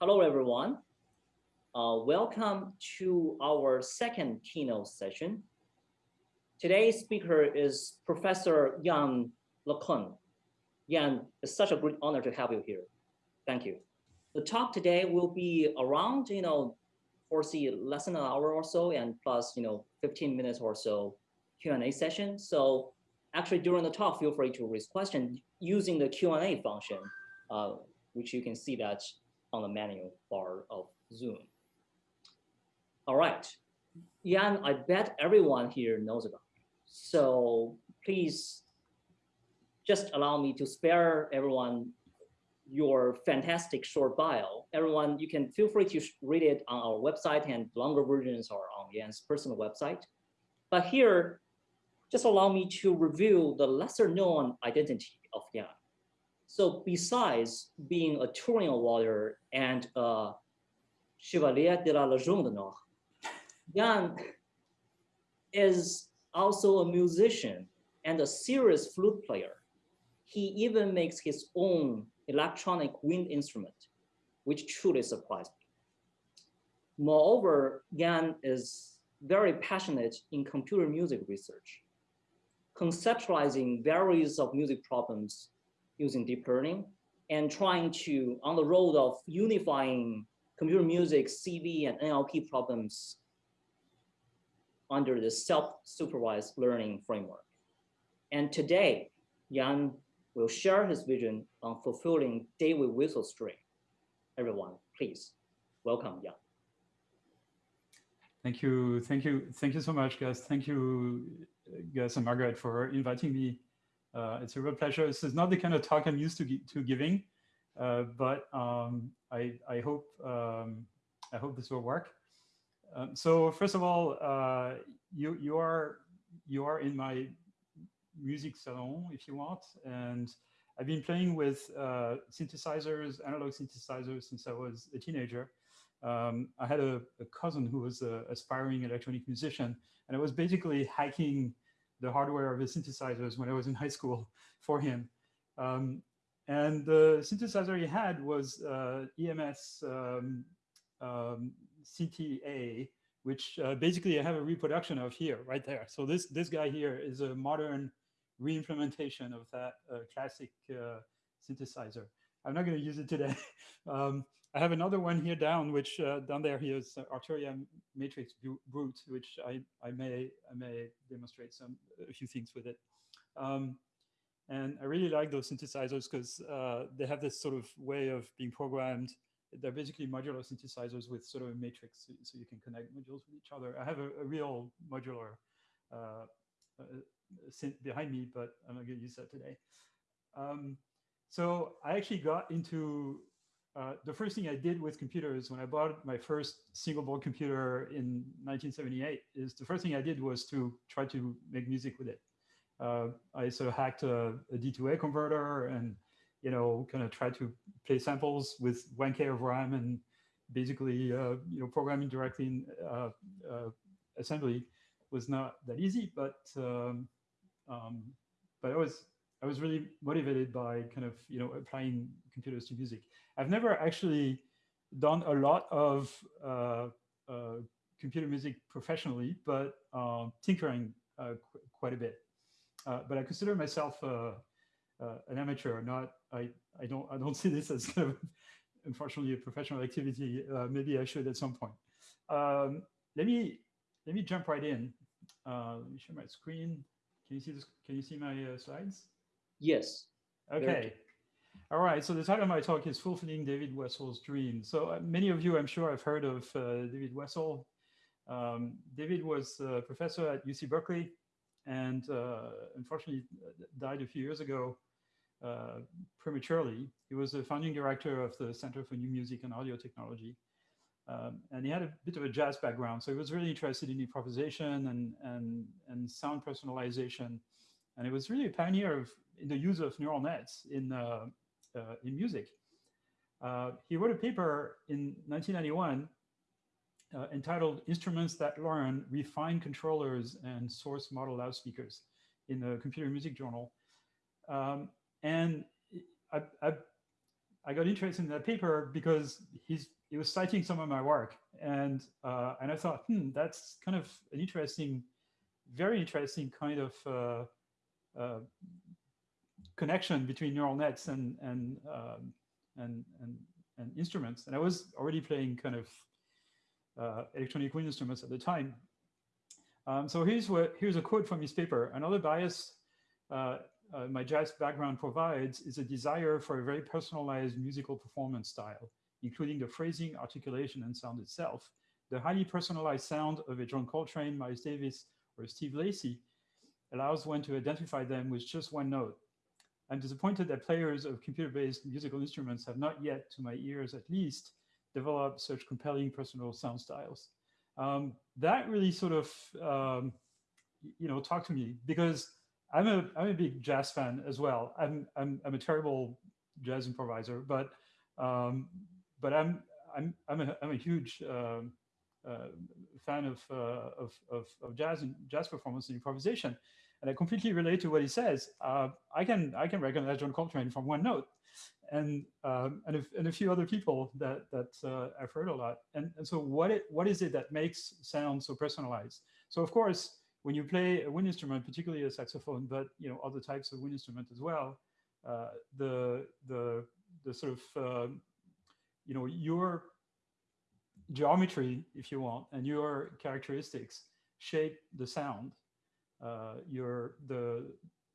Hello, everyone. Uh, welcome to our second keynote session. Today's speaker is Professor Yann LeCun. Yann, it's such a great honor to have you here. Thank you. The talk today will be around, you know, foresee less than an hour or so and plus, you know, 15 minutes or so Q&A session. So actually during the talk, feel free to raise questions using the Q&A function, uh, which you can see that on the menu bar of Zoom. All right, Yann, I bet everyone here knows about it. So please just allow me to spare everyone your fantastic short bio. Everyone, you can feel free to read it on our website and longer versions are on Yann's personal website. But here, just allow me to review the lesser known identity of Yann. So besides being a Turing Awarder and a Chevalier de la Légion d'honneur, Yann is also a musician and a serious flute player. He even makes his own electronic wind instrument, which truly surprised me. Moreover, Yann is very passionate in computer music research, conceptualizing various of music problems using deep learning and trying to, on the road of unifying computer music, CV and NLP problems under the self-supervised learning framework. And today, Yann will share his vision on fulfilling David Wessel's dream. Everyone, please welcome Yann. Thank you, thank you, thank you so much, guys. Thank you, Gus and Margaret, for inviting me. Uh, it's a real pleasure. This is not the kind of talk I'm used to, to giving, uh, but um, I, I hope um, I hope this will work. Um, so first of all, uh, you you are you are in my music salon, if you want. And I've been playing with uh, synthesizers, analog synthesizers since I was a teenager. Um, I had a, a, cousin who was an aspiring electronic musician, and I was basically hacking the hardware of his synthesizers when I was in high school for him. Um, and the synthesizer he had was uh, EMS um, um, CTA, which uh, basically I have a reproduction of here, right there. So this, this guy here is a modern re-implementation of that uh, classic uh, synthesizer. I'm not going to use it today. um, I have another one here down, which uh, down there here is Arturia Matrix Brute, which I, I may I may demonstrate some a few things with it. Um, and I really like those synthesizers because uh, they have this sort of way of being programmed. They're basically modular synthesizers with sort of a matrix, so, so you can connect modules with each other. I have a, a real modular uh, uh synth behind me, but I'm not going to use that today. Um, so I actually got into uh, the first thing I did with computers when I bought my first single board computer in 1978 is the first thing I did was to try to make music with it. Uh, I sort of hacked a a D2A converter and, you know, kind of tried to play samples with 1K of RAM and basically, uh, you know, programming directly in uh, uh, assembly was not that easy, but um, um, but I was I was really motivated by kind of you know applying computers to music. I've never actually done a lot of uh, uh, computer music professionally, but um, tinkering uh, qu quite a bit. Uh, but I consider myself uh, uh, an amateur. Not I I don't I don't see this as kind of unfortunately a professional activity. maybe I should at some point. Um, let me let me jump right in. let me share my screen. Can you see this? Can you see my slides? Yes. Okay. All right. So the title of my talk is Fulfilling David Wessel's Dream. So uh, many of you, I'm sure, have heard of uh, David Wessel. Um, David was a professor at UC Berkeley and uh, unfortunately died a few years ago uh, prematurely. He was the founding director of the Center for New Music and Audio Technology. Um, and he had a bit of a jazz background, so he was really interested in improvisation and, and, and sound personalization. And he was really a pioneer of in the use of neural nets in, uh, uh, in music. Uh, he wrote a paper in 1991 uh, entitled Instruments That Learn, Refine Controllers and Source Model Loudspeakers in the Computer Music Journal. Um, and I, I, I got interested in that paper because he's he was citing some of my work, and uh, and I thought, hmm, that's kind of an interesting, very interesting kind of uh, uh, connection between neural nets and and um, and and and instruments. And I was already playing kind of uh, electronic wind instruments at the time. Um, so here's what here's a quote from his paper. Another bias uh, uh, my jazz background provides is a desire for a very personalized musical performance style, including the phrasing, articulation, and sound itself. The highly personalized sound of a John Coltrane, Miles Davis, or Steve Lacy allows one to identify them with just one note. I'm disappointed that players of computer-based musical instruments have not yet, to my ears at least, developed such compelling personal sound styles. Um, that really sort of, um, you know, talked to me because I'm a I'm a big jazz fan as well. I'm I'm I'm a terrible jazz improviser, but um, but I'm I'm I'm a I'm a huge um, uh, fan of, uh, of, of of jazz and jazz performance and improvisation, and I completely relate to what he says. Uh, I can I can recognize John Coltrane from one note, and um, and, a, and a few other people that that uh, I've heard a lot. And and so what it what is it that makes sound so personalized? So of course when you play a wind instrument, particularly a saxophone, but you know other types of wind instrument as well, uh, the the the sort of uh, you know your geometry, if you want, and your characteristics shape the sound. Uh, your the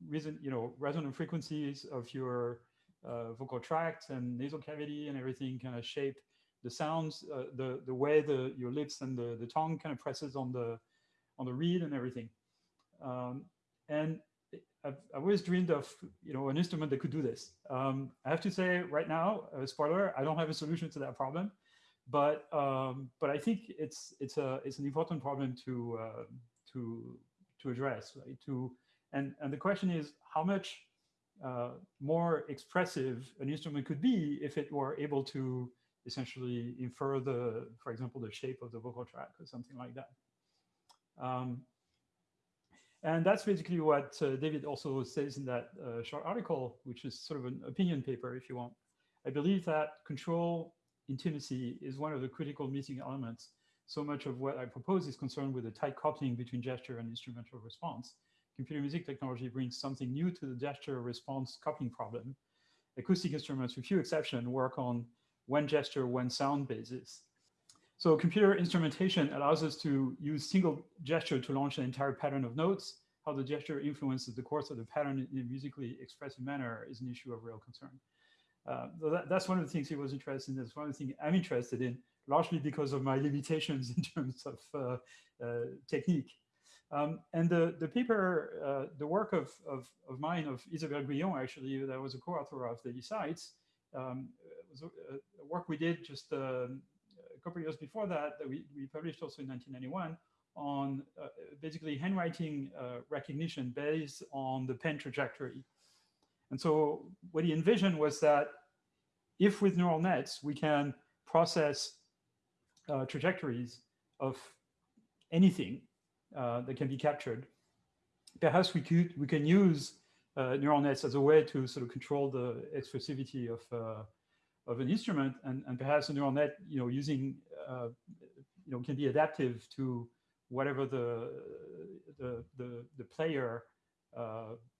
reason you know resonant frequencies of your uh, vocal tract and nasal cavity and everything kind of shape the sounds, uh, the the way the your lips and the the tongue kind of presses on the on the reed and everything. Um, and I've, I've, always dreamed of you know an instrument that could do this. Um, I have to say right now, uh, spoiler, I don't have a solution to that problem, but um, but I think it's it's a it's an important problem to uh, to to address, right? To and and the question is how much uh, more expressive an instrument could be if it were able to essentially infer the, for example, the shape of the vocal track or something like that. Um, and that's basically what uh, David also says in that uh, short article, which is sort of an opinion paper, if you want. I believe that control intimacy is one of the critical missing elements. So much of what I propose is concerned with the tight coupling between gesture and instrumental response. Computer music technology brings something new to the gesture response coupling problem. Acoustic instruments, with few exceptions, work on one gesture, one sound basis. So computer instrumentation allows us to use single gesture to launch an entire pattern of notes. How the gesture influences the course of the pattern in a musically expressive manner is an issue of real concern. Uh, so that, that's one of the things he was interested in. That's one of the things I'm interested in, largely because of my limitations in terms of uh, uh, technique. Um, and the, the paper, uh, the work of, of, of, mine, of Isabelle Guyon, actually, that was a co-author of the Sites, um, was a, a, work we did just um, couple of years before that, that we, we published also in 1991 on uh, basically handwriting uh, recognition based on the pen trajectory. And so what he envisioned was that if with neural nets, we can process uh, trajectories of anything uh, that can be captured, perhaps we could we can use uh, neural nets as a way to sort of control the expressivity of uh, of an instrument and, and perhaps a neural net, you know, using, uh, you know, can be adaptive to whatever the, the, the, the player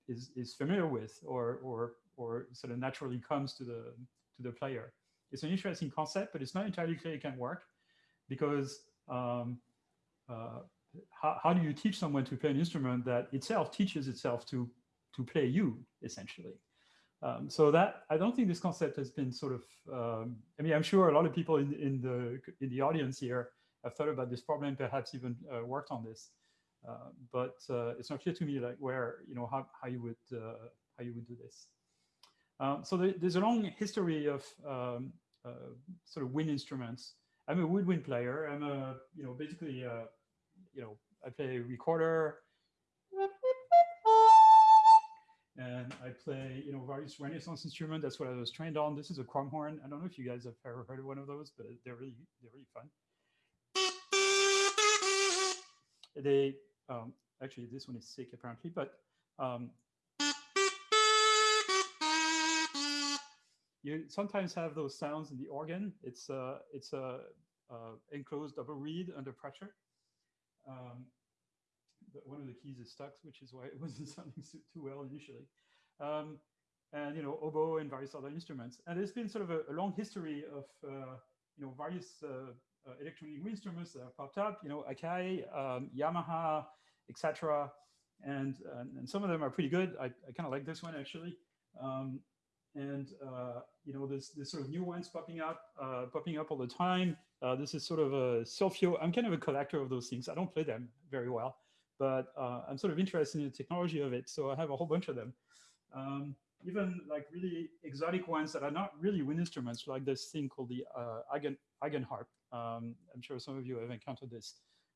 is, is familiar with or, or, or sort of naturally comes to the, to the player. It's an interesting concept, but it's not entirely clear it can work because um, uh, how, how do you teach someone to play an instrument that itself teaches itself to, to play you, essentially? Um, so that I don't think this concept has been sort of. Um, I mean, I'm sure a lot of people in in the in the audience here have thought about this problem, perhaps even uh, worked on this. Uh, but uh, it's not clear to me like where you know how how you would uh, how you would do this. Um, so the, there's a long history of um, uh, sort of wind instruments. I'm a woodwind player. I'm a you know basically uh, you know I play recorder and I play, you know, various Renaissance instruments. That's what I was trained on. This is a crumhorn. I don't know if you guys have ever heard of one of those, but they're really, they're really fun. They, um, actually, this one is sick apparently, but um, you sometimes have those sounds in the organ. It's uh, it's a enclosed double reed under pressure. Um, but one of the keys is stuck, which is why it wasn't sounding too well initially. Um, and you know oboe and various other instruments. And there's been sort of a, a long history of uh, you know various uh, uh, electronic instruments that have popped up. You know Akai, um, Yamaha, etc. And, and some of them are pretty good. I, I kind of like this one actually. Um, and uh, you know there's this sort of new ones popping up, uh, popping up all the time. Uh, this is sort of a Sylphyo. I'm kind of a collector of those things. I don't play them very well, but I'm sort of interested in the technology of it. So I have a whole bunch of them. Um, even like really exotic ones that are not really wind instruments, like this thing called the uh, Eigen, Eigenharp. Um, I'm sure some of you have encountered this.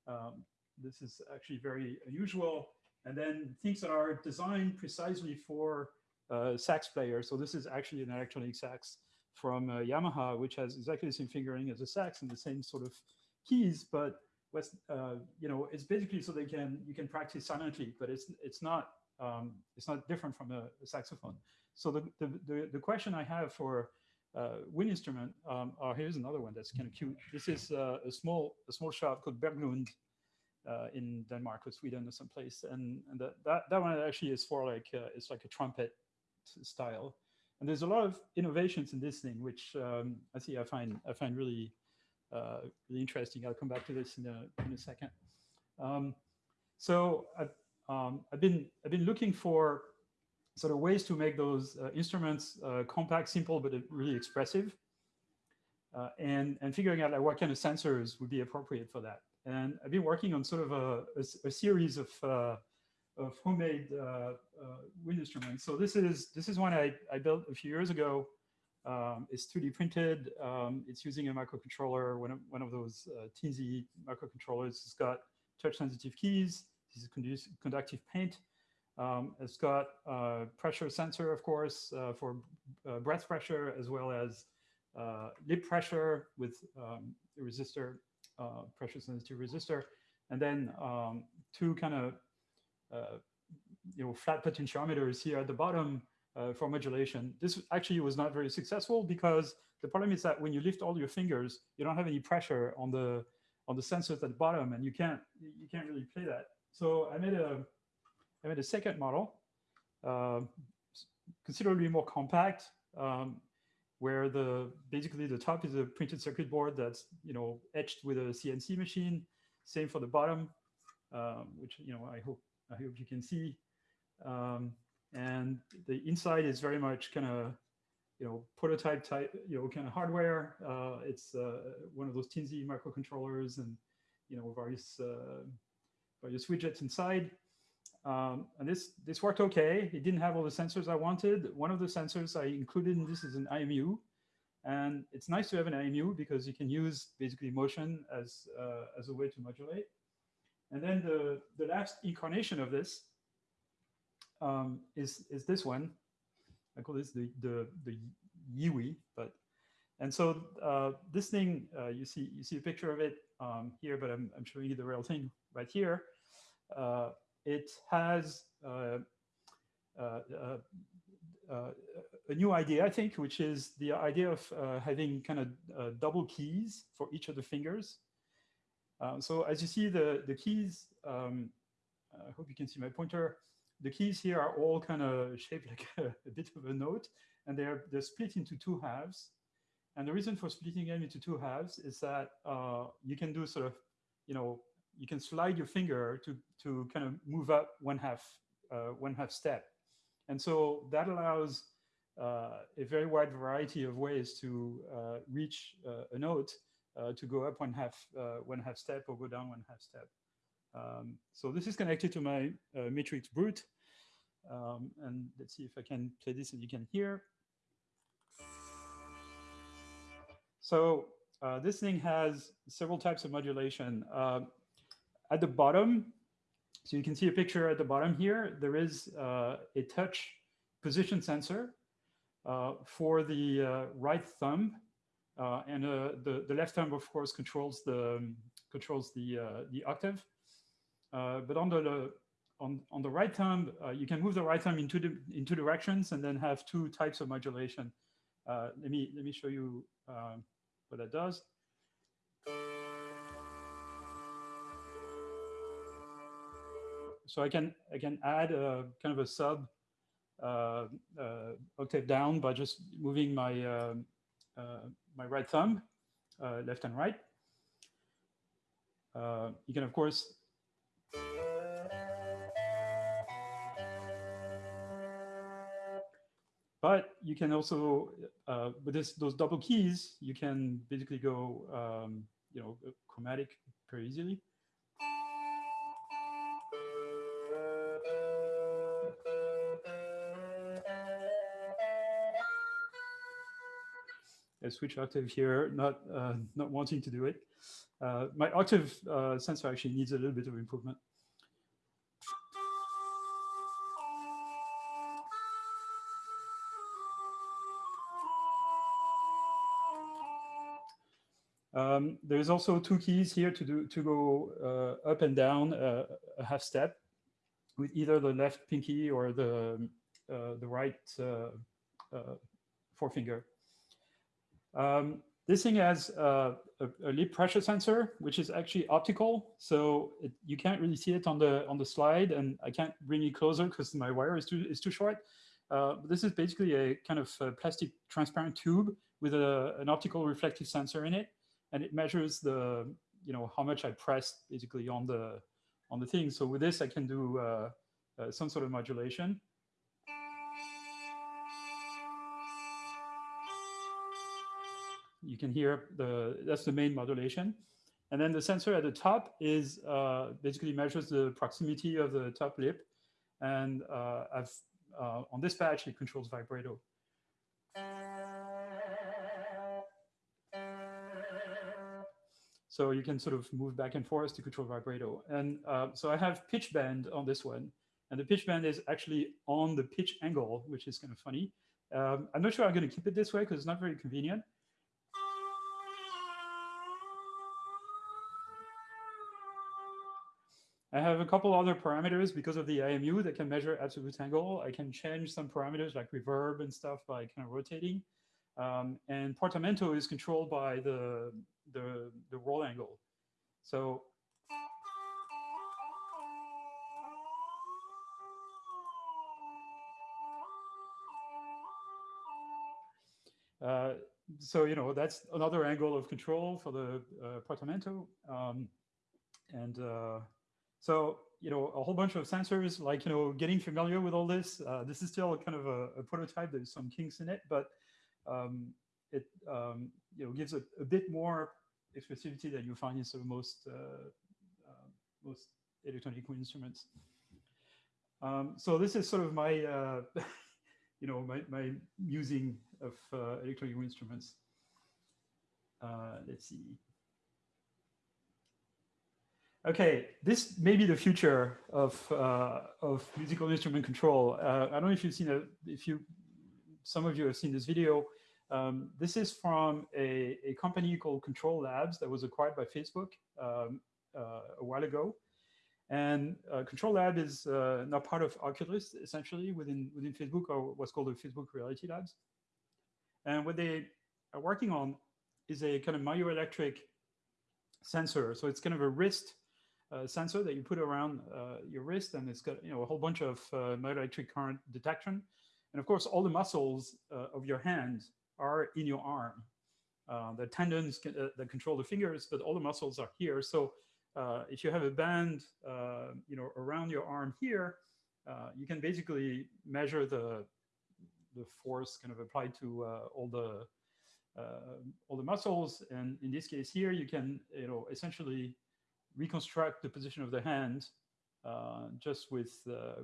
Um, this is actually very unusual. And then things that are designed precisely for sax player. So this is actually an electronic sax from uh, Yamaha, which has exactly the same fingering as a sax and the same sort of keys, but uh, you know, it's basically so they can, you can practice silently, but it's, it's not um, it's not different from a, a saxophone. So the, the, the, the, question I have for uh, wind instrument, um, oh, here's another one that's kind of cute. This is uh, a small a small shop called Berglund uh, in Denmark or Sweden or someplace, and, and that, that that one actually is for like uh, it's like a trumpet style. And there's a lot of innovations in this thing, which um, I see I find I find really uh, really interesting. I'll come back to this in a in a second. Um, so I, um, I've been I've been looking for sort of ways to make those uh, instruments uh, compact, simple, but really expressive, uh, and and figuring out like what kind of sensors would be appropriate for that. And I've been working on sort of a, a, a series of uh, of homemade uh, uh, wind instruments. So this is this is one I, I built a few years ago. Um, it's 3D printed. Um, it's using a microcontroller, one of, one of those uh, teensy microcontrollers. It's got touch sensitive keys. This is conductive paint. Um, it's got a pressure sensor, of course, uh, for uh, breath pressure, as well as uh, lip pressure with um, a resistor, uh, pressure sensitive resistor, and then um, two kind of uh, you know flat potentiometers here at the bottom uh, for modulation. This actually was not very successful because the problem is that when you lift all your fingers, you don't have any pressure on the on the sensors at the bottom, and you can't you can't really play that. So I made a, I made a second model, uh, considerably more compact, um, where the basically the top is a printed circuit board that's you know etched with a CNC machine. Same for the bottom, um, which you know I hope I hope you can see. Um, and the inside is very much kind of you know prototype type you know kind of hardware. Uh, it's uh, one of those teensy microcontrollers and you know various uh, various widgets inside. Um, and this, this worked okay. It didn't have all the sensors I wanted. One of the sensors I included in this is an IMU. And it's nice to have an IMU because you can use basically motion as, uh, as a way to modulate. And then the, the last incarnation of this um, is, is this one. I call this the, the, the Yiwi, but and so uh, this thing, uh, you see you see a picture of it um, here, but I'm, I'm showing you the real thing right here. Uh, it has uh, uh, uh, a new idea, I think, which is the idea of having kind of double keys for each of the fingers. So as you see, the, the keys, um, I hope you can see my pointer, the keys here are all kind of shaped like a, a, bit of a note, and they're, they're split into two halves. And the reason for splitting them into two halves is that uh, you can do sort of, you know, you can slide your finger to, to kind of move up one half, uh, one half step. And so that allows uh, a very wide variety of ways to uh, reach uh, a note uh, to go up one half, uh, one half step or go down one half step. Um, so this is connected to my MatrixBrute. Um, and let's see if I can play this and you can hear. So uh, this thing has several types of modulation. Uh, at the bottom, so you can see a picture at the bottom here, there is uh, a touch position sensor uh, for the uh, right thumb. Uh, and the, the left thumb, of course, controls the, um, controls the, the octave. but on the, on, on the right thumb, you can move the right thumb in two, in two directions and then have two types of modulation. Uh, let me let me show you um, what that does. So I can I can add a kind of a sub uh, uh, octave down by just moving my um, uh, my right thumb, uh, left and right. Uh, you can of course But you can also, uh, with this, those double keys, you can basically go, um, you know, chromatic very easily. Switch octave here, not uh, not wanting to do it. Uh, my octave uh, sensor actually needs a little bit of improvement. Um, there's also two keys here to do to go uh, up and down uh, a half step with either the left pinky or the uh, the right forefinger. Um, this thing has uh, a, a, lip pressure sensor, which is actually optical, so it, you can't really see it on the on the slide, and I can't bring it closer because my wire is too is too short. this is basically a kind of a plastic transparent tube with a, an optical reflective sensor in it and it measures the you know how much I pressed basically on the on the thing. So with this, I can do uh, uh, some sort of modulation. You can hear the that's the main modulation. And then the sensor at the top is uh, basically measures the proximity of the top lip. And uh, I've uh, on this patch, it controls vibrato. So you can sort of move back and forth to control vibrato. And uh, so I have pitch bend on this one. And the pitch bend is actually on the pitch angle, which is kind of funny. Um, I'm not sure I'm going to keep it this way because it's not very convenient. I have a couple other parameters because of the IMU that can measure absolute angle. I can change some parameters like reverb and stuff by kind of rotating. Um, and portamento is controlled by the the, the roll angle. So uh, so you know that's another angle of control for the uh, portamento um, and uh, so you know a whole bunch of sensors like you know getting familiar with all this uh, this is still kind of a, a, prototype there's some kinks in it but um, it um, you know gives a, a, bit more expressivity than you find in sort of most uh, uh, most electronic instruments. Um, so this is sort of my uh, you know my, my using of electronic instruments. let's see. Okay, this may be the future of uh, of musical instrument control. Uh, I don't know if you've seen a, if you, some of you have seen this video. Um, this is from a, a, company called Control Labs that was acquired by Facebook um, uh, a while ago. And uh, Control Lab is uh, now part of Oculus, essentially, within, within Facebook, or what's called the Facebook Reality Labs. And what they are working on is a kind of myoelectric sensor. So it's kind of a wrist uh, sensor that you put around uh, your wrist, and it's got you know a whole bunch of uh, myoelectric current detection. And of course, all the muscles uh, of your hand are in your arm. Uh, the tendons can, uh, that control the fingers, but all the muscles are here. So if you have a band, you know, around your arm here, you can basically measure the the force kind of applied to all the all the muscles. And in this case here, you can, you know, essentially reconstruct the position of the hand just with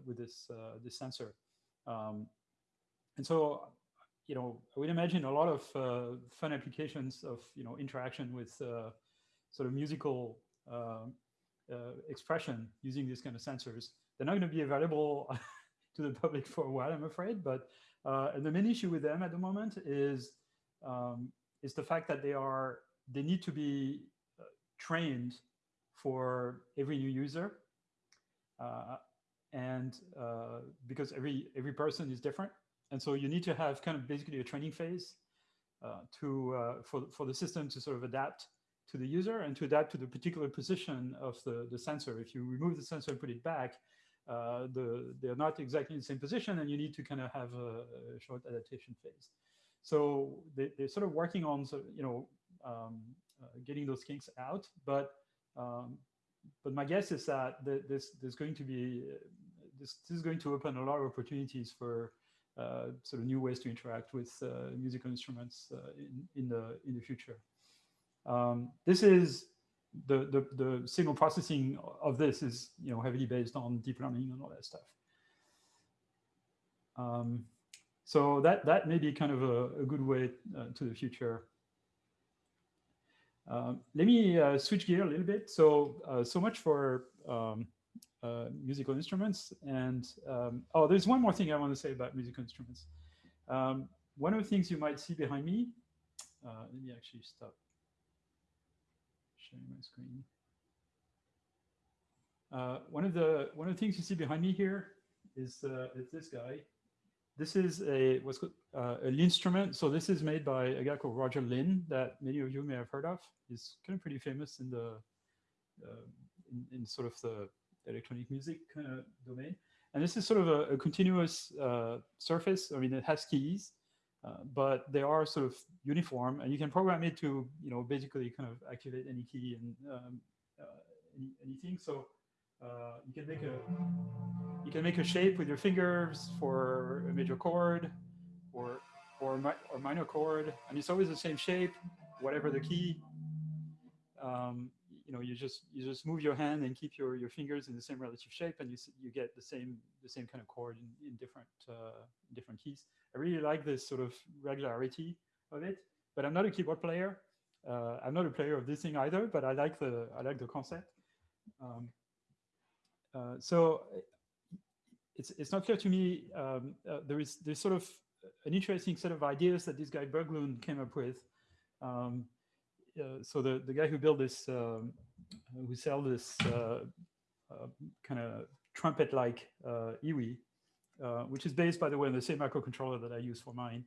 with this this sensor. Um, and so you know, I would imagine a lot of uh, fun applications of, you know, interaction with uh, sort of musical uh, uh expression using these kind of sensors. They're not going to be available to the public for a while, I'm afraid. But uh, the main issue with them at the moment is um, is the fact that they are they need to be uh, trained for every new user, and because every every person is different and so you need to have kind of basically a training phase uh, to uh, for for the system to sort of adapt to the user and to adapt to the particular position of the the sensor. If you remove the sensor and put it back, uh, the they're not exactly in the same position, and you need to kind of have a, a short adaptation phase. So they, they're sort of working on, so, you know, um, uh, getting those kinks out. But um, but my guess is that this going to be this, this is going to open a lot of opportunities for uh, sort of new ways to interact with uh, musical instruments uh, in, in the in the future. Um, this is the, the the signal processing of this is you know heavily based on deep learning and all that stuff. Um, so that that may be kind of a, a good way uh, to the future. Um, let me uh, switch gear a little bit. So uh, so much for um, uh, musical instruments. And um, oh, there's one more thing I want to say about musical instruments. Um, one of the things you might see behind me, uh, let me actually stop sharing my screen. Uh, one of the one of the things you see behind me here is uh, is this guy. This is a what's called uh, an instrument. So this is made by a guy called Roger Linn that many of you may have heard of. He's kind of pretty famous in the uh, in, in sort of the electronic music kind of domain. And this is sort of a, a continuous uh, surface. I mean, it has keys, uh, but they are sort of uniform, and you can program it to, you know, basically kind of activate any key and um, uh, any, anything. So uh, you can make a you can make a shape with your fingers for a major chord, or or or minor chord, and it's always the same shape, whatever the key. Um, you know you just you just move your hand and keep your your fingers in the same relative shape and you you get the same the same kind of chord in, in different uh, different keys. I really like this sort of regularity of it but i'm not a keyboard player. Uh, i'm not a player of this thing either but i like the i like the concept. Um, uh, so it's it's not clear to me um, uh, there is there's sort of an interesting set of ideas that this guy Berglund came up with um, uh, so the, the guy who built this, um, who sell this uh, uh, kind of trumpet-like EWI, which is based, by the way, on the same microcontroller that I use for mine.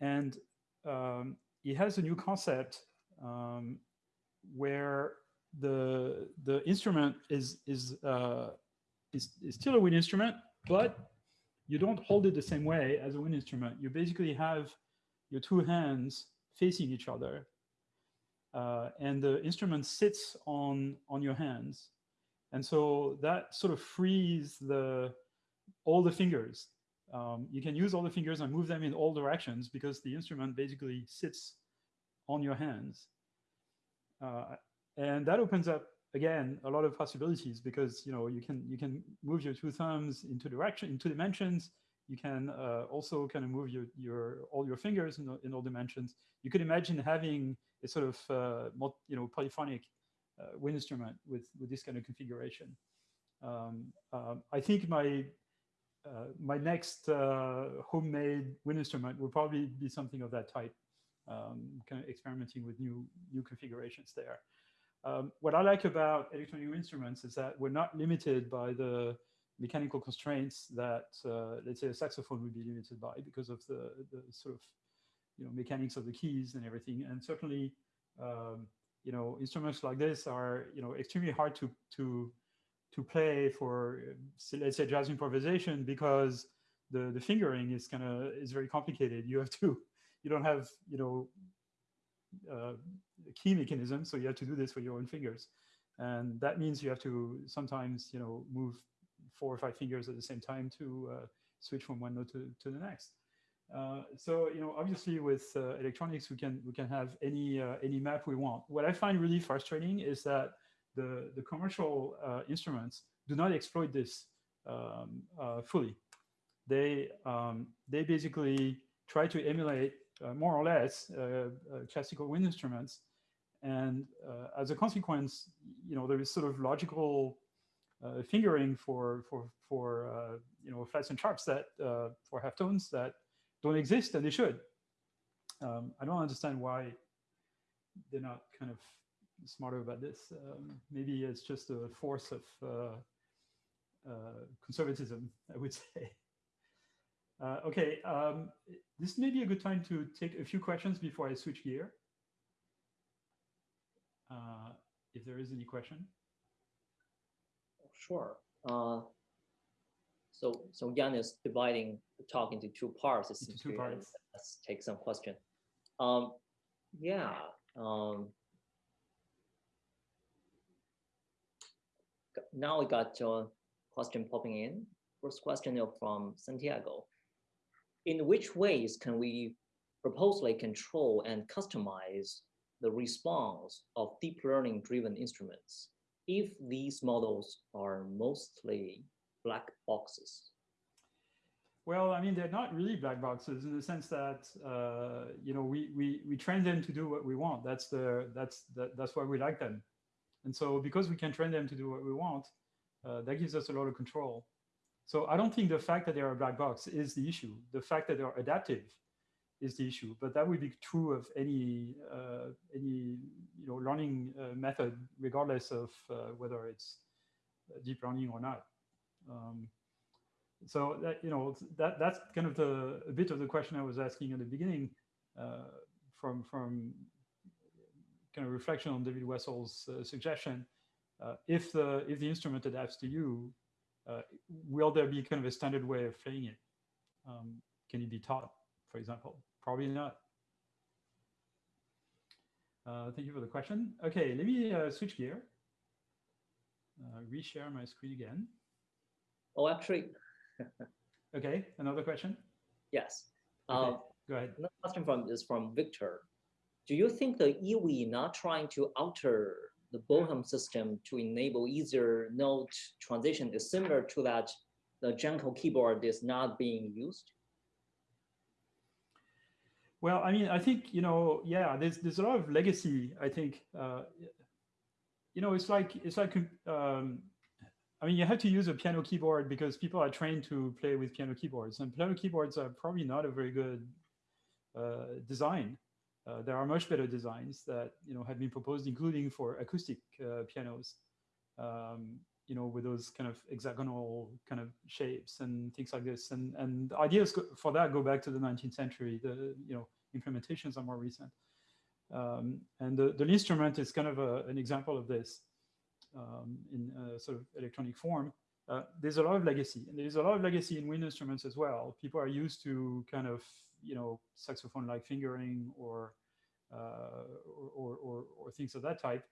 And um, he has a new concept um, where the the instrument is is, uh, is is still a wind instrument, but you don't hold it the same way as a wind instrument. You basically have your two hands facing each other, uh, and the instrument sits on on your hands, and so that sort of frees the all the fingers. Um, you can use all the fingers and move them in all directions because the instrument basically sits on your hands, uh, and that opens up again a lot of possibilities because you know you can you can move your two thumbs into direction into dimensions you can uh, also kind of move your, your all your fingers in, in all dimensions. You could imagine having a sort of uh, you know polyphonic uh, wind instrument with with this kind of configuration. Um, um, I think my uh, my next uh, homemade wind instrument will probably be something of that type, um, kind of experimenting with new new configurations there. Um, what I like about electronic instruments is that we're not limited by the mechanical constraints that, uh, let's say, a saxophone would be limited by because of the, the sort of, you know, mechanics of the keys and everything. And certainly, um, you know, instruments like this are, you know, extremely hard to to to play for, let's say, jazz improvisation because the the fingering is kind of is very complicated. You have to, you don't have, you know, uh, key mechanism, so you have to do this with your own fingers, and that means you have to sometimes, you know, move four or five fingers at the same time to uh, switch from one note to, to the next. Uh, so you know, obviously with uh, electronics, we can we can have any uh, any map we want. What I find really frustrating is that the the commercial uh, instruments do not exploit this um, fully. They um, they basically try to emulate more or less classical wind instruments, and as a consequence, you know, there is sort of logical uh, fingering for for for uh, you know flats and sharps that uh, for half tones that don't exist and they should. Um, I don't understand why they're not kind of smarter about this. Um, maybe it's just a force of uh, uh, conservatism, I would say. Uh, okay, um, this may be a good time to take a few questions before I switch gear. Uh, if there is any question. Sure. Uh, so, so Yann is dividing the talk into two parts. Into two parts. Let's take some question. Um, yeah. Um, now we got a question popping in. First question from Santiago. In which ways can we purposely control and customize the response of deep learning driven instruments if these models are mostly black boxes? Well, I mean, they're not really black boxes in the sense that uh, you know we we we train them to do what we want. That's the that's that, that's why we like them. And so because we can train them to do what we want, uh, that gives us a lot of control. So I don't think the fact that they're a black box is the issue. The fact that they're adaptive is the issue. But that would be true of any uh, any you know learning uh, method, regardless of uh, whether it's deep learning or not. Um, so that you know that that's kind of the a bit of the question I was asking at the beginning, uh, from from kind of reflection on David Wessel's uh, suggestion. Uh, if the if the instrument adapts to you, will there be kind of a standard way of playing it? Um, can it be taught? for example? Probably not. Uh, thank you for the question. Okay, let me uh, switch gear. Uh, reshare my screen again. Oh, actually. okay, another question? Yes. Okay, um, go ahead. Another question from is from Victor. Do you think the EWI not trying to alter the Boehm system to enable easier note transition is similar to that the Janko keyboard is not being used? Well, I mean, I think you know, yeah, there's there's a lot of legacy. I think, uh, you know, it's like it's like, um, I mean, you have to use a piano keyboard because people are trained to play with piano keyboards, and piano keyboards are probably not a very good uh, design. Uh, there are much better designs that you know have been proposed, including for acoustic uh, pianos. Um, you know, with those kind of hexagonal kind of shapes and things like this. And and ideas for that go back to the 19th century. The you know implementations are more recent. Um, and the, the instrument is kind of a, an example of this um, in sort of electronic form. Uh, there's a lot of legacy, and there's a lot of legacy in wind instruments as well. People are used to kind of you know saxophone-like fingering or, uh, or, or, or things of that type,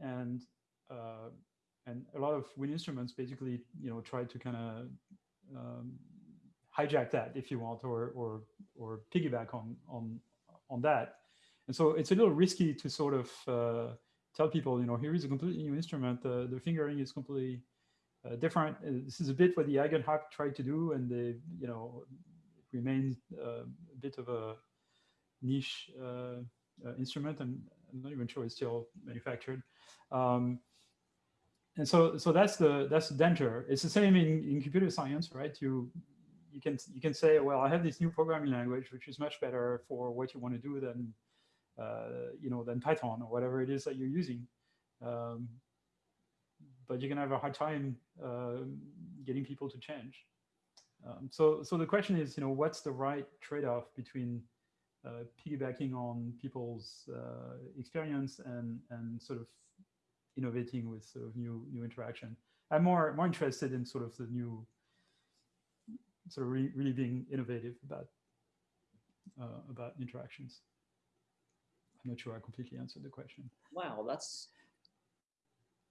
and uh, and a lot of wind instruments basically, you know, try to kind of um, hijack that, if you want, or or or piggyback on on on that. And so it's a little risky to sort of uh, tell people, you know, here is a completely new instrument. The the fingering is completely uh, different. Uh, this is a bit what the Eigenharp tried to do, and they, you know, remains uh, a bit of a niche uh, uh, instrument, and I'm not even sure it's still manufactured. Um, and so so that's the that's the danger. It's the same in, in computer science, right? You you can you can say, well, I have this new programming language which is much better for what you want to do than uh, you know than Python or whatever it is that you're using. Um, but you're gonna have a hard time uh, getting people to change. Um, so so the question is, you know, what's the right trade-off between uh, piggybacking on people's uh, experience and and sort of innovating with sort of new new interaction. I'm more more interested in sort of the new sort of re really being innovative about uh, about interactions. I'm not sure I completely answered the question. Wow, that's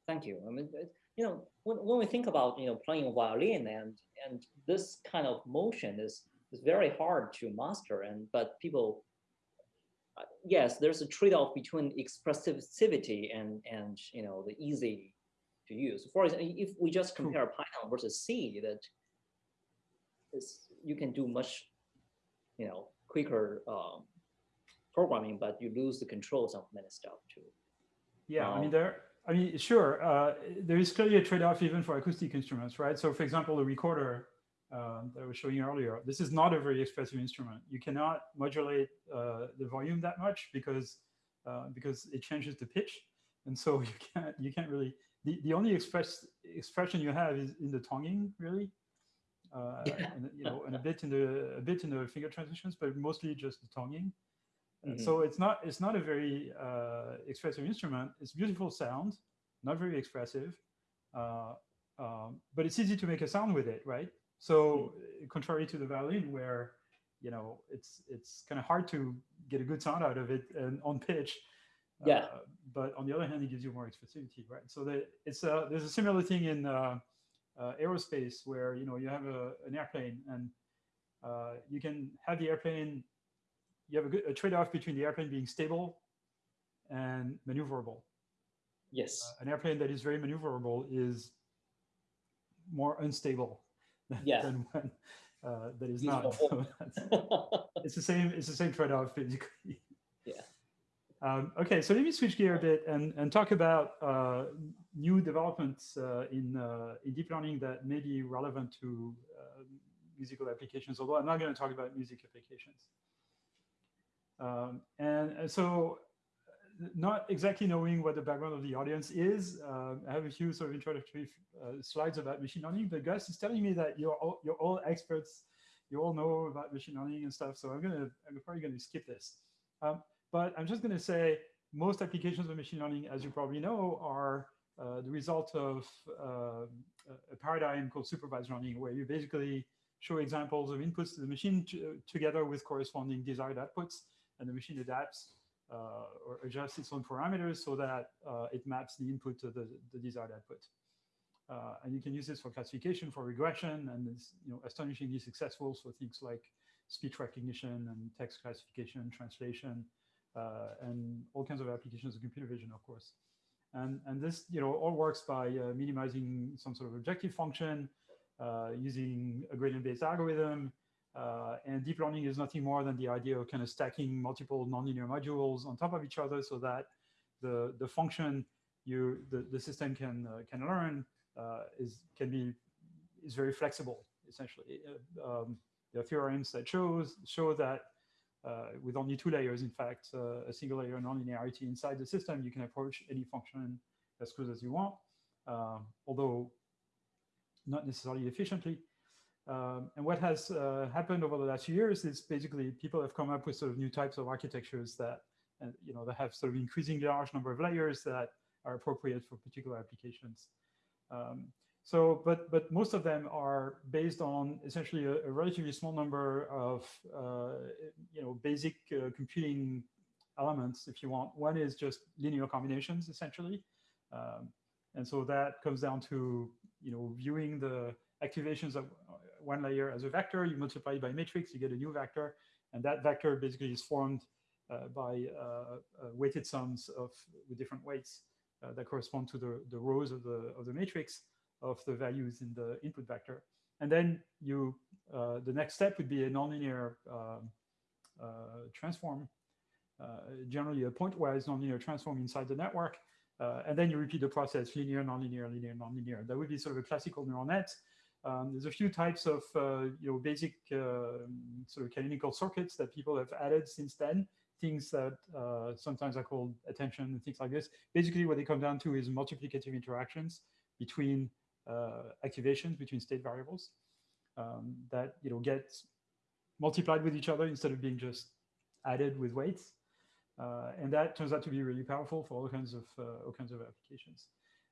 thank you. I mean, you know, when, when we think about you know playing violin and and this kind of motion is is very hard to master, and but people yes, there's a trade-off between expressivity and and you know the easy to use. For example, if we just compare Python versus C, that is you can do much, you know, quicker um, programming, but you lose the controls of many stuff too. Yeah, um, I mean there. I mean, sure, uh, there is clearly a trade-off even for acoustic instruments, right? So, for example, the recorder uh, that I was showing earlier. This is not a very expressive instrument. You cannot modulate uh, the volume that much because uh, because it changes the pitch, and so you can't you can't really. The, the only express expression you have is in the tonguing, really. uh, and, you know, and a bit in the a bit in the finger transitions, but mostly just the tonguing. Mm -hmm. So it's not it's not a very uh, expressive instrument. It's beautiful sound, not very expressive, uh, um, but it's easy to make a sound with it, right? So mm -hmm. contrary to the violin, where you know it's it's kind of hard to get a good sound out of it and on pitch. Yeah. Uh, but on the other hand, it gives you more expressivity, right? So that it's a there's a similar thing in uh, uh, aerospace where you know you have a, an airplane and uh, you can have the airplane you have a, good, a trade-off between the airplane being stable and maneuverable. Yes. Uh, an airplane that is very maneuverable is more unstable yeah. than one uh, that is not. So it's the same it's the same trade-off basically. Yeah. Um, okay, so let me switch gear a bit and, and talk about uh, new developments uh, in, uh, in deep learning that may be relevant to uh, musical applications, although I'm not going to talk about music applications. Um, and, so not exactly knowing what the background of the audience is, uh, I have a few sort of introductory uh, slides about machine learning, but Gus is telling me that you're all, you're all experts, you all know about machine learning and stuff, so I'm gonna, I'm probably gonna skip this. Um, but I'm just going to say most applications of machine learning, as you probably know, are uh, the result of uh, a paradigm called supervised learning, where you basically show examples of inputs to the machine together with corresponding desired outputs, and the machine adapts uh, or adjusts its own parameters so that uh, it maps the input to the, the desired output. Uh, and you can use this for classification, for regression, and it's you know astonishingly successful. So things like speech recognition and text classification, translation, uh, and all kinds of applications of computer vision, of course. And, and this you know, all works by uh, minimizing some sort of objective function, uh, using a gradient-based algorithm, uh, and deep learning is nothing more than the idea of kind of stacking multiple nonlinear modules on top of each other so that the, the function you, the, the system can, uh, can learn uh, is, can be, is very flexible, essentially. Um, there are theorems that shows, show that uh, with only two layers, in fact, uh, a single layer nonlinearity inside the system, you can approach any function as close as you want, um, although not necessarily efficiently. Um, and what has uh, happened over the last years is basically people have come up with sort of new types of architectures that, uh, you know, that have sort of increasingly large number of layers that are appropriate for particular applications. Um, so, but but most of them are based on essentially a, a relatively small number of uh, you know basic uh, computing elements, if you want. One is just linear combinations, essentially, um, and so that comes down to you know viewing the activations of one layer as a vector. You multiply by matrix, you get a new vector, and that vector basically is formed uh, by uh, uh, weighted sums of different weights that correspond to the the rows of the of the matrix of the values in the input vector. And then you, the next step would be a nonlinear uh, transform, generally a pointwise nonlinear transform inside the network. Uh, and then you repeat the process, linear, nonlinear, linear, nonlinear. That would be sort of a classical neural net. Um, there's a few types of uh, you know basic sort of canonical circuits that people have added since then. Things that sometimes are called attention and things like this. Basically, what they come down to is multiplicative interactions between uh, activations between state variables um, that you know get multiplied with each other instead of being just added with weights. Uh, and that turns out to be really powerful for all kinds of uh, all kinds of applications.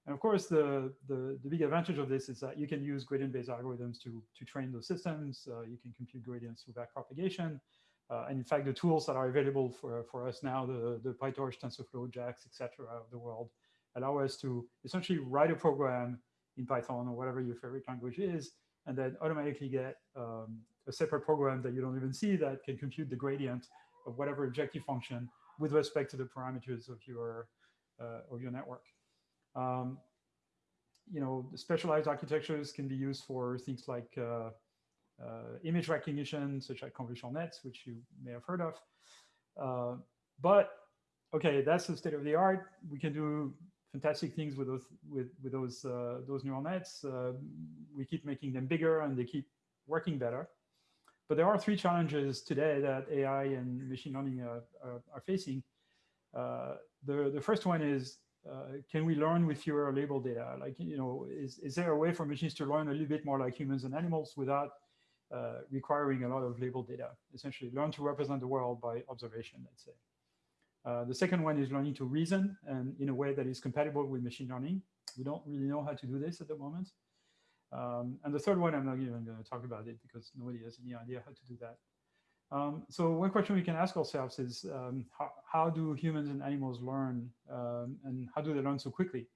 And of course, the, the, the big advantage of this is that you can use gradient-based algorithms to to train those systems. Uh, you can compute gradients through backpropagation. Uh, and in fact, the tools that are available for, for us now, the, the PyTorch, TensorFlow, JAX, etc., of the world, allow us to essentially write a program in Python or whatever your favorite language is, and then automatically get um, a separate program that you don't even see that can compute the gradient of whatever objective function with respect to the parameters of your uh, of your network. Um, you know, specialized architectures can be used for things like uh, uh, image recognition, such as convolutional nets, which you may have heard of. Uh, but okay, that's the state of the art. We can do fantastic things with those with with those uh, those neural nets. Uh, we keep making them bigger, and they keep working better. But there are three challenges today that AI and machine learning uh, are, are, facing. Uh, the the first one is can we learn with fewer label data? Like, you know, is, is there a way for machines to learn a little bit more like humans and animals without uh, requiring a lot of label data? Essentially, learn to represent the world by observation, let's say. Uh, the second one is learning to reason and in a way that is compatible with machine learning. We don't really know how to do this at the moment. Um, and the third one, I'm not even going to talk about it because nobody has any idea how to do that. Um, so one question we can ask ourselves is um, how, how, do humans and animals learn um, and how do they learn so quickly?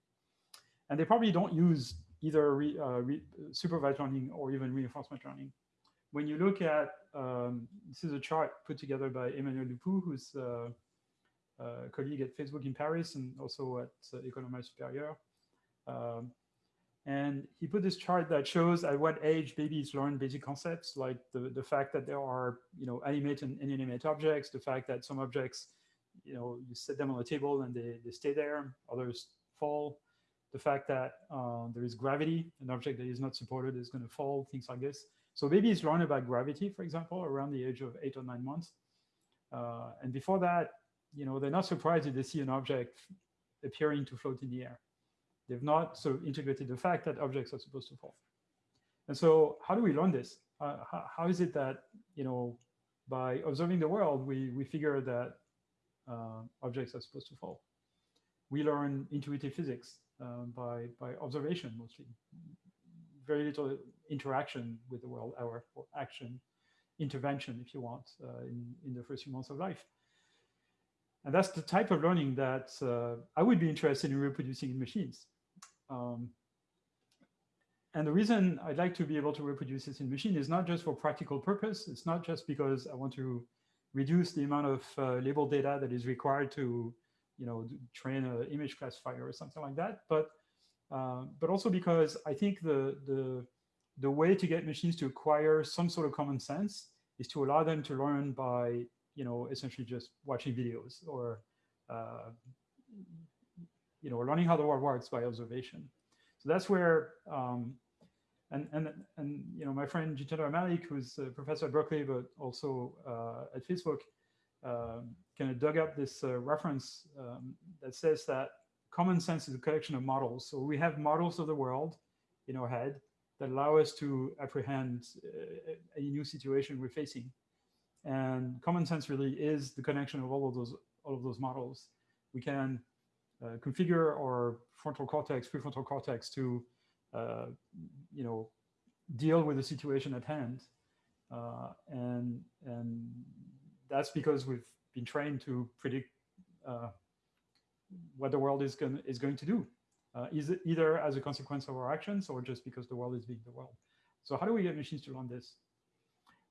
And they probably don't use either re, uh, re, supervised learning or even reinforcement learning. When you look at, um, this is a chart put together by Emmanuel Dupoux, who's uh, a colleague at Facebook in Paris and also at uh, École Normale Supérieure. And he put this chart that shows at what age babies learn basic concepts, like the, the fact that there are, you know, animate and inanimate objects, the fact that some objects, you know, you set them on a table and they, they stay there, others fall, the fact that uh, there is gravity, an object that is not supported is going to fall, things like this. So babies learn about gravity, for example, around the age of eight or nine months. Uh, and before that, you know, they're not surprised if they see an object appearing to float in the air. They've not sort of integrated the fact that objects are supposed to fall. And so how do we learn this? Uh, how, how is it that, you know, by observing the world, we, we figure that uh, objects are supposed to fall? We learn intuitive physics uh, by, by observation mostly. Very little interaction with the world, our or action, intervention, if you want, uh, in, in the first few months of life. And that's the type of learning that uh, I would be interested in reproducing in machines. Um, and the reason I'd like to be able to reproduce this in machine is not just for practical purpose. It's not just because I want to reduce the amount of uh, label data that is required to, you know, train an image classifier or something like that. But uh, but also because I think the the the way to get machines to acquire some sort of common sense is to allow them to learn by, you know, essentially just watching videos or uh, you know, learning how the world works by observation. So that's where, um, and, and, and, you know, my friend Jitendra Malik, who's a professor at Berkeley, but also uh, at Facebook, um, kind of dug up this uh, reference um, that says that common sense is a collection of models. So we have models of the world in our head that allow us to apprehend uh, a new situation we're facing. And common sense really is the connection of all of those all of those models. We can uh, configure our frontal cortex, prefrontal cortex to, uh, you know, deal with the situation at hand. Uh, and, and that's because we've been trained to predict uh, what the world is, going is going to do, uh, is either as a consequence of our actions or just because the world is being the world. So how do we get machines to learn this?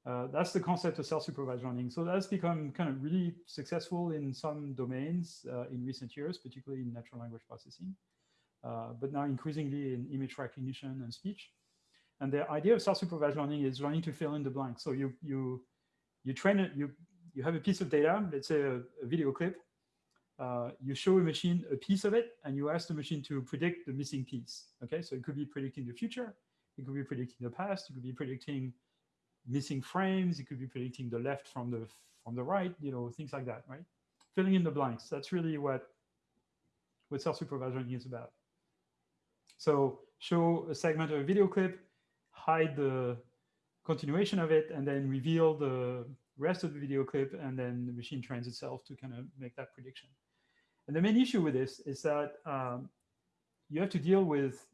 Uh, that's the concept of self-supervised learning. So that's become kind of really successful in some domains uh, in recent years, particularly in natural language processing, uh, but now increasingly in image recognition and speech. And the idea of self-supervised learning is learning to fill in the blanks. So you you you train it. You you have a piece of data, let's say a, a video clip. Uh, you show a machine a piece of it, and you ask the machine to predict the missing piece. Okay, so it could be predicting the future, it could be predicting the past, it could be predicting missing frames. It could be predicting the left from the from the right, you know, things like that, right? Filling in the blanks. That's really what what self-supervision is about. So show a segment of a video clip, hide the continuation of it, and then reveal the rest of the video clip, and then the machine trains itself to kind of make that prediction. And the main issue with this is that um, you have to deal with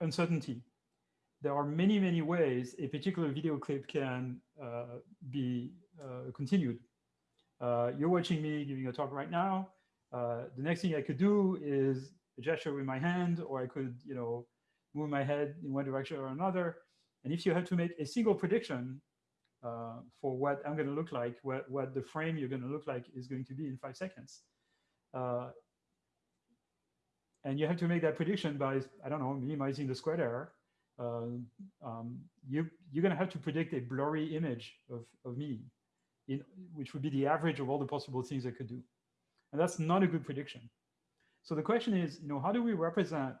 uncertainty there are many, many ways a particular video clip can uh, be uh, continued. Uh, you're watching me giving a talk right now. Uh, the next thing I could do is a gesture with my hand, or I could, you know, move my head in one direction or another. And if you have to make a single prediction uh, for what I'm going to look like, what, what the frame you're going to look like is going to be in five seconds, uh, and you have to make that prediction by, I don't know, minimizing the square error, um, you, you're going to have to predict a blurry image of, of me, in, which would be the average of all the possible things I could do. And that's not a good prediction. So the question is, you know, how do we represent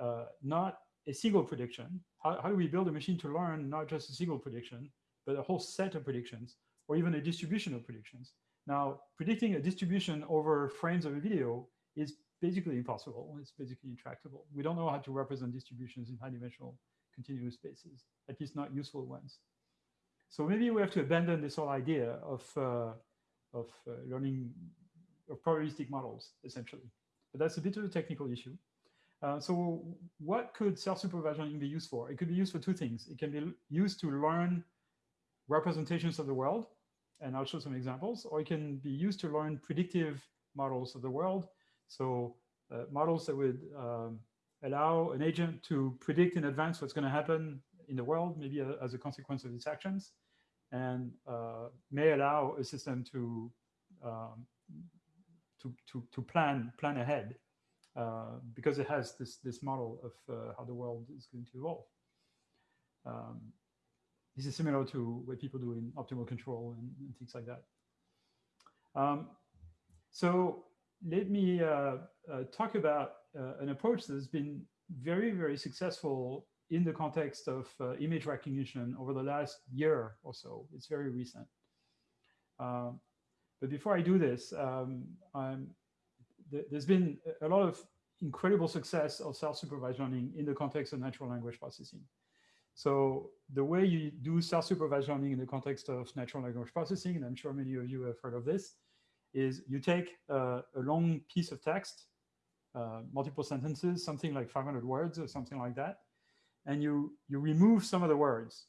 uh, not a single prediction? How, how do we build a machine to learn not just a single prediction, but a whole set of predictions, or even a distribution of predictions? Now, predicting a distribution over frames of a video is basically impossible. It's basically intractable. We don't know how to represent distributions in high-dimensional continuous spaces, at least not useful ones. So maybe we have to abandon this whole idea of, uh, of uh, learning of probabilistic models, essentially. But that's a bit of a technical issue. Uh, so what could self-supervised learning be used for? It could be used for two things. It can be used to learn representations of the world, and I'll show some examples, or it can be used to learn predictive models of the world. So uh, models that would um, allow an agent to predict in advance what's going to happen in the world, maybe a, as a consequence of its actions, and uh, may allow a system to um, to, to, to plan plan ahead uh, because it has this this model of uh, how the world is going to evolve. Um, this is similar to what people do in optimal control and, and things like that. Um, so let me uh, uh talk about uh, an approach that has been very, very successful in the context of uh, image recognition over the last year or so. It's very recent. Um, but before I do this, um, th there's been a lot of incredible success of self-supervised learning in the context of natural language processing. So the way you do self-supervised learning in the context of natural language processing, and I'm sure many of you have heard of this, is you take uh, a long piece of text, uh, multiple sentences, something like 500 words or something like that, and you, you remove some of the words,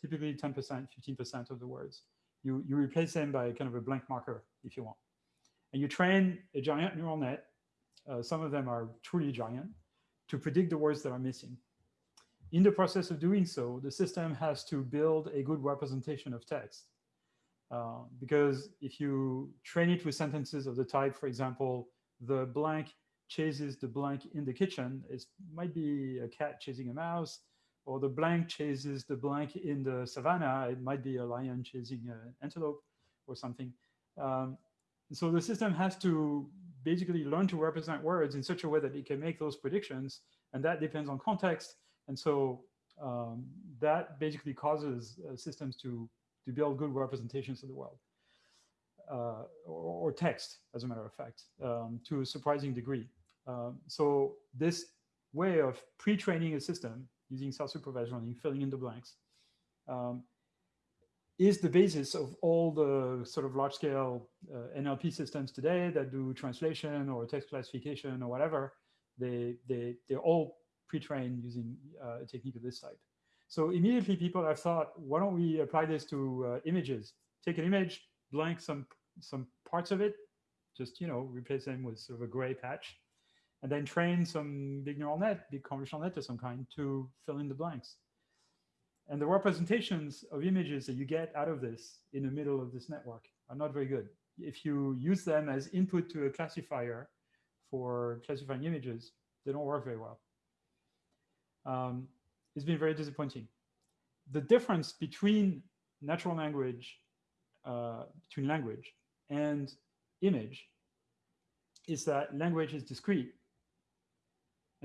typically 10%, 15% of the words. You, you replace them by kind of a blank marker if you want. And you train a giant neural net, uh, some of them are truly giant, to predict the words that are missing. In the process of doing so, the system has to build a good representation of text. Uh, because if you train it with sentences of the type, for example, the blank chases the blank in the kitchen, it might be a cat chasing a mouse, or the blank chases the blank in the savannah, it might be a lion chasing an antelope or something. Um, so the system has to basically learn to represent words in such a way that it can make those predictions, and that depends on context. And so um, that basically causes uh, systems to, to build good representations of the world. Uh, or, or, text, as a matter of fact, um, to a surprising degree. Um, so this way of pre-training a system using self-supervised learning, filling in the blanks, um, is the basis of all the sort of large-scale uh, NLP systems today that do translation or text classification or whatever. They, they, they're all pre-trained using uh, a technique of this type. So immediately people have thought, why don't we apply this to uh, images? Take an image, blank some, some parts of it, just, you know, replace them with sort of a gray patch, and then train some big neural net, big convolutional net of some kind to fill in the blanks. And the representations of images that you get out of this in the middle of this network are not very good. If you use them as input to a classifier for classifying images, they don't work very well. Um, it's been very disappointing. The difference between natural language, uh, between language and image is that language is discrete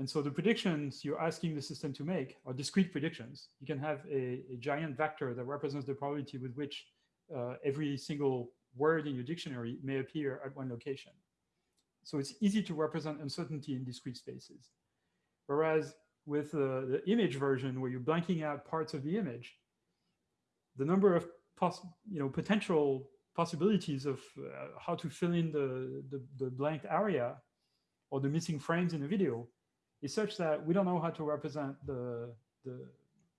and so the predictions you're asking the system to make are discrete predictions. You can have a, a giant vector that represents the probability with which uh, every single word in your dictionary may appear at one location. So it's easy to represent uncertainty in discrete spaces. Whereas with uh, the image version, where you're blanking out parts of the image, the number of you know, potential possibilities of uh, how to fill in the, the, the blank area or the missing frames in a video is such that we don't know how to represent the, the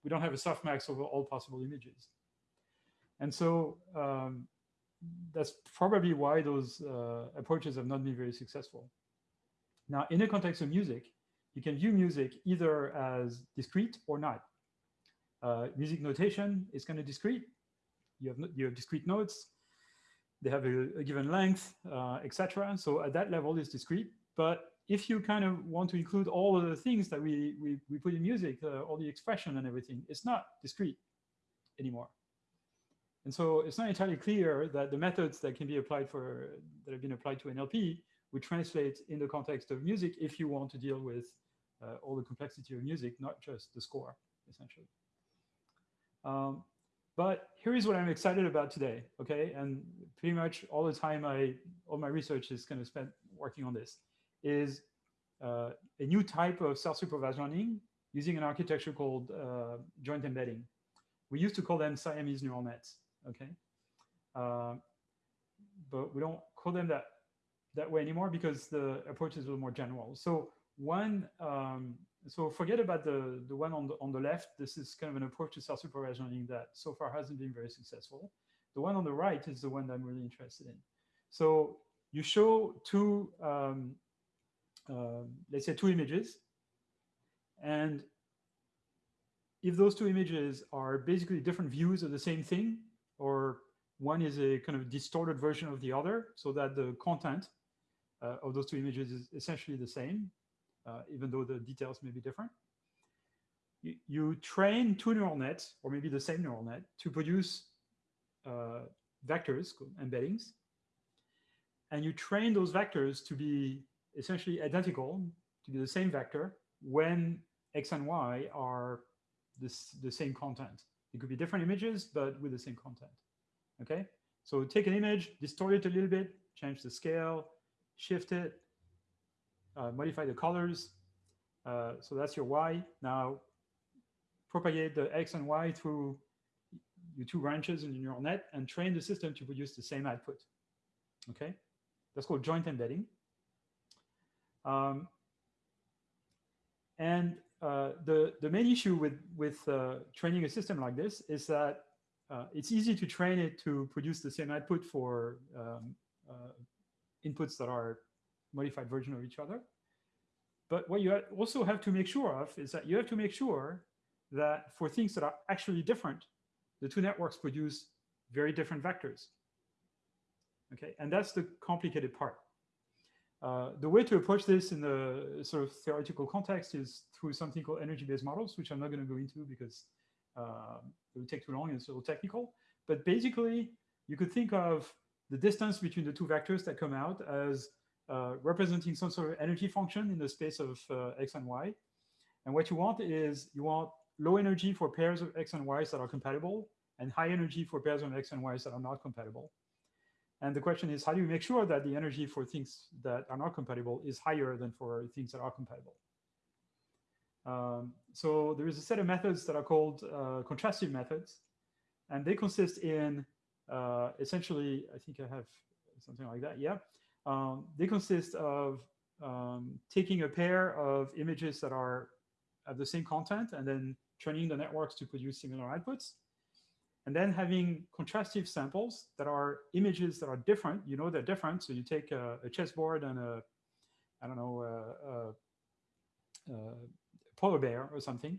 we don't have a softmax over all possible images. And so um, that's probably why those uh, approaches have not been very successful. Now, in the context of music, you can view music either as discrete or not. Uh, music notation is kind of discrete. You have, you have discrete notes. They have a, a given length, uh, etc. So at that level, it's discrete. But if you kind of want to include all of the things that we, we, we put in music, uh, all the expression and everything, it's not discrete anymore. And so it's not entirely clear that the methods that can be applied for, that have been applied to NLP would translate in the context of music if you want to deal with uh, all the complexity of music, not just the score, essentially. Um, but here is what I'm excited about today, okay? And pretty much all the time I, all my research is kind of spent working on this is uh, a new type of self-supervised learning using an architecture called uh, joint embedding. We used to call them Siamese neural nets, okay? Uh, but we don't call them that that way anymore because the approach is a little more general. So one, um, so forget about the, the one on the, on the left. This is kind of an approach to self-supervised learning that so far hasn't been very successful. The one on the right is the one that I'm really interested in. So you show two, um, uh, let's say two images. And if those two images are basically different views of the same thing, or one is a kind of distorted version of the other, so that the content uh, of those two images is essentially the same, uh, even though the details may be different. You, you, train two neural nets, or maybe the same neural net, to produce uh, vectors, embeddings, and you train those vectors to be essentially identical, to be the same vector, when x and y are this, the same content. It could be different images, but with the same content. Okay, so take an image, distort it a little bit, change the scale, shift it, uh, modify the colors. Uh, so that's your y. Now propagate the x and y through your two branches in your neural net and train the system to produce the same output. Okay, that's called joint embedding. Um, and uh, the, the main issue with, with uh, training a system like this is that uh, it's easy to train it to produce the same output for um, uh, inputs that are modified version of each other. But what you also have to make sure of is that you have to make sure that for things that are actually different, the two networks produce very different vectors. Okay, and that's the complicated part. Uh, the way to approach this in the sort of theoretical context is through something called energy-based models, which I'm not going to go into because uh, it would take too long and it's a little technical. But basically, you could think of the distance between the two vectors that come out as uh, representing some sort of energy function in the space of uh, x and y. And what you want is you want low energy for pairs of x and y's that are compatible and high energy for pairs of x and y's that are not compatible. And the question is, how do you make sure that the energy for things that are not compatible is higher than for things that are compatible? Um, so there is a set of methods that are called uh, contrastive methods, and they consist in uh, essentially, I think I have something like that, yeah. Um, they consist of um, taking a pair of images that are of the same content and then training the networks to produce similar outputs and then having contrastive samples that are images that are different. You know they're different, so you take a, a chessboard and a, I don't know, a, a, a, polar bear or something,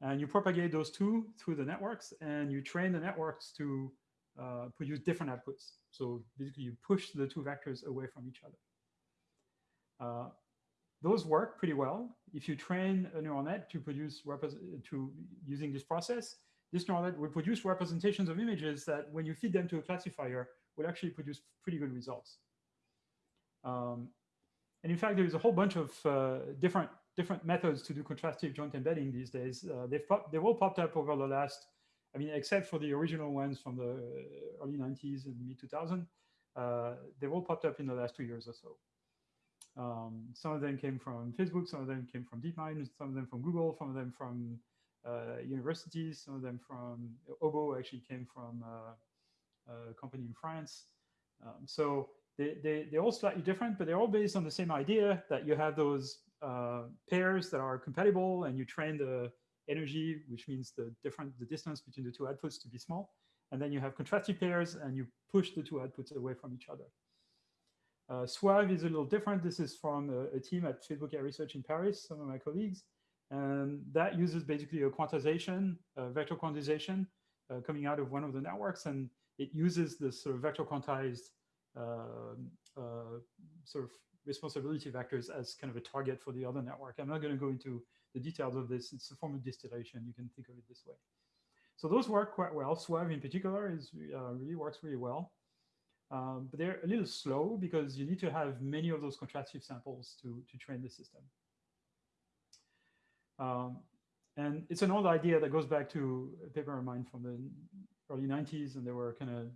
and you propagate those two through the networks, and you train the networks to uh, produce different outputs. So basically, you push the two vectors away from each other. Uh, those work pretty well. If you train a neural net to produce to using this process, this neural net will produce representations of images that when you feed them to a classifier will actually produce pretty good results. Um, and in fact, there is a whole bunch of uh, different different methods to do contrastive joint embedding these days. Uh, they've, they've all popped up over the last, I mean, except for the original ones from the early 90s and mid 2000, uh, they've all popped up in the last two years or so. Um, some of them came from Facebook, some of them came from DeepMind, some of them from Google, some of them from uh, universities, some of them from OBoW actually came from uh, a company in France. Um, so they, they, they're all slightly different, but they're all based on the same idea that you have those uh, pairs that are compatible and you train the energy, which means the different the distance between the two outputs to be small. And then you have contrastive pairs and you push the two outputs away from each other. Uh, SWAV is a little different. This is from a, a, team at Facebook AI Research in Paris, some of my colleagues. And that uses basically a quantization, a vector quantization uh, coming out of one of the networks. And it uses this sort of vector quantized uh, uh, sort of responsibility vectors as kind of a target for the other network. I'm not going to go into the details of this. It's a form of distillation. You can think of it this way. So those work quite well. SWAV in particular is uh, really works really well. Um, but they're a little slow because you need to have many of those contrastive samples to, to train the system. Um, and it's an old idea that goes back to a paper of mine from the early 90s, and there were kind of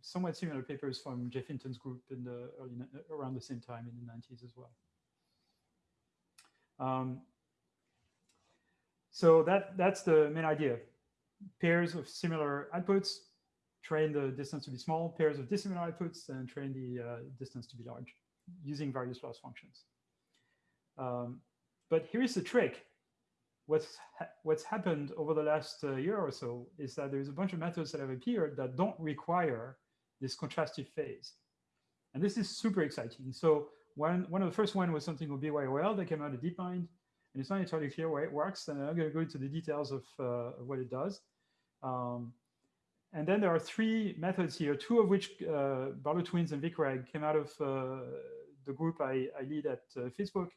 somewhat similar papers from Geoff Hinton's group in the early, around the same time in the 90s as well. Um, so that that's the main idea. Pairs of similar outputs, train the distance to be small, pairs of dissimilar outputs, and train the uh, distance to be large using various loss functions. Um, but here's the trick. What's, ha what's happened over the last uh, year or so is that there's a bunch of methods that have appeared that don't require this contrastive phase. And this is super exciting. So one, one of the first one was something called BYOL that came out of DeepMind. And it's not entirely clear why it works. And I'm going to go into the details of, uh, what it does. Um, and then there are three methods here, two of which uh, Barlow Twins and VicReg came out of uh, the group I, I lead at uh, Facebook.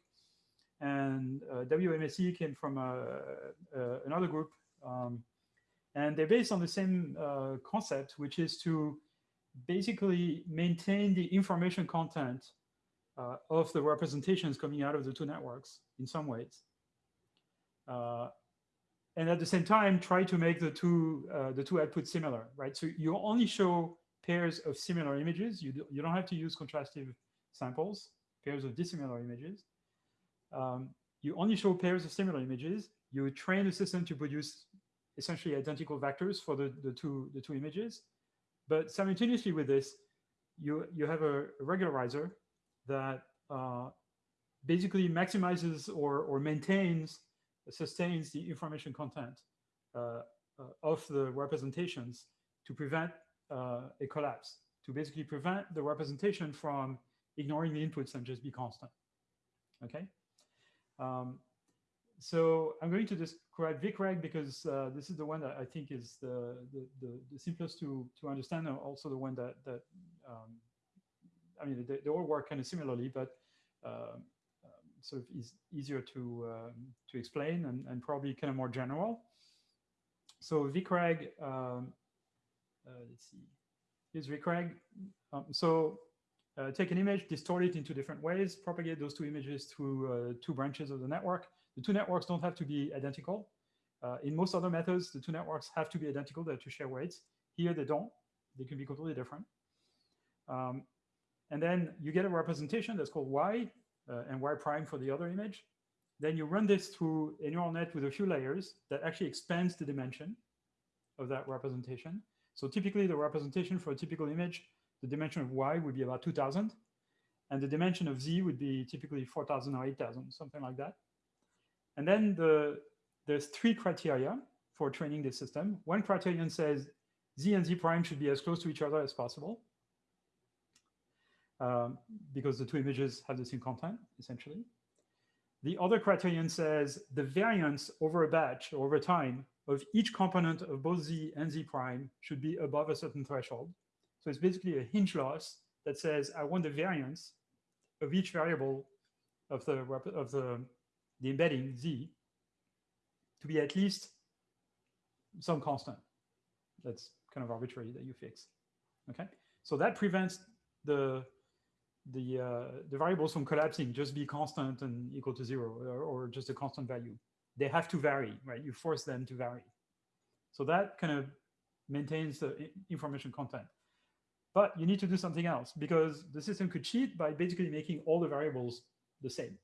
And uh, WMSE came from uh, uh, another group. Um, and they're based on the same concept, which is to basically maintain the information content of the representations coming out of the two networks in some ways. And at the same time, try to make the two the two outputs similar, right? So you only show pairs of similar images. You, do, you don't have to use contrastive samples, pairs of dissimilar images. Um, you only show pairs of similar images. You train the system to produce essentially identical vectors for the, the, two, the two images. But simultaneously with this, you, you have a, regularizer that uh, basically maximizes or, or maintains, sustains the information content uh, uh, of the representations to prevent uh, a collapse, to basically prevent the representation from ignoring the inputs and just be constant. Okay. Um, so I'm going to describe VicReg because uh, this is the one that I think is the, the, the, the, simplest to, to understand and also the one that, that um, I mean, they, they, all work kind of similarly, but uh, sort of is easier to, um, to explain and, and probably kind of more general. So VicReg, um, uh, let's see, here's VicReg. Um, so uh, take an image, distort it into different ways, propagate those two images through uh, two branches of the network. The two networks don't have to be identical. Uh, in most other methods, the two networks have to be identical, they have to share weights. Here they don't, they can be completely different. Um, and then you get a representation that's called y Uh, and y prime for the other image. Then you run this through a neural net with a few layers that actually expands the dimension of that representation. So typically the representation for a typical image the dimension of y would be about 2000 and the dimension of z would be typically 4000 or 8000 something like that and then the there's three criteria for training this system one criterion says z and z prime should be as close to each other as possible um, because the two images have the same content essentially the other criterion says the variance over a batch or over time of each component of both z and z prime should be above a certain threshold so it's basically a hinge loss that says I want the variance of each variable of the of the the embedding z to be at least some constant. That's kind of arbitrary that you fix. Okay, so that prevents the the uh, the variables from collapsing, just be constant and equal to zero, or, or just a constant value. They have to vary, right? You force them to vary. So that kind of maintains the information content. But you need to do something else because the system could cheat by basically making all the variables the same.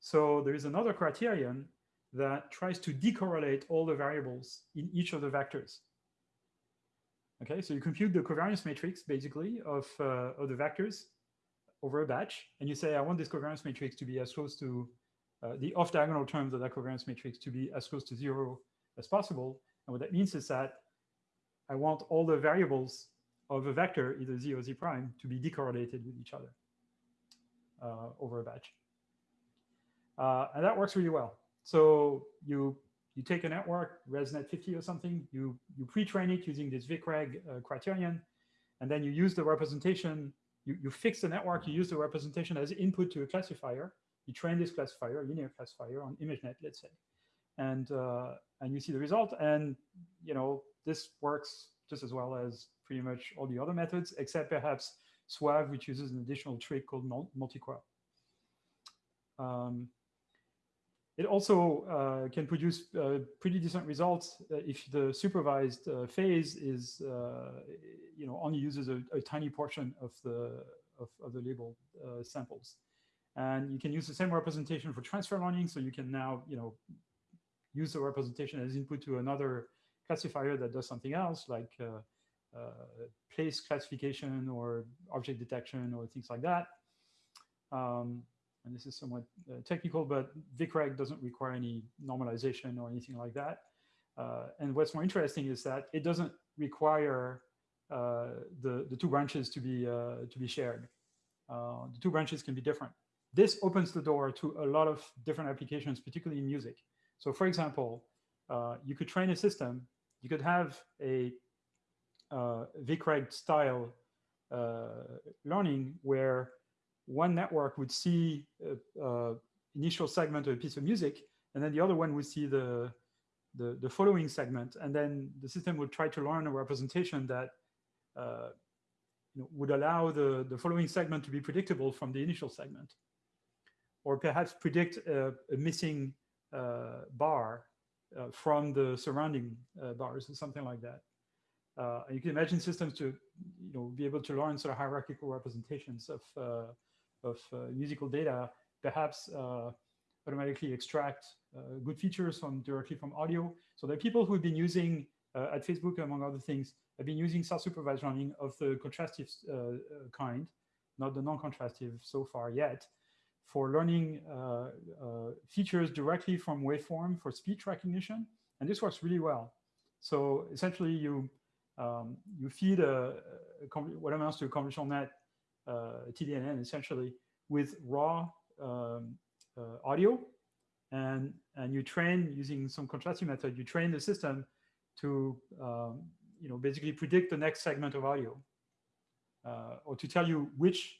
So there is another criterion that tries to decorrelate all the variables in each of the vectors. Okay, so you compute the covariance matrix basically of, uh, of the vectors over a batch, and you say, I want this covariance matrix to be as close to uh, the off-diagonal terms of that covariance matrix to be as close to zero as possible. And what that means is that I want all the variables of a vector, either z or z prime, to be decorrelated with each other uh, over a batch. Uh, and that works really well. So you you take a network, ResNet 50 or something, you, you pre-train it using this VicReg uh, criterion, and then you use the representation, you, you fix the network, you use the representation as input to a classifier, you train this classifier, linear classifier on ImageNet, let's say, and, uh, and you see the result, and you know this works just as well as pretty much all the other methods, except perhaps SWAV, which uses an additional trick called multi-crop. Um, it also uh, can produce uh, pretty decent results uh, if the supervised phase is, you know, only uses a, a, tiny portion of the of, of the labeled samples. And you can use the same representation for transfer learning. So you can now, you know, use the representation as input to another classifier that does something else, like uh, uh, place classification or object detection or things like that. Um, and this is somewhat uh, technical, but VicReg doesn't require any normalization or anything like that. Uh, and what's more interesting is that it doesn't require uh, the, the two branches to be, uh, to be shared. Uh, the two branches can be different. This opens the door to a lot of different applications, particularly in music. So for example, uh, you could train a system, you could have a VicReg style learning where one network would see a, initial segment of a piece of music, and then the other one would see the, the, the following segment, and then the system would try to learn a representation that uh, you know, would allow the, the following segment to be predictable from the initial segment, or perhaps predict a, a missing uh, bar uh, from the surrounding uh, bars or something like that. Uh, you can imagine systems to you know, be able to learn sort of hierarchical representations of uh, of uh, musical data, perhaps uh, automatically extract uh, good features from directly from audio. So are people who've been using at Facebook, among other things, have been using self-supervised learning of the contrastive kind, not the non-contrastive so far yet, for learning uh, uh, features directly from waveform for speech recognition. And this works really well. So essentially you, um, you feed a, a what amounts to a convolutional net TDNN essentially with raw um, uh, audio and, and you train using some contrasting method, you train the system to um, you know, basically predict the next segment of audio uh, or to tell you which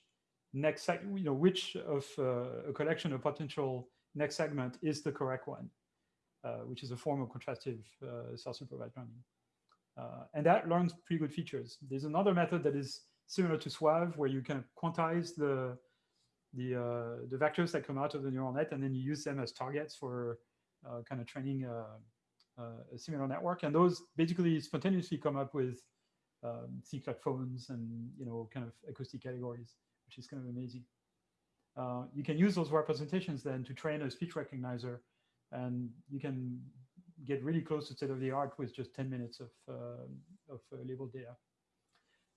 next you know, which of uh, a collection of potential next segment is the correct one, uh, which is a form of contrastive uh, self-supervised learning. and that learns pretty good features. There's another method that is similar to SWAV, where you can quantize the the uh, the vectors that come out of the neural net, and then you use them as targets for uh, kind of training a, uh, uh, a, similar network. And those basically spontaneously come up with um, like phones and you know kind of acoustic categories, which is kind of amazing. Uh, you can use those representations then to train a speech recognizer, and you can get really close to state of the art with just 10 minutes of, uh, of labeled data.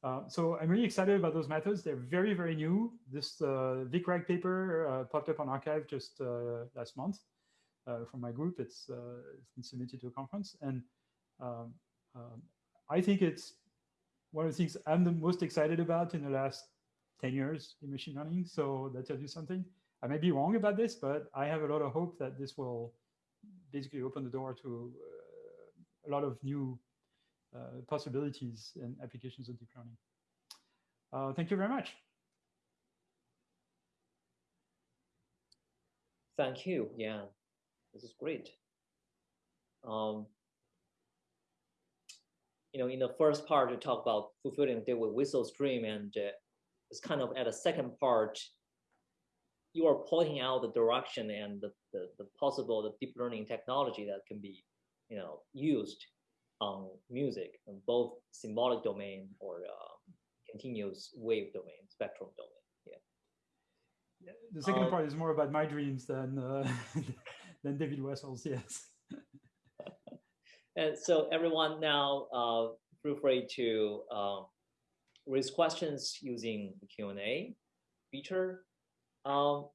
Uh, so I'm really excited about those methods. They're very, very new. This uh, VicReg paper uh, popped up on arXiv just uh, last month uh, from my group. It's, it's been submitted to a conference. And um, um, I think it's one of the things I'm the most excited about in the last 10 years in machine learning. So that tells you something. I may be wrong about this, but I have a lot of hope that this will basically open the door to a lot of new possibilities and applications of deep learning. Uh, thank you very much. Thank you. Yeah, this is great. Um, you know, in the first part, you talk about fulfilling the with whistle stream, and uh, it's kind of at the second part, you are pointing out the direction and the, the, the possible the deep learning technology that can be, you know, used on music, both symbolic domain or uh, continuous wave domain, spectrum domain. Yeah. yeah the second um, part is more about my dreams than uh, than David Wessel's. Yes. and so everyone now uh, feel free to um, raise questions using the Q&A feature. Um,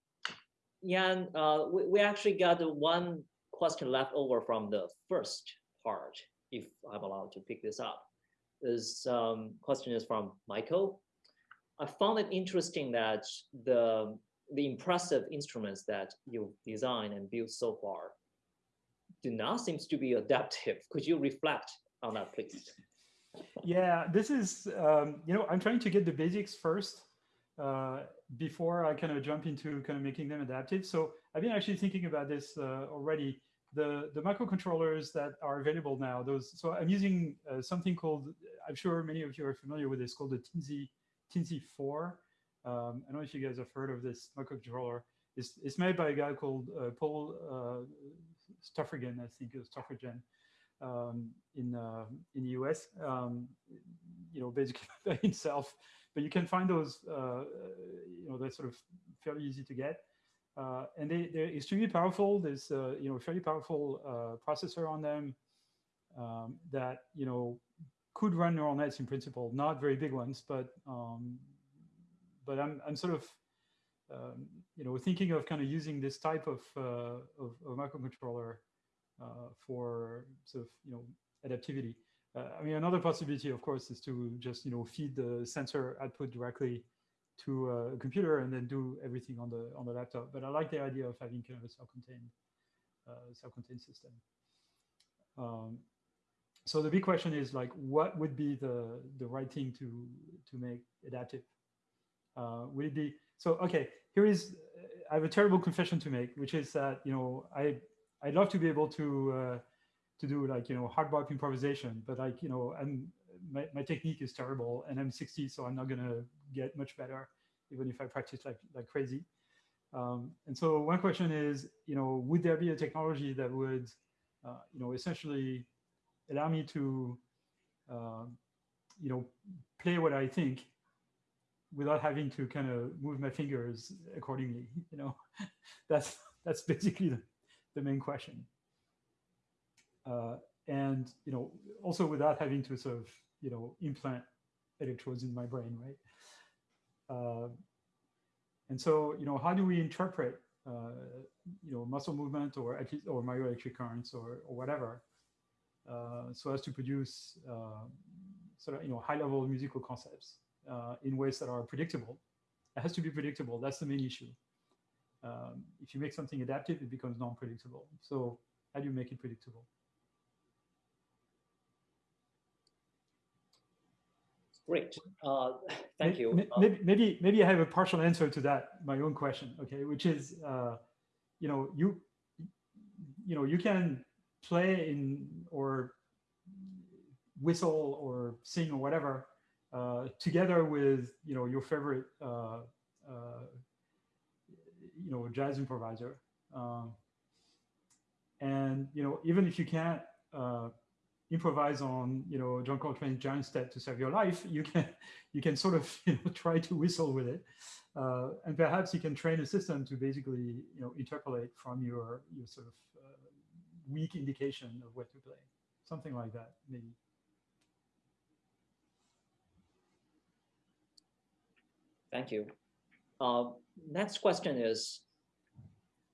yeah, uh, we, we actually got one question left over from the first part if I'm allowed to pick this up. This um, question is from Michael. I found it interesting that the, the impressive instruments that you've designed and built so far do not seem to be adaptive. Could you reflect on that, please? Yeah, this is, um, you know, I'm trying to get the basics first uh, before I kind of jump into kind of making them adaptive. So I've been actually thinking about this uh, already the, the microcontrollers that are available now, those, so I'm using uh, something called, I'm sure many of you are familiar with this, called the Teensy, Teensy 4. Um, I don't know if you guys have heard of this microcontroller. It's, it's made by a guy called uh, Paul uh, I think it was um, in, uh, in the US, um, you know, basically by himself. But you can find those, uh, you know, they're sort of fairly easy to get. Uh, and they, they're extremely powerful. There's uh, you know fairly powerful uh, processor on them um, that you know could run neural nets in principle, not very big ones, but um, but I'm I'm sort of um, you know thinking of kind of using this type of uh, of, of, microcontroller uh, for sort of you know adaptivity. Uh, I mean, another possibility, of course, is to just you know feed the sensor output directly to a computer and then do everything on the on the laptop. But I like the idea of having kind of a self-contained uh, self-contained system. Um, so the big question is like, what would be the the right thing to to make adaptive? Uh, would it be so? Okay, here is I have a terrible confession to make, which is that you know I I'd love to be able to uh, to do like you know hard bop improvisation, but like you know I'm my, my technique is terrible and I'm 60, so I'm not gonna get much better, even if I practice like, like crazy. Um, and so one question is, you know, would there be a technology that would, uh, you know, essentially allow me to, uh, you know, play what I think without having to kind of move my fingers accordingly, you know, that's, that's basically the, the main question. Uh, and, you know, also without having to sort of you know, implant electrodes in my brain, right? Uh, and so, you know, how do we interpret, uh, you know, muscle movement or or myoelectric currents or, or whatever, uh, so as to produce sort of, you know, high level musical concepts in ways that are predictable. It has to be predictable. That's the main issue. Um, if you make something adaptive, it becomes non-predictable. So how do you make it predictable? Great. Uh, thank you. Uh, maybe, maybe, maybe I have a partial answer to that, my own question. Okay, which is, uh, you know, you, you know, you can play in or whistle or sing or whatever uh, together with, you know, your favorite, uh, uh, you know, jazz improviser. Um, and you know, even if you can't improvise on you know John Coltrane's Giant Step to save your life, you can you can sort of you know try to whistle with it, uh, and perhaps you can train a system to basically you know interpolate from your your sort of uh, weak indication of what to play, something like that maybe. Thank you. Uh, next question is,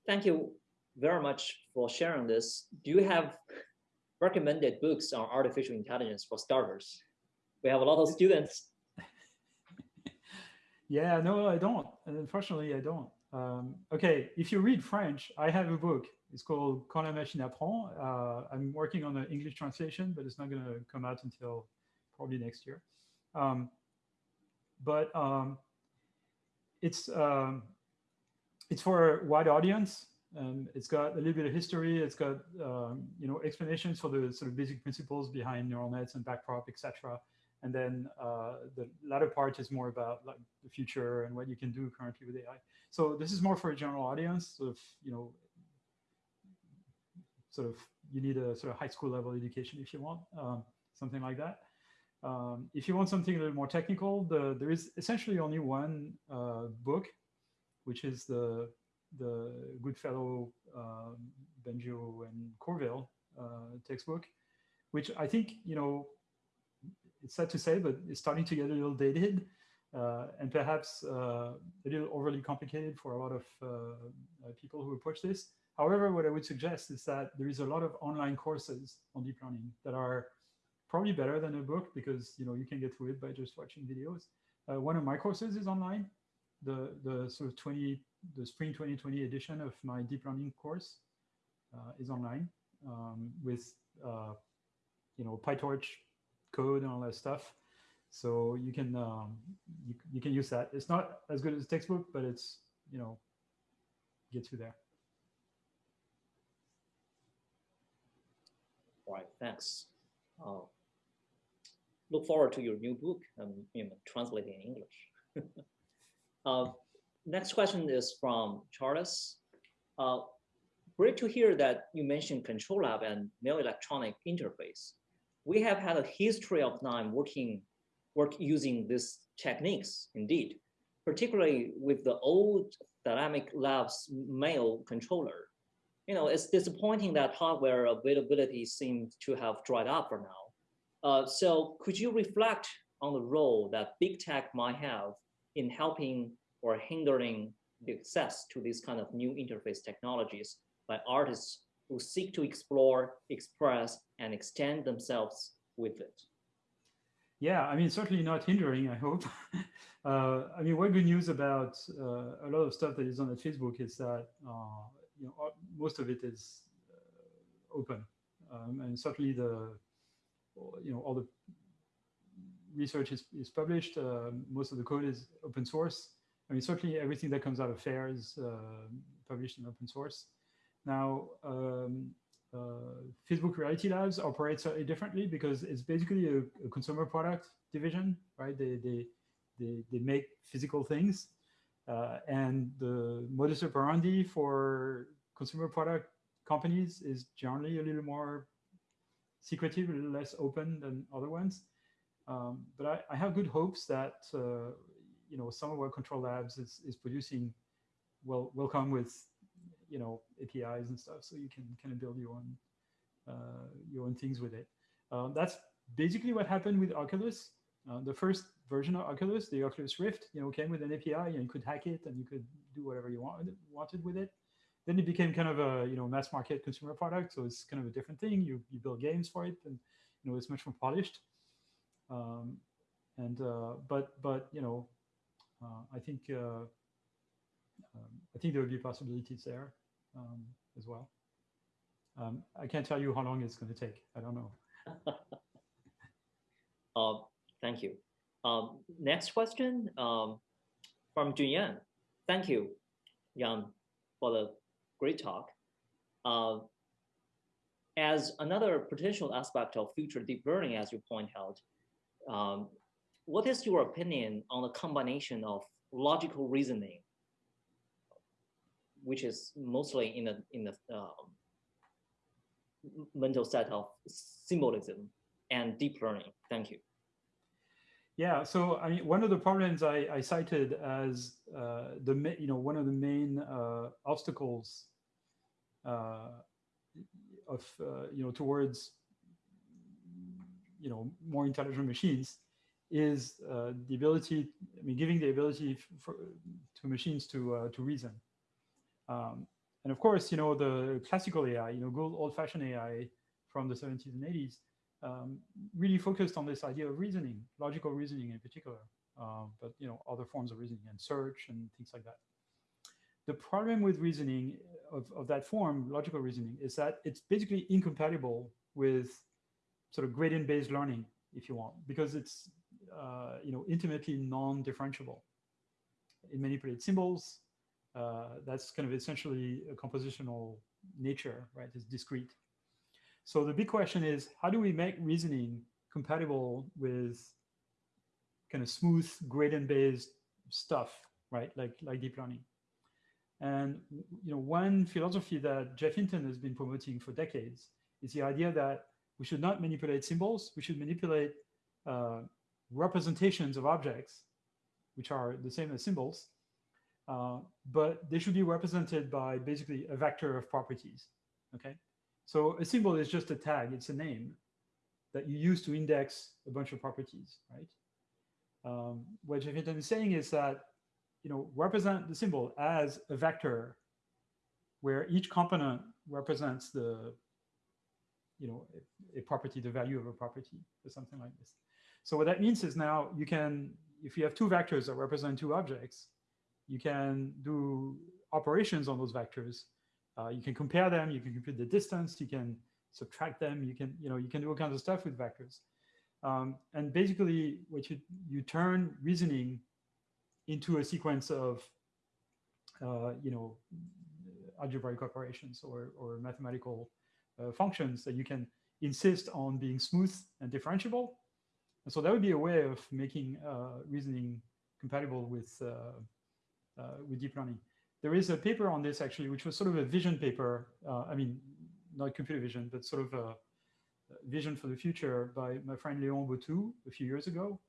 thank you very much for sharing this. Do you have recommended books on artificial intelligence for starters. We have a lot of students. yeah, no, I don't. And unfortunately, I don't. Um, okay, if you read French, I have a book. It's called Quand la machine apprend. Uh, I'm working on an English translation, but it's not going to come out until probably next year. Um, but um, it's um, it's for a wide audience. Um, it's got a little bit of history. It's got um, you know explanations for the sort of basic principles behind neural nets and backprop, etc. And then uh, the latter part is more about like the future and what you can do currently with AI. So this is more for a general audience, sort of you know, sort of you need a sort of high school level education if you want um, something like that. Um, if you want something a little more technical, the, there is essentially only one uh, book, which is the the Goodfellow, um, and Courville uh, textbook, which I think, you know, it's sad to say, but it's starting to get a little dated uh, and perhaps uh, a little overly complicated for a lot of people who approach this. However, what I would suggest is that there is a lot of online courses on deep learning that are probably better than a book because you know you can get through it by just watching videos. Uh, one of my courses is online. The the sort of 20 the spring 2020 edition of my deep learning course uh, is online um, with uh, you know PyTorch code and all that stuff. So you can um, you, you can use that. It's not as good as a textbook, but it's you know gets you there. All right, thanks. Uh, look forward to your new book, um, know, translated in English. uh, next question is from Charles. Uh, great to hear that you mentioned Control Lab and myoelectric interface. We have had a history of time working, work using these techniques indeed. particularly with the old Thalmic Labs Myo controller. You know, it's disappointing that hardware availability seems to have dried up for now. Uh, so could you reflect on the role that big tech might have in helping or hindering the access to these kind of new interface technologies by artists who seek to explore, express, and extend themselves with it? Yeah, I mean, certainly not hindering, I hope. uh, I mean, one good news about uh, a lot of stuff that is on the Facebook is that, uh, you know, most of it is uh, open. Um, and certainly the, you know, all the research is, is published. Uh, most of the code is open source. I mean, certainly everything that comes out of FAIR is uh, published in open source. Now, um, uh, Facebook Reality Labs operates slightly differently because it's basically a, a, consumer product division, right? They, they, they, they make physical things. Uh, and the modus operandi for consumer product companies is generally a little more secretive, a little less open than other ones. Um, but I, I, have good hopes that uh, you know some of our Control Labs is, is producing will will come with you know APIs and stuff, so you can kind of build your own uh, your own things with it. Um, that's basically what happened with Oculus. Uh, the first version of Oculus, the Oculus Rift, you know, came with an API and you could hack it and you could do whatever you wanted wanted with it. Then it became kind of a you know mass market consumer product, so it's kind of a different thing. You you build games for it, and you know it's much more polished. Um, and uh, but but you know, I think uh, um, I think there will be possibilities there um, as well. Um, I can't tell you how long it's going to take. I don't know. uh, thank you. Next question um, from Junyan. Thank you, Yann, for the great talk. Uh, as another potential aspect of future deep learning, as you point out, um, what is your opinion on the combination of logical reasoning, which is mostly in the in the um, mental set of symbolism and deep learning? Thank you. Yeah, so I mean, one of the problems I, I cited as uh, the you know one of the main uh, obstacles uh, of uh, you know towards you know more intelligent machines is uh, the ability, I mean, giving the ability for, to machines to uh, to reason. Um, and of course, you know, the classical AI, you know, good old-fashioned AI from the 70s and 80s, um, really focused on this idea of reasoning, logical reasoning in particular, uh, but you know, other forms of reasoning and search and things like that. The problem with reasoning of, of that form, logical reasoning, is that it's basically incompatible with sort of gradient-based learning, if you want, because it's uh, you know intimately non-differentiable. It manipulates symbols. Uh, that's kind of essentially a compositional nature, right? It's discrete. So the big question is, how do we make reasoning compatible with kind of smooth gradient-based stuff, right? Like like deep learning. And you know, one philosophy that Geoff Hinton has been promoting for decades is the idea that we should not manipulate symbols. We should manipulate uh, representations of objects, which are the same as symbols, uh, but they should be represented by basically a vector of properties, okay? So a symbol is just a tag, it's a name that you use to index a bunch of properties, right? Um, what Hinton is saying is that, you know, represent the symbol as a vector where each component represents the you know, a, a, property, the value of a property or something like this. So what that means is now you can, if you have two vectors that represent two objects, you can do operations on those vectors. Uh, you can compare them, you can compute the distance, you can subtract them, you can, you know, you can do all kinds of stuff with vectors. Um, and basically what you, you turn reasoning into a sequence of, uh, you know, algebraic operations or, or mathematical uh, functions that you can insist on being smooth and differentiable. And so that would be a way of making uh, reasoning compatible with, uh, uh, with deep learning. There is a paper on this actually, which was sort of a vision paper. Uh, I mean, not computer vision, but sort of a vision for the future by my friend Léon Bottou a few years ago.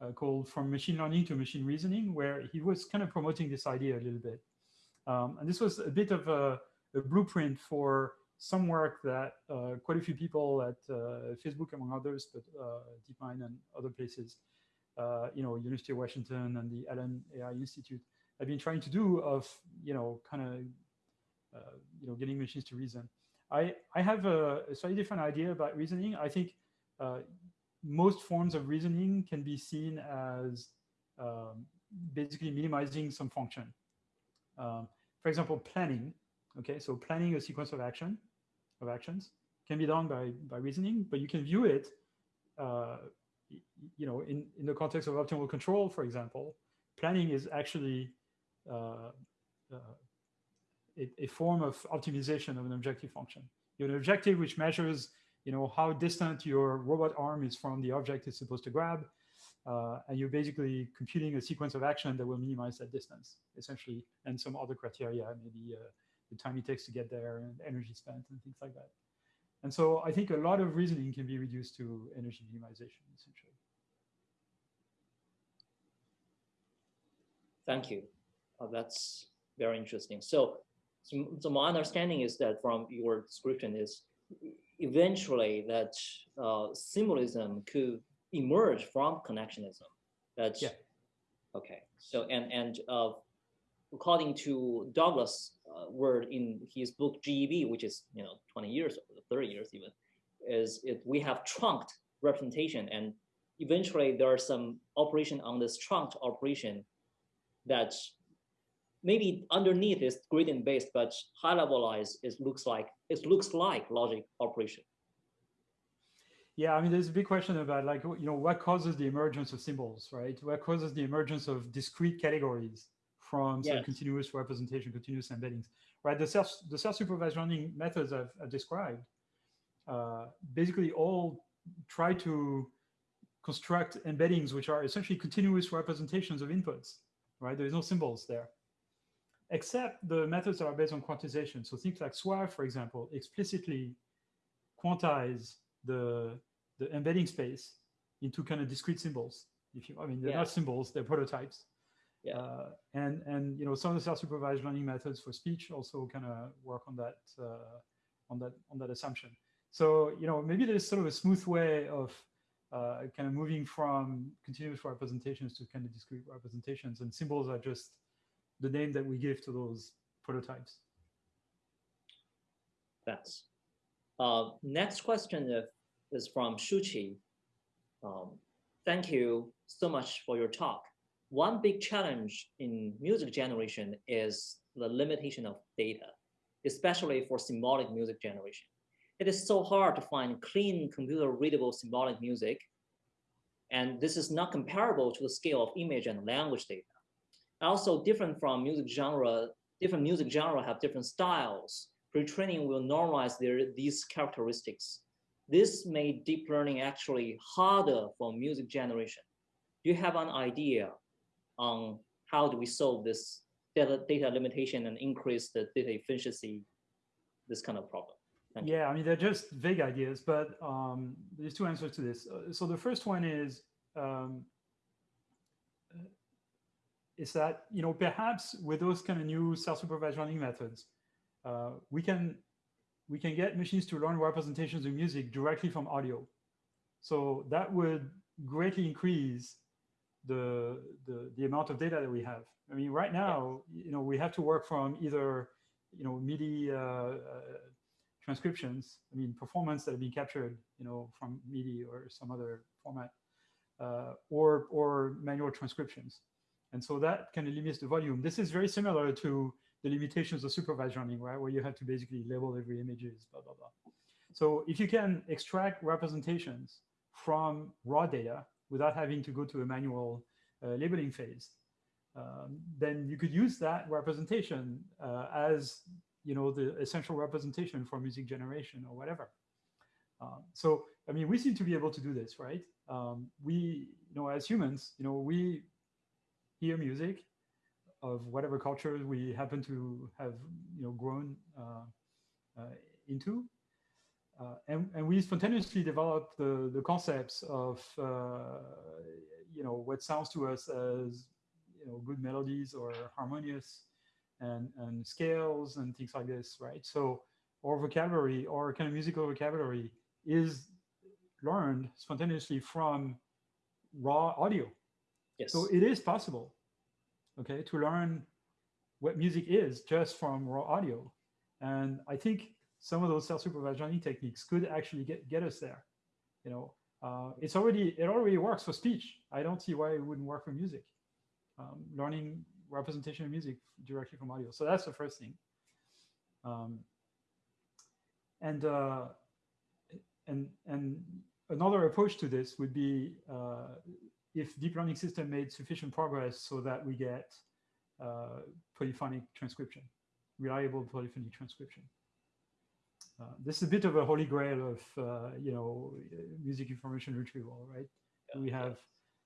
uh, called From Machine Learning to Machine Reasoning, where he was kind of promoting this idea a little bit. Um, and this was a bit of a, a blueprint for some work that uh, quite a few people at uh, Facebook, among others, but uh, DeepMind and other places, uh, you know, University of Washington and the Allen AI Institute have been trying to do of, you know, kind of, uh, you know, getting machines to reason. I, I have a, a slightly different idea about reasoning. I think uh, most forms of reasoning can be seen as um, basically minimizing some function. Um, for example, planning. Okay, so planning a sequence of action of actions can be done by by reasoning, but you can view it, uh, you know, in in the context of optimal control, for example. Planning is actually uh, uh, a, a form of optimization of an objective function. You have an objective which measures you know, how distant your robot arm is from the object it's supposed to grab. Uh, and you're basically computing a sequence of action that will minimize that distance, essentially, and some other criteria, maybe uh, the time it takes to get there and energy spent and things like that. And so I think a lot of reasoning can be reduced to energy minimization, essentially. Thank you. Uh, that's very interesting. So, so, so my understanding is that from your description is eventually that uh, symbolism could emerge from connectionism. That's yeah. okay. So and and uh, according to Douglas' uh, word in his book GEB, which is you know 20 years, or 30 years even, is it we have chunked representation and eventually there are some operation on this chunked operation that maybe underneath is gradient based, but high levelized, it looks like it looks like logic operation. Yeah, I mean, there's a big question about like, you know, what causes the emergence of symbols, right? What causes the emergence of discrete categories from yes. continuous representation, continuous embeddings, right? The self, the self-supervised learning methods I've, I've described uh, basically all try to construct embeddings which are essentially continuous representations of inputs, right? There's no symbols there except the methods that are based on quantization. So things like SWAV, for example, explicitly quantize the, the embedding space into kind of discrete symbols. If you, I mean, they're yeah. not symbols, they're prototypes. Yeah. Uh, and and you know some of the self-supervised learning methods for speech also kind of work on that uh, on that on that assumption. So you know maybe there's sort of a smooth way of uh, kind of moving from continuous representations to kind of discrete representations, and symbols are just the name that we give to those prototypes. Thanks. Uh, next question is from Shuchi. Um, thank you so much for your talk. One big challenge in music generation is the limitation of data, especially for symbolic music generation. It is so hard to find clean computer readable symbolic music. And this is not comparable to the scale of image and language data also different from music genre, different music genre have different styles. Pre-training will normalize their, these characteristics. This made deep learning actually harder for music generation. Do you have an idea on how do we solve this data, data limitation and increase the data efficiency, this kind of problem? Yeah. I mean, they're just vague ideas, but um, there's two answers to this. Uh, so the first one is um, is that you know perhaps with those kind of new self-supervised learning methods, uh, we can we can get machines to learn representations of music directly from audio. So that would greatly increase the, the, the amount of data that we have. I mean, right now, you know, we have to work from either, you know, MIDI uh, uh, transcriptions, I mean, performance that have been captured, you know, from MIDI or some other format, uh, or, or manual transcriptions. And so that kind of limits the volume. This is very similar to the limitations of supervised learning, right? Where you have to basically label every images, blah, blah, blah. So if you can extract representations from raw data without having to go to a manual uh, labeling phase, um, then you could use that representation uh, as you know the essential representation for music generation or whatever. Um, so I mean, we seem to be able to do this, right? Um, we, you know, as humans, you know, we hear music of whatever culture we happen to have you know grown uh, uh, into uh, and, and we spontaneously developed the, the concepts of, uh, you know, what sounds to us as, you know, good melodies or harmonious and, and scales and things like this, right? So our vocabulary or kind of musical vocabulary is learned spontaneously from raw audio. Yes. So it is possible, okay, to learn what music is just from raw audio. And I think some of those self-supervised learning techniques could actually get, get us there. You know, uh, it's already, it already works for speech. I don't see why it wouldn't work for music. Um, learning representation of music directly from audio. So that's the first thing. Um, and, uh, and, and another approach to this would be uh, if deep learning system made sufficient progress so that we get uh, polyphonic transcription, reliable polyphonic transcription. Uh, this is a bit of a holy grail of, uh, you know, music information retrieval, right? Yeah, we have,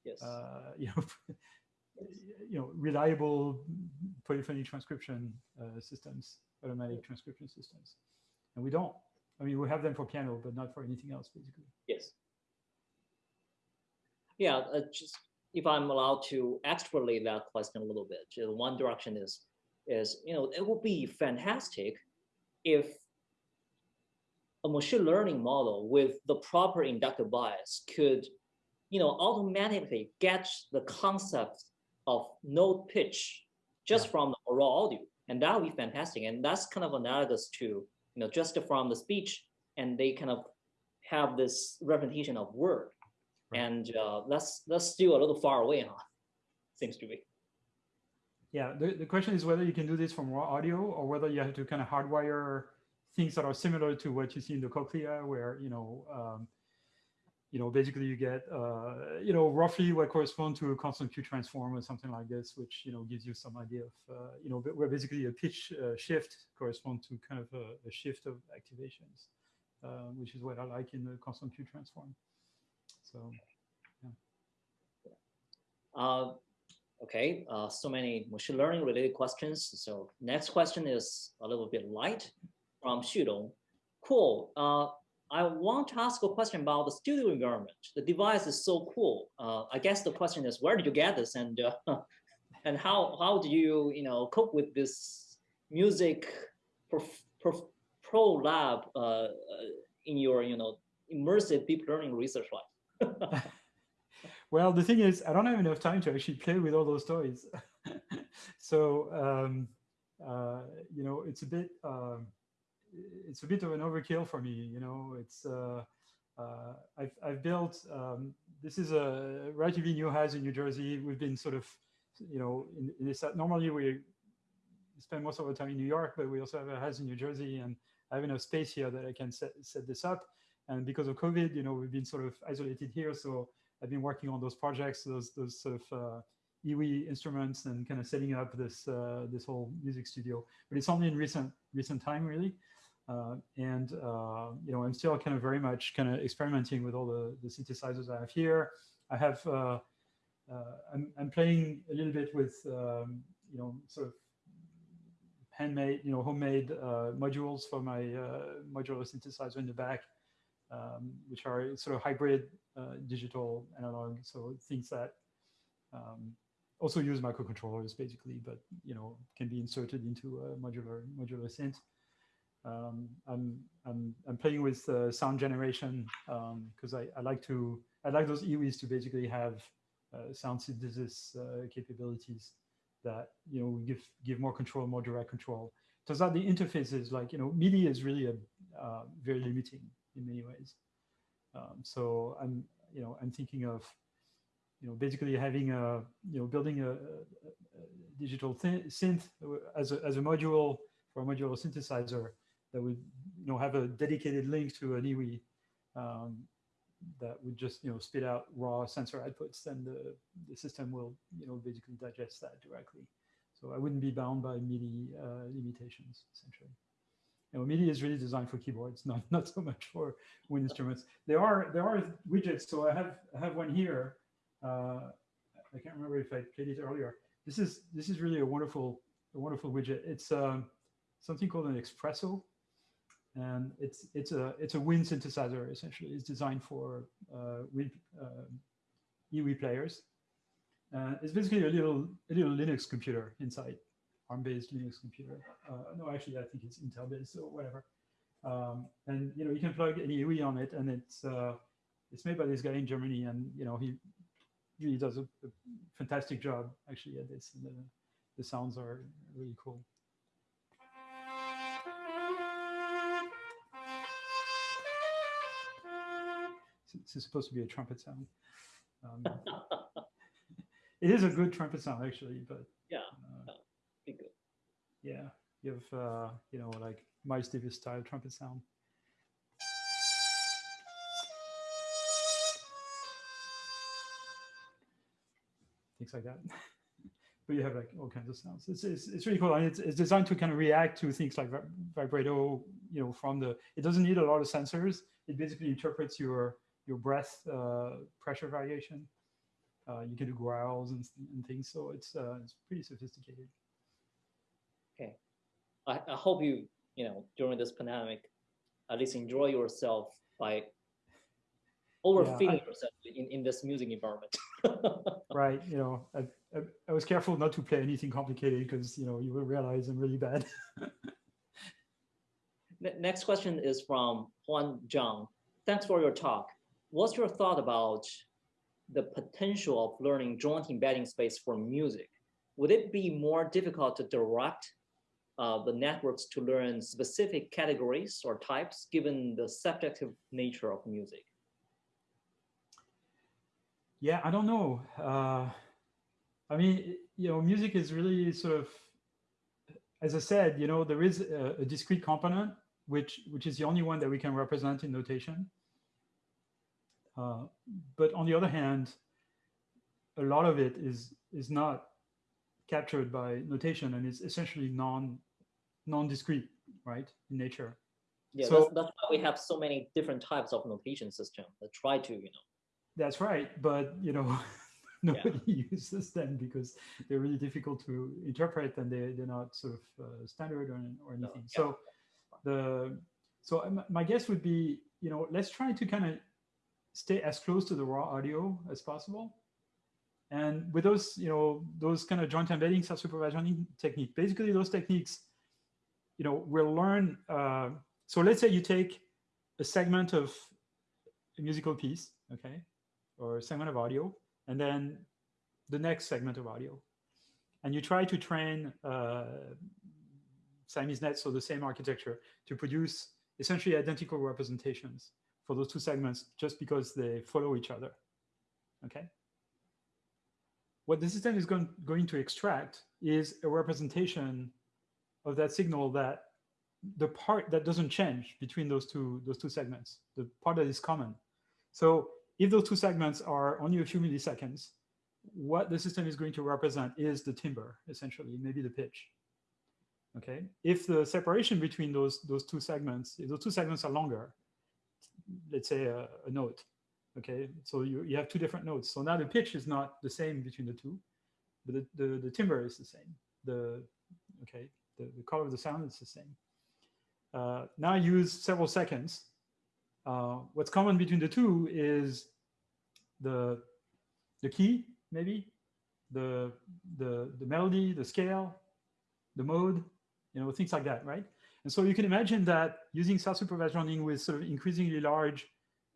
yes. Uh, you know, you know, reliable polyphonic transcription uh, systems, automatic transcription systems, and we don't. I mean, we have them for piano, but not for anything else, basically. Yes. Yeah, uh, just if I'm allowed to extrapolate that question a little bit, one direction is, is you know, it would be fantastic if a machine learning model with the proper inductive bias could, you know, automatically get the concept of note pitch just yeah. from the raw audio, and that would be fantastic. And that's kind of analogous to, you know, just from the speech, and they kind of have this representation of word, right. and uh, that's that's still a little far away, huh? Seems to be. Yeah, the, the question is whether you can do this from raw audio or whether you have to kind of hardwire things that are similar to what you see in the cochlea, where you know, um, you know, basically you get, uh, you know, roughly what corresponds to a constant Q transform or something like this, which you know gives you some idea of, uh, you know, where basically a pitch uh, shift corresponds to kind of a, a shift of activations, uh, which is what I like in the constant Q transform. So, yeah. Uh, okay, uh, so many machine learning related questions. So next question is a little bit light from Xudong. Cool. Uh, I want to ask a question about the studio environment. The device is so cool. Uh, I guess the question is, where did you get this, and uh, and how how do you you know cope with this music pro, pro, pro lab uh, in your you know immersive deep learning research life? well, the thing is, I don't have enough time to actually play with all those toys. so um, uh, you know, it's a bit. Um, it's a bit of an overkill for me. You know, it's uh, uh, I've I've built um, this is a relatively new house in New Jersey. We've been sort of, you know, in, in this normally we spend most of our time in New York, but we also have a house in New Jersey, and I have enough space here that I can set set this up. And because of COVID, you know, we've been sort of isolated here, so I've been working on those projects, those those sort of uh, EWI instruments, and kind of setting up this uh, this whole music studio. But it's only in recent recent time, really. Uh, and uh, you know, I'm still kind of very much kind of experimenting with all the, the synthesizers I have here. I have, uh, uh I'm, I'm playing a little bit with, um, you know, sort of handmade, you know, homemade uh, modules for my modular synthesizer in the back, um, which are sort of hybrid digital analog. So things that um, also use microcontrollers basically, but you know, can be inserted into a modular modular synth. Um, I'm, I'm, I'm playing with uh, sound generation because um, I, I like to, I like those EWIs to basically have uh, sound synthesis uh, capabilities that, you know, give, give more control, more direct control. Turns out the interfaces like, you know, MIDI is really a, uh, very limiting in many ways. Um, so I'm, you know, I'm thinking of, you know, basically having a, you know, building a, a, a digital synth as a, as a module for a modular synthesizer that would you know have a dedicated link to an EWI um, that would just you know spit out raw sensor outputs, then the, the system will you know basically digest that directly. So I wouldn't be bound by MIDI uh, limitations essentially. You know, MIDI is really designed for keyboards, not not so much for wind instruments. There are there are widgets. So I have I have one here. Uh, I can't remember if I played it earlier. This is this is really a wonderful a wonderful widget. It's um, something called an espresso and it's it's a it's a Win synthesizer essentially. It's designed for uh, Win uh, players. Uh, it's basically a little a little Linux computer inside, ARM-based Linux computer. Uh, no, actually, I think it's Intel-based or whatever. Um, and you know you can plug an EWI on it, and it's uh, it's made by this guy in Germany, and you know he really does a, a fantastic job actually at this. And The, the sounds are really cool. This is supposed to be a trumpet sound. Um, it is a good trumpet sound actually, but yeah, uh, be good. Yeah, you have uh, you know like Miles Davis style trumpet sound. Things like that. but you have like all kinds of sounds. It's, it's, it's really cool. And it's, it's designed to kind of react to things like vibrato, you know, from the, it doesn't need a lot of sensors. It basically interprets your, your breath uh, pressure variation. Uh, you can do growls and, and things. So it's, uh, it's pretty sophisticated. Okay. I, I hope you, you know, during this pandemic, at least enjoy yourself by overfeeding yeah, I, yourself in, in this music environment. right. You know, I, I, I, was careful not to play anything complicated because, you know, you will realize I'm really bad. Next question is from Juan Zhang. Thanks for your talk. What's your thought about the potential of learning joint embedding space for music? Would it be more difficult to direct uh, the networks to learn specific categories or types given the subjective nature of music? Yeah, I don't know. Uh, I mean, you know, music is really sort of, as I said, you know, there is a, a discrete component, which which is the only one that we can represent in notation. Uh, but on the other hand, a lot of it is is not captured by notation and it's essentially non non-discrete, right, in nature. Yeah, so, that's, that's why we have so many different types of notation system that try to, you know, that's right. But, you know, nobody yeah. uses them because they're really difficult to interpret and they, they're not sort of uh, standard or, or anything. No, yeah. So the, so my guess would be, you know, let's try to kind of stay as close to the raw audio as possible. And with those, you know, those kind of joint embedding self-supervised technique, basically those techniques, you know, we'll learn. Uh, so let's say you take a segment of a musical piece, okay, or a segment of audio, and then the next segment of audio. And you try to train uh, Siamese nets, so the same architecture, to produce essentially identical representations for those two segments just because they follow each other, okay? What the system is going, going to extract is a representation of that signal that the part that doesn't change between those two those two segments, the part that is common. So if those two segments are only a few milliseconds, what the system is going to represent is the timbre, essentially, maybe the pitch. Okay. If the separation between those those two segments, if those two segments are longer, let's say a, a note. Okay. So you, you have two different notes. So now the pitch is not the same between the two, but the, the, the timbre is the same. The okay, the, the color of the sound is the same. Uh, now use several seconds uh, what's common between the two is the the key, maybe, the the the melody, the scale, the mode, you know, things like that, right? And so you can imagine that using self-supervised learning with sort of increasingly large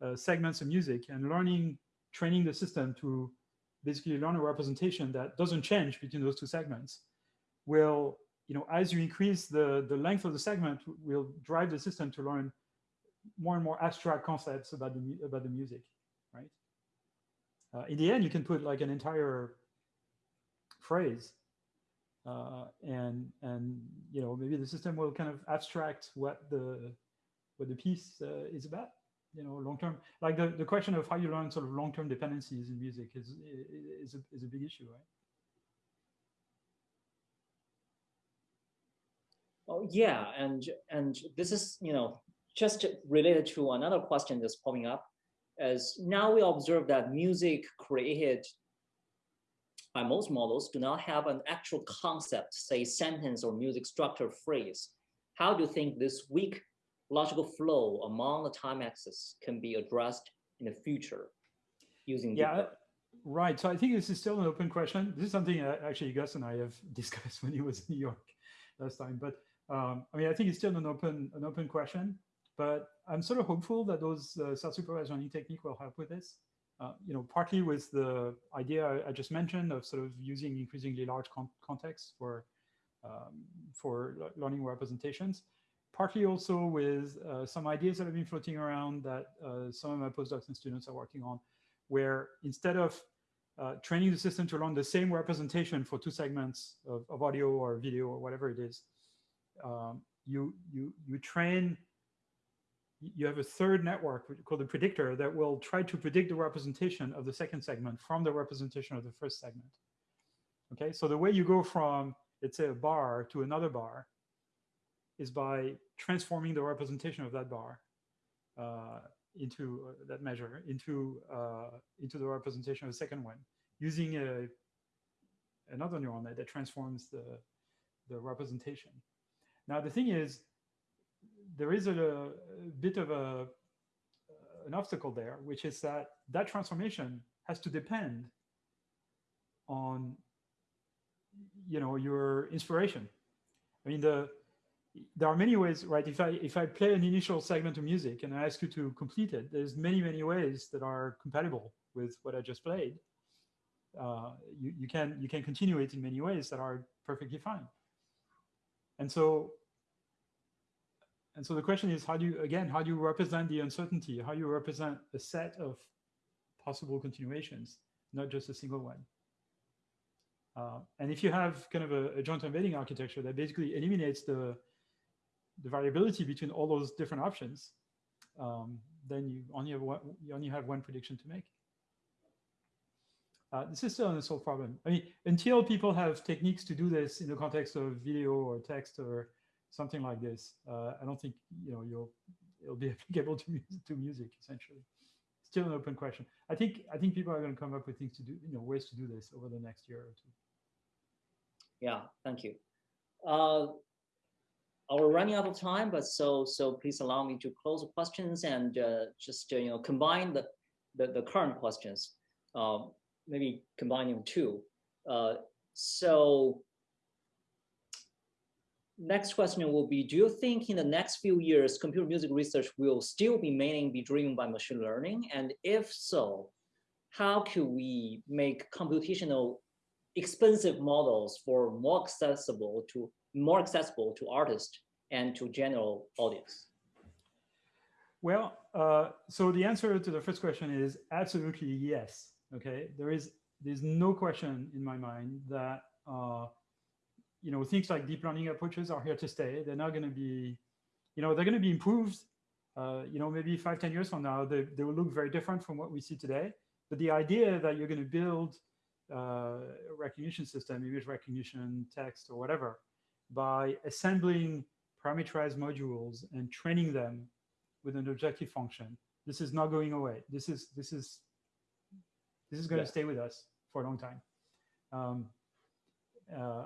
uh, segments of music and learning, training the system to basically learn a representation that doesn't change between those two segments will, you know, as you increase the, the length of the segment, will drive the system to learn more and more abstract concepts about the about the music, right? Uh, in the end, you can put like an entire phrase, uh, and and you know maybe the system will kind of abstract what the what the piece uh, is about. You know, long term, like the the question of how you learn sort of long term dependencies in music is is a, is a big issue, right? Oh yeah, and and this is you know just related to another question that's popping up, as now we observe that music created by most models do not have an actual concept, say sentence or music structure phrase. How do you think this weak logical flow among the time axes can be addressed in the future using Yeah, right. So I think this is still an open question. This is something uh, actually Gus and I have discussed when he was in New York last time. But um, I mean, I think it's still an open an open question. But I'm sort of hopeful that those uh, self-supervised learning technique will help with this. Uh, you know, partly with the idea I, just mentioned of sort of using increasingly large con contexts for um, for learning representations. Partly also with uh, some ideas that have been floating around that uh, some of my postdocs and students are working on, where instead of uh, training the system to learn the same representation for two segments of, of audio or video or whatever it is, um, you you you train. You have a third network called the predictor that will try to predict the representation of the second segment from the representation of the first segment. Okay, so the way you go from let's say a bar to another bar is by transforming the representation of that bar uh, into uh, that measure into uh, into the representation of the second one using a another neural net that transforms the the representation. Now the thing is, there is a, a bit of a an obstacle there, which is that that transformation has to depend on you know your inspiration. I mean the there are many ways, right? If I if I play an initial segment of music and I ask you to complete it, there's many many ways that are compatible with what I just played. Uh, you you can you can continue it in many ways that are perfectly fine. And so and so the question is, how do you again how do you represent the uncertainty? How do you represent a set of possible continuations, not just a single one? Uh, and if you have kind of a, a, joint embedding architecture that basically eliminates the, the variability between all those different options, um, then you only have one, you only have one prediction to make. Uh, this is still an unsolved problem. I mean, until people have techniques to do this in the context of video or text or something like this, uh, I don't think you know you'll it'll be applicable to to music essentially. Still an open question. I think I think people are going to come up with things to do, you know, ways to do this over the next year or two. Yeah, thank you. Uh, we're running out of time, but so so please allow me to close the questions and uh, just uh, you know combine the the, the current questions, uh, maybe combining two. Uh, so next question will be: Do you think in the next few years, computer music research will still be mainly be driven by machine learning? And if so, how could we make computational expensive models for more accessible to more accessible to artists and to general audience? Well, uh, so the answer to the first question is absolutely yes. Okay, there is there's no question in my mind that uh, you know things like deep learning approaches are here to stay. They're not going to be, you know, they're going to be improved. Uh, you know, maybe five, ten years from now, they, they will look very different from what we see today. But the idea that you're going to build uh, recognition system, image recognition, text, or whatever, by assembling parameterized modules and training them with an objective function. This is not going away. This is this is this is going yeah. to stay with us for a long time. Um, uh,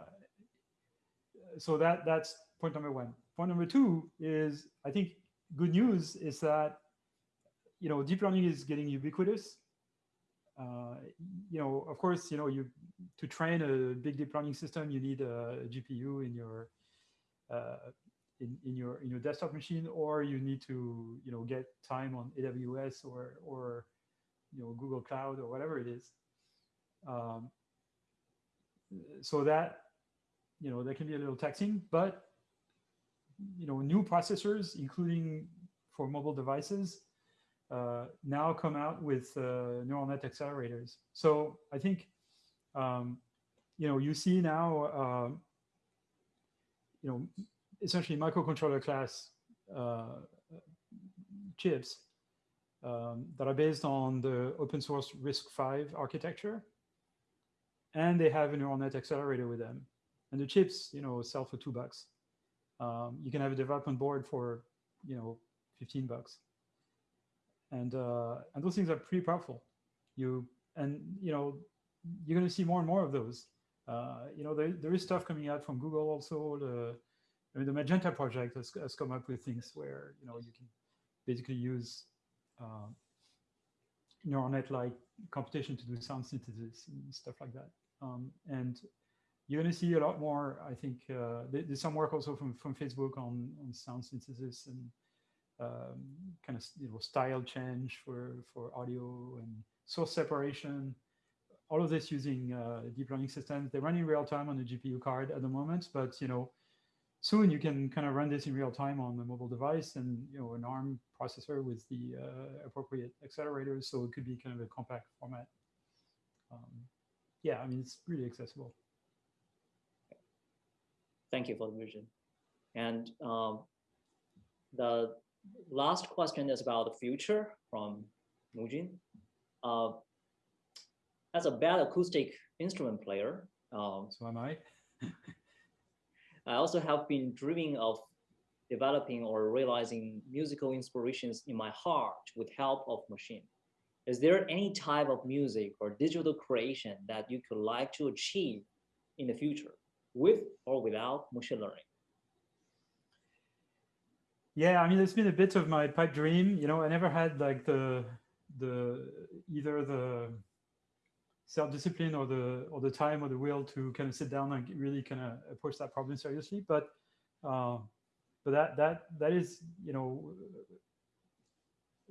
so that that's point number one. Point number two is I think good news is that you know deep learning is getting ubiquitous uh, you know, of course, you know, you to train a big deep learning system, you need a GPU in your uh, in, in your in your desktop machine, or you need to you know get time on AWS or or you know Google Cloud or whatever it is. Um, so that you know that can be a little taxing, but you know new processors, including for mobile devices, uh, now come out with uh, neural net accelerators. So I think, um, you know, you see now, um, you know, essentially microcontroller class uh, chips um, that are based on the open source RISC-V architecture, and they have a neural net accelerator with them. And the chips, you know, sell for two bucks. Um, you can have a development board for, you know, 15 bucks and uh, and those things are pretty powerful. You and you know you're going to see more and more of those. Uh, you know there, there is stuff coming out from Google also. The I mean, the Magenta project has, has come up with things where you know you can basically use uh, neural net-like computation to do sound synthesis and stuff like that. Um, and you're going to see a lot more. I think uh, there's some work also from from Facebook on on sound synthesis and um, kind of you know style change for for audio and source separation. All of this using uh, deep learning systems. They run in real time on the GPU card at the moment, but you know soon you can kind of run this in real time on a mobile device and you know an ARM processor with the uh, appropriate accelerators. So it could be kind of a compact format. Um, yeah, I mean it's really accessible. Thank you for the vision. And um, the last question is about the future from Mujin. Uh, as a bad acoustic instrument player, um, so am I. I also have been dreaming of developing or realizing musical inspirations in my heart with help of machine. Is there any type of music or digital creation that you could like to achieve in the future? With or without machine learning? Yeah, I mean, it's been a bit of my pipe dream. You know, I never had like the the either the self-discipline or the or the time or the will to kind of sit down and really kind of approach that problem seriously. But uh, but that that that is you know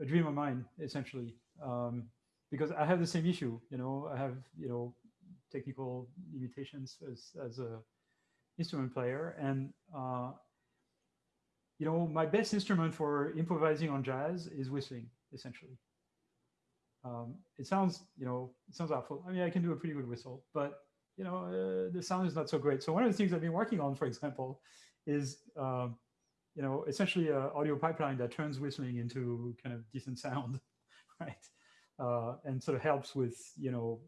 a dream of mine essentially um, because I have the same issue. You know, I have you know technical limitations as as a instrument player. And, uh, you know, my best instrument for improvising on jazz is whistling, essentially. Um, it sounds, you know, it sounds awful. I mean, I can do a pretty good whistle, but, you know, uh, the sound is not so great. So one of the things I've been working on, for example, is, um, you know, essentially an audio pipeline that turns whistling into kind of decent sound, right? Uh, and sort of helps with, you know,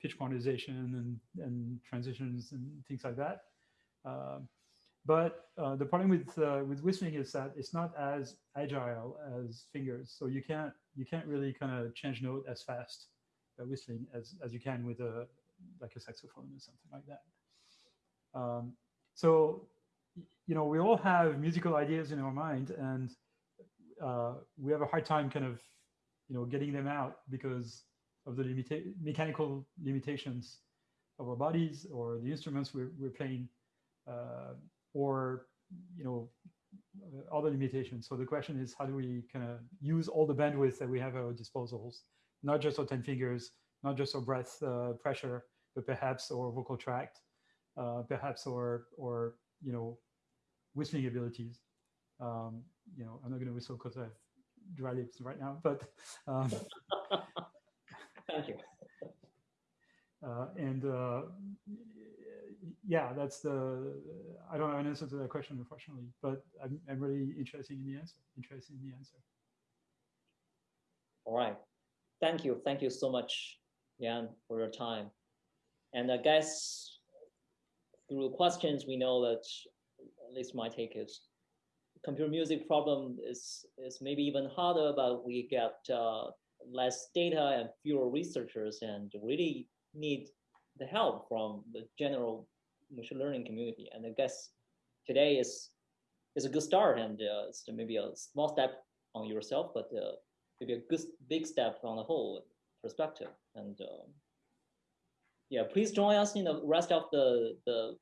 pitch quantization and, and transitions and things like that. Um, but uh, the problem with uh, with whistling is that it's not as agile as fingers, so you can't you can't really kind of change note as fast whistling as as you can with a like a saxophone or something like that. Um, so you know we all have musical ideas in our mind, and uh, we have a hard time kind of you know getting them out because of the limita mechanical limitations of our bodies or the instruments we're, we're playing or you know other limitations. So the question is, how do we kind of use all the bandwidth that we have at our disposals, not just our 10 fingers, not just our breath uh, pressure, but perhaps our vocal tract, uh, perhaps our, or, you know, whistling abilities. Um, you know, I'm not going to whistle because I have dry lips right now, but. Um, Thank you. Uh, and uh, yeah, that's the, I don't have an answer to that question, unfortunately, but I'm, I'm really interested in the answer, interested in the answer. All right. Thank you. Thank you so much, Yann, for your time. And I guess through questions, we know that, at least my take is, computer music problem is, is maybe even harder, but we get uh, less data and fewer researchers and really need the help from the general machine learning community. And I guess today is is a good start and uh, it's maybe a small step on yourself, but uh, maybe a good big step on the whole perspective. And um, yeah, please join us in the rest of the the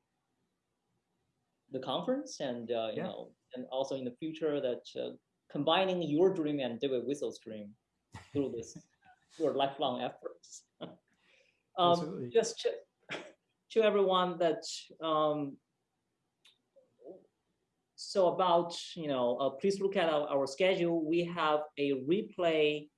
the conference, and uh, you yeah. know, and also in the future that uh, combining your dream and David Wessel's dream through this your lifelong efforts. um, just to everyone that um, so about you know uh, please look at our, our, schedule. We have a replay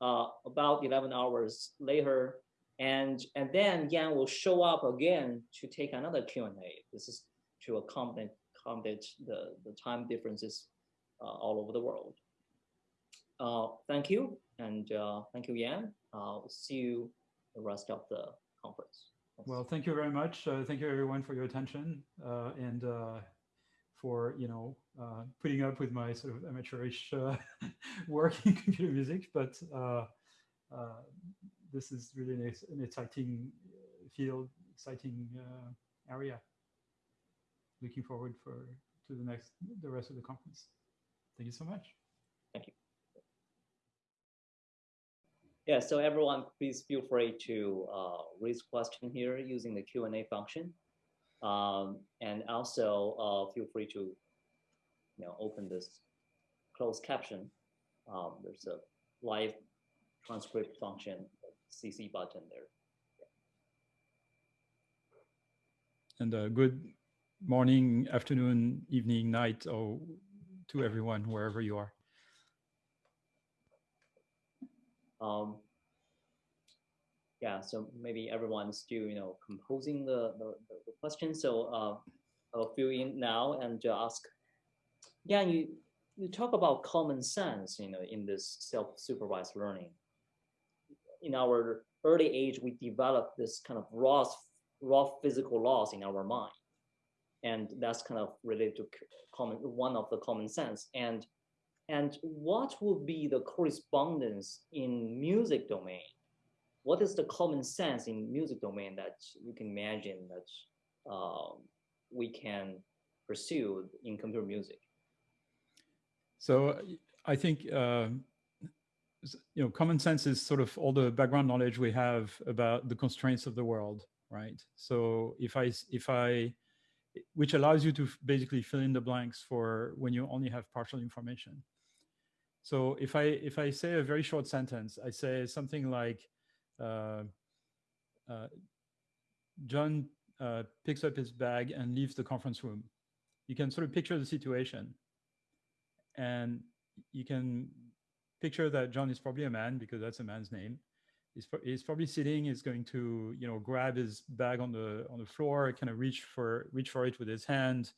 uh, about 11 hours later. And and then Yann will show up again to take another Q&A this is to accommodate, accommodate the, the time differences uh, all over the world. Uh, thank you. And uh, thank you Yann. Uh, see you the rest of the conference well, thank you very much. Uh, thank you everyone for your attention uh, and uh, for you know uh, putting up with my sort of amateurish uh, work in computer music. But uh, this is really an, an exciting field, exciting area. looking forward for to the next the rest of the conference. Thank you so much. Thank you. Yeah, so everyone, please feel free to uh, raise question here using the Q&A function. Um, and also uh, feel free to you know, open this closed caption. Um, there's a live transcript function, CC button there. And uh, good morning, afternoon, evening, night, or to everyone, wherever you are. Um, yeah, so maybe everyone's still, you know, composing the, the, the question. So uh, I'll fill in now and just ask. Yeah, you, you talk about common sense, you know, in this self-supervised learning. In our early age, we develop this kind of raw, raw physical laws in our mind. And that's kind of related to common, one of the common sense. And and what would be the correspondence in music domain? What is the common sense in music domain that you can imagine that um, we can pursue in computer music? So I think uh, you know common sense is sort of all the background knowledge we have about the constraints of the world, right? So if I if I which allows you to basically fill in the blanks for when you only have partial information. So if I if I say a very short sentence, I say something like, uh, uh, John uh, picks up his bag and leaves the conference room. You can sort of picture the situation, and you can picture that John is probably a man because that's a man's name. He's, he's probably sitting. He's going to you know grab his bag on the on the floor, kind of reach for reach for it with his hand,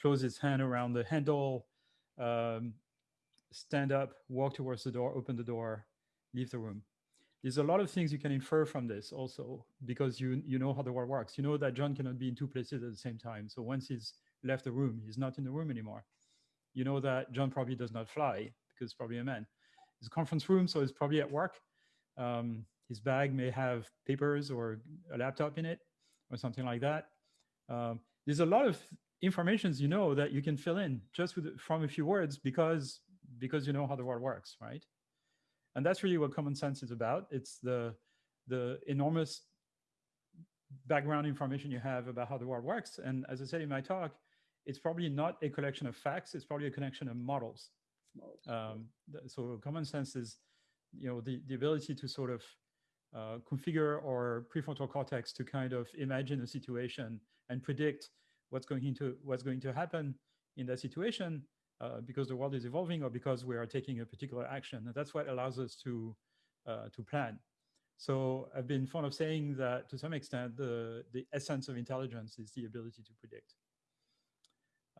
close his hand around the handle. Um, stand up, walk towards the door, open the door, leave the room. There's a lot of things you can infer from this also because you you know how the world works. You know that John cannot be in two places at the same time. So once he's left the room, he's not in the room anymore. You know that John probably does not fly because probably a man. It's a conference room, so he's probably at work. Um, his bag may have papers or a laptop in it or something like that. Um, there's a lot of informations you know that you can fill in just with from a few words because because you know how the world works, right? And that's really what common sense is about. It's the, the enormous background information you have about how the world works. And as I said in my talk, it's probably not a collection of facts, it's probably a collection of models. Um, so common sense is, you know, the, the ability to sort of uh, configure our prefrontal cortex to kind of imagine a situation and predict what's going into what's going to happen in that situation uh, because the world is evolving or because we are taking a particular action. And that's what allows us to, uh, to plan. So I've been fond of saying that to some extent, the, the essence of intelligence is the ability to predict.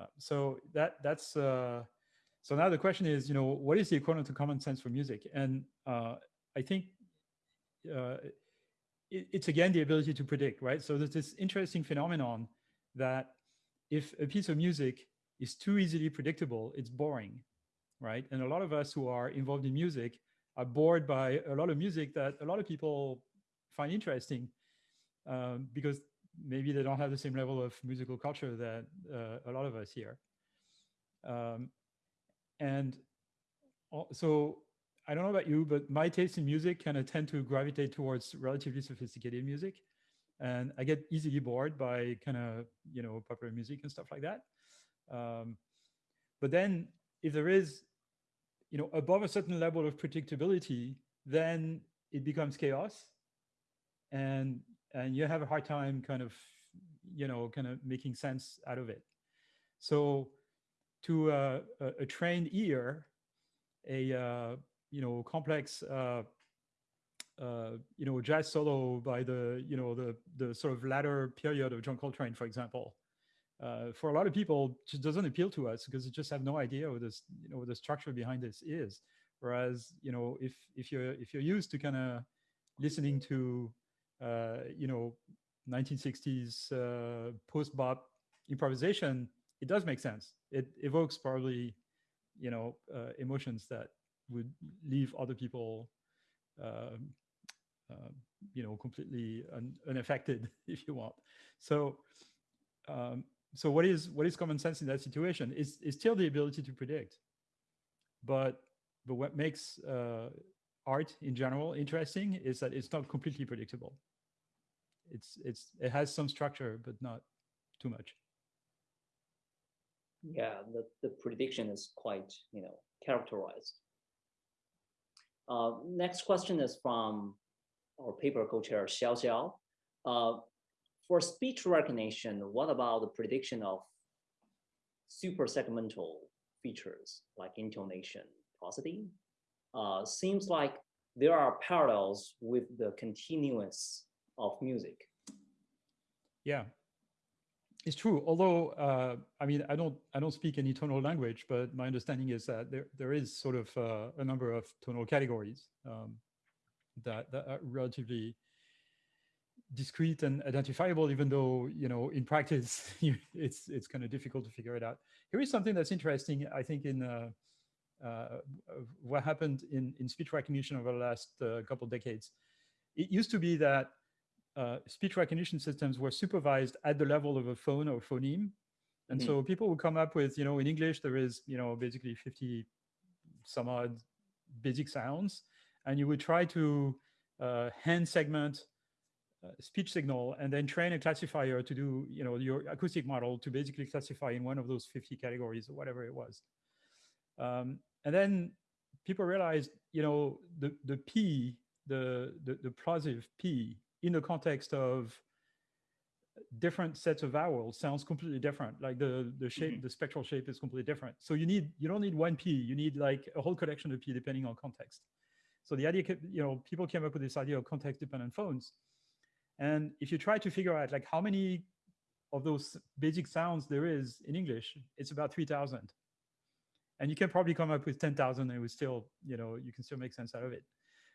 Uh, so that that's uh, so now the question is, you know, what is the equivalent to common sense for music? And uh, I think it, it's again the ability to predict, right? So there's this interesting phenomenon that if a piece of music is too easily predictable, it's boring, right? And a lot of us who are involved in music are bored by a lot of music that a lot of people find interesting um, because maybe they don't have the same level of musical culture that uh, a lot of us here. Um, and so I don't know about you, but my taste in music kind of tend to gravitate towards relatively sophisticated music. And I get easily bored by kind of, you know, popular music and stuff like that. Um, but then if there is, you know, above a certain level of predictability, then it becomes chaos and, and you have a hard time kind of, you know, kind of making sense out of it. So to a, a trained ear, a, uh, you know, complex, uh, uh, you know, jazz solo by the, you know, the, the sort of latter period of John Coltrane, for example, uh, for a lot of people just doesn't appeal to us because they just have no idea what this you know what the structure behind this is. Whereas you know if if you're if you're used to kind of listening to uh, you know 1960s uh, post bop improvisation it does make sense. It evokes probably you know uh, emotions that would leave other people um, uh, you know completely un unaffected if you want. So um, so what is what is common sense in that situation is is still the ability to predict, but but what makes uh, art in general interesting is that it's not completely predictable. It's it's it has some structure, but not too much. Yeah, the, the prediction is quite, you know, characterized. Uh, next question is from our paper co-chair Xiao Xiao. Uh, for speech recognition, what about the prediction of suprasegmental features like intonation, prosody? Uh, seems like there are parallels with the continuous of music. Yeah, it's true. Although, uh, I mean, I don't, I don't speak any tonal language, but my understanding is that there, there is sort of uh, a number of tonal categories um, that, that are relatively discrete and identifiable, even though, you know, in practice, it's, it's kind of difficult to figure it out. Here is something that's interesting, I think, in uh, uh, what happened in, in speech recognition over the last uh, couple decades. It used to be that uh, speech recognition systems were supervised at the level of a phone or phoneme. And mm -hmm. so people would come up with, you know, in English, there is, you know, basically 50 some odd basic sounds. And you would try to uh, hand segment speech signal and then train a classifier to do, you know, your acoustic model to basically classify in one of those 50 categories or whatever it was. Um, and then people realized, you know, the, the P, the, the, the plosive P in the context of different sets of vowels sounds completely different. Like the, the shape, mm -hmm. the spectral shape is completely different. So you need, you don't need one P, you need like a whole collection of P depending on context. So the idea, you know, people came up with this idea of context dependent phones. And if you try to figure out like how many of those basic sounds there is in English, it's about 3000. And you can probably come up with 10,000 and it would still, you know, you can still make sense out of it.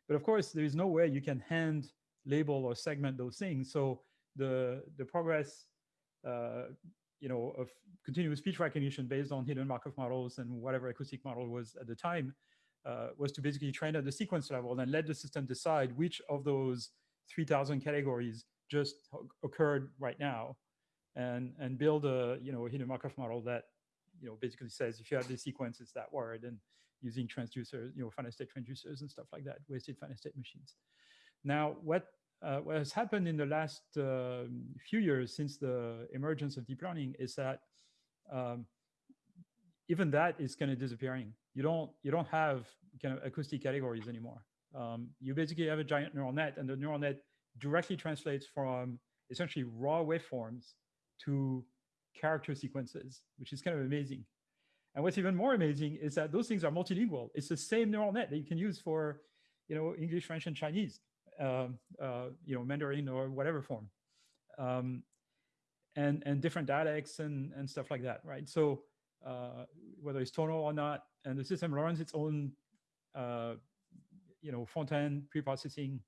But of course, there is no way you can hand label or segment those things. So the, the progress, uh, you know, of continuous speech recognition based on hidden Markov models and whatever acoustic model was at the time uh, was to basically train at the sequence level and let the system decide which of those 3000 categories just occurred right now and, and build a, you know, a hidden Markov model that, you know, basically says if you have the sequence, it's that word and using transducers, you know, finite state transducers and stuff like that, weighted finite state machines. Now, what uh, what has happened in the last uh, few years since the emergence of deep learning is that um, even that is kind of disappearing. You don't you don't have kind of acoustic categories anymore. Um, you basically have a giant neural net, and the neural net directly translates from essentially raw waveforms to character sequences, which is kind of amazing. And what's even more amazing is that those things are multilingual. It's the same neural net that you can use for, you know, English, French, and Chinese. Um, uh, you know, Mandarin or whatever form, um, and and different dialects and and stuff like that, right? So uh, whether it's tonal or not, and the system learns its own, uh, you know, front-end pre-processing.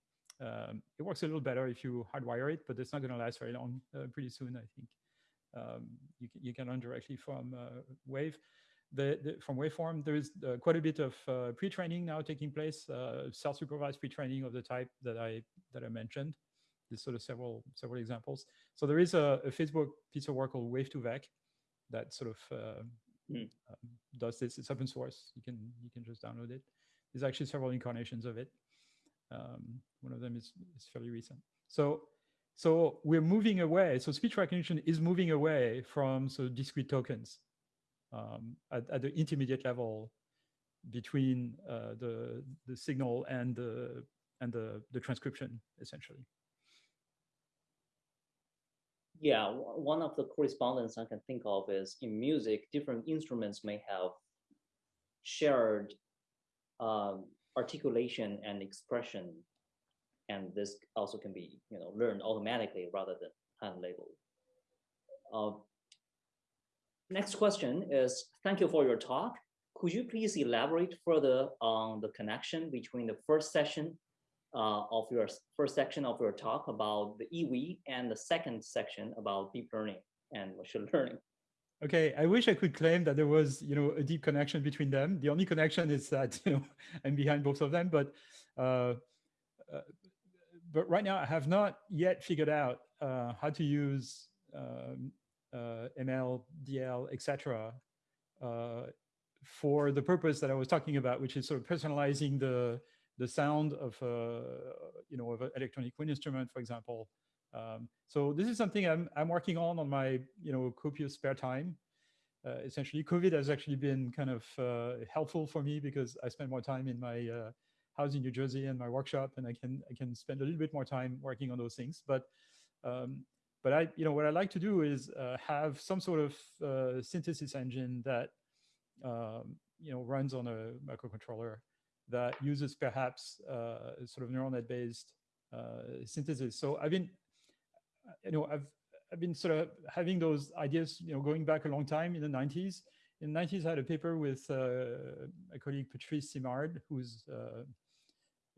Um, it works a little better if you hardwire it, but it's not going to last very long. Uh, pretty soon, I think. Um, you, you can learn directly from uh, Wave the, the, from waveform, there is uh, quite a bit of uh, pre-training now taking place, uh, self-supervised pre-training of the type that I that I mentioned. There's sort of several several examples. So there is a, a Facebook piece of work called wav2vec that sort of mm. um, does this. It's open source. You can you can just download it. There's actually several incarnations of it. Um, one of them is is fairly recent. So so we're moving away. So speech recognition is moving away from so discrete tokens um, at, at, the intermediate level between uh, the the signal and the and the the transcription essentially. Yeah, one of the correspondence I can think of is in music, different instruments may have shared um, articulation and expression, and this also can be you know learned automatically rather than hand labeled. Uh, Next question is, thank you for your talk. Could you please elaborate further on the connection between the first session uh, of your first section of your talk about the EV and the second section about deep learning and machine learning? Okay, I wish I could claim that there was, you know, a deep connection between them. The only connection is that, you know, I'm behind both of them, but uh, uh, but right now I have not yet figured out uh, how to use um, uh, ML, DL, etc., uh, for the purpose that I was talking about, which is sort of personalizing the the sound of uh, you know of an electronic wind instrument, for example. Um, so this is something I'm I'm working on on my you know copious spare time. Uh, essentially, COVID has actually been kind of uh, helpful for me because I spend more time in my uh, house in New Jersey and my workshop, and I can I can spend a little bit more time working on those things. But um, but I you know what I like to do is uh, have some sort of uh, synthesis engine that um, you know runs on a microcontroller that uses perhaps uh, sort of neural net based synthesis. So I've been you know I've I've been sort of having those ideas, you know, going back a long time in the 90s. In the 90s, I had a paper with uh, my colleague Patrice Simard, who's uh,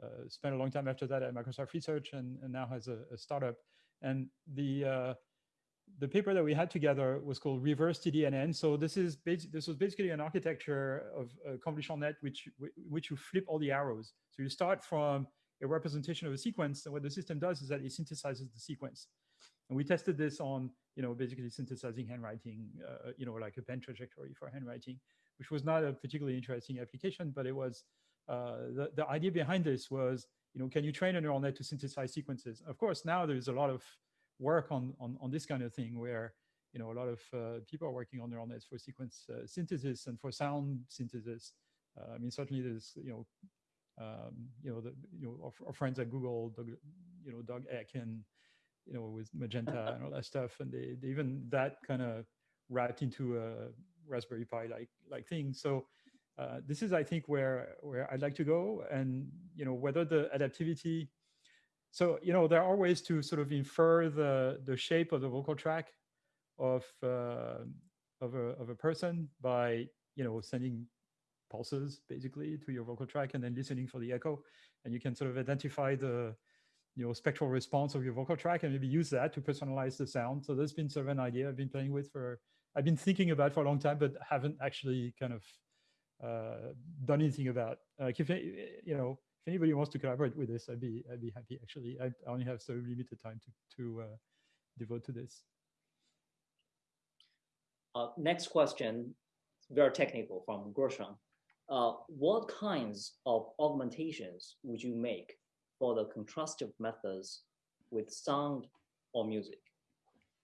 uh, spent a long time after that at Microsoft Research and, and now has a, a, startup. And the uh, the paper that we had together was called Reverse TDNN. So this is this was basically an architecture of a convolutional net which which you flip all the arrows. So you start from a representation of a sequence, and what the system does is that it synthesizes the sequence. And we tested this on, you know, basically synthesizing handwriting, uh, you know, like a pen trajectory for handwriting, which was not a particularly interesting application, but it was, uh, the, the idea behind this was, you know, can you train a neural net to synthesize sequences? Of course, now there's a lot of work on, on, on this kind of thing where, you know, a lot of uh, people are working on neural nets for sequence uh, synthesis and for sound synthesis. Uh, I mean, certainly there's, you know, um, you know, the, you know, our, our, friends at Google, Doug, you know, Doug Eck and you know, with Magenta and all that stuff. And they, they even that kind of wrapped into a Raspberry Pi like like thing. So uh, this is, I think, where where I'd like to go. And you know, whether the adaptivity. So you know, there are ways to sort of infer the the shape of the vocal tract of uh, of a of a person by you know sending pulses basically to your vocal tract and then listening for the echo, and you can sort of identify the you know, spectral response of your vocal tract and maybe use that to personalize the sound. So that's been sort of an idea I've been playing with for, I've been thinking about for a long time, but haven't actually kind of uh, done anything about. Like if, you know, if anybody wants to collaborate with this, I'd be, I'd be happy actually. I only have so limited time to, to uh, devote to this. Uh, next question, very technical from Gershon. Uh, what kinds of augmentations would you make for the contrastive methods with sound or music?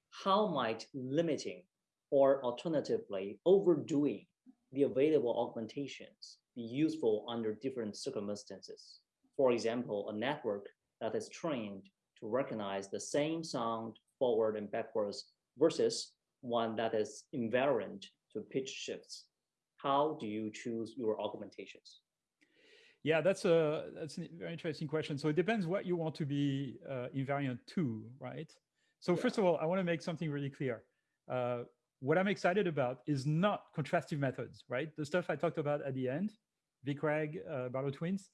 How might limiting or alternatively overdoing the available augmentations be useful under different circumstances? For example, a network that is trained to recognize the same sound forward and backwards versus one that is invariant to pitch shifts. How do you choose your augmentations? Yeah, that's a that's a very interesting question. So it depends what you want to be uh, invariant to, right? So yeah. first of all, I want to make something really clear. Uh, what I'm excited about is not contrastive methods, right? The stuff I talked about at the end, VICReg, uh, Barlow twins,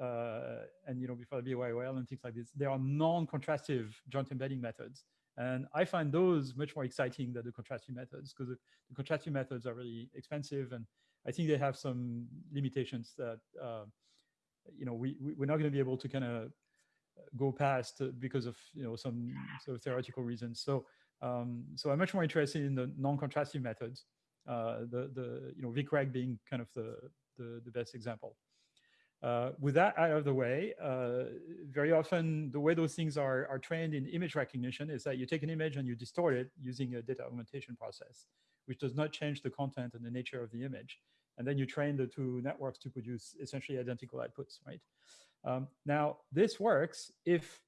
uh, and you know before the BYOL and things like this, they are non-contrastive joint embedding methods. And I find those much more exciting than the contrastive methods because the contrastive methods are really expensive and I think they have some limitations that uh, you know, we, we are not going to be able to kind of go past because of you know some sort of theoretical reasons. So um, so I'm much more interested in the non-contrastive methods. Uh, the the you know VICReg being kind of the the, the best example. Uh, with that out of the way, uh, very often the way those things are, are trained in image recognition is that you take an image and you distort it using a data augmentation process, which does not change the content and the nature of the image and then you train the two networks to produce essentially identical outputs, right? Um, now, this works if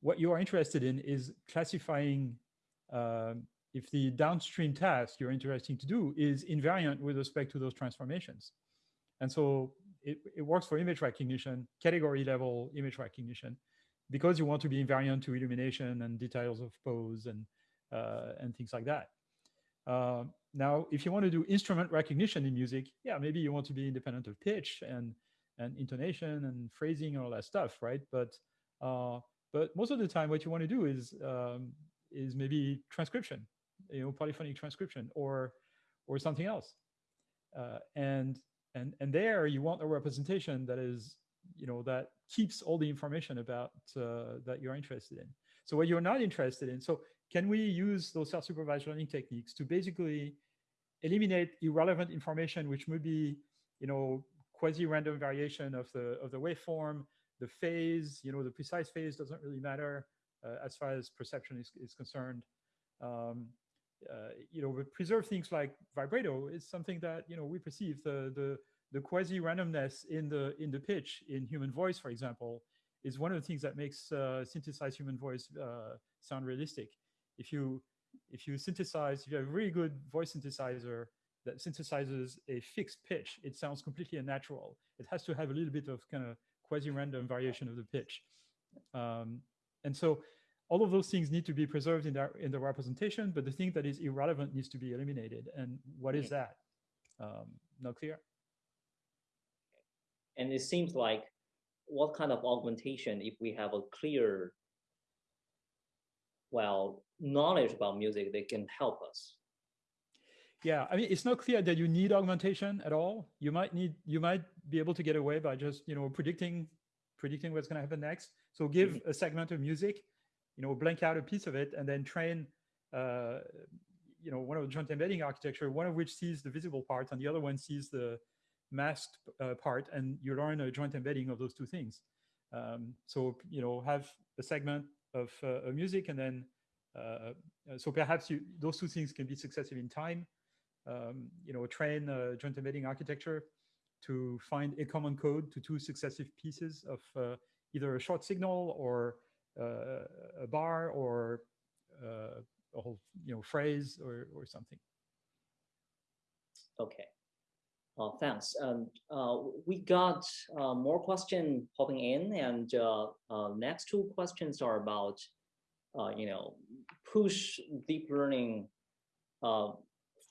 what you are interested in is classifying um, if the downstream task you're interested to do is invariant with respect to those transformations. And so it, it works for image recognition, category level image recognition, because you want to be invariant to illumination and details of pose and, uh, and things like that. Uh, now, if you want to do instrument recognition in music, yeah, maybe you want to be independent of pitch and and intonation and phrasing and all that stuff, right? But uh, but most of the time, what you want to do is um, is maybe transcription, you know, polyphonic transcription or or something else. Uh, and and and there you want a representation that is you know that keeps all the information about uh, that you're interested in. So what you're not interested in, so can we use those self-supervised learning techniques to basically eliminate irrelevant information, which would be, you know, quasi-random variation of the of the waveform, the phase, you know, the precise phase doesn't really matter uh, as far as perception is, is concerned. Um, uh, you know, but preserve things like vibrato is something that, you know, we perceive the, the, the quasi-randomness in the, in the pitch in human voice, for example, is one of the things that makes uh, synthesized human voice uh, sound realistic. If you, if you synthesize, if you have a really good voice synthesizer that synthesizes a fixed pitch, it sounds completely unnatural. It has to have a little bit of kind of quasi-random variation of the pitch. Um, and so all of those things need to be preserved in the, in the representation, but the thing that is irrelevant needs to be eliminated. And what is that? Um, not clear. And it seems like what kind of augmentation if we have a clear, well, knowledge about music, they can help us. Yeah, I mean, it's not clear that you need augmentation at all. You might need, you might be able to get away by just, you know, predicting, predicting what's going to happen next. So give mm -hmm. a segment of music you know, blank out a piece of it and then train, uh, you know, one of the joint embedding architecture, one of which sees the visible part and the other one sees the masked uh, part and you learn a joint embedding of those two things. Um, so, you know, have a segment of uh, music and then, uh, uh, so perhaps you, those two things can be successive in time. Um, you know, train joint embedding architecture to find a common code to two successive pieces of either a short signal or a bar or a whole you know phrase or or something. Okay. Uh, thanks. Um, uh, we got uh, more questions popping in, and uh, next two questions are about, you know, push deep learning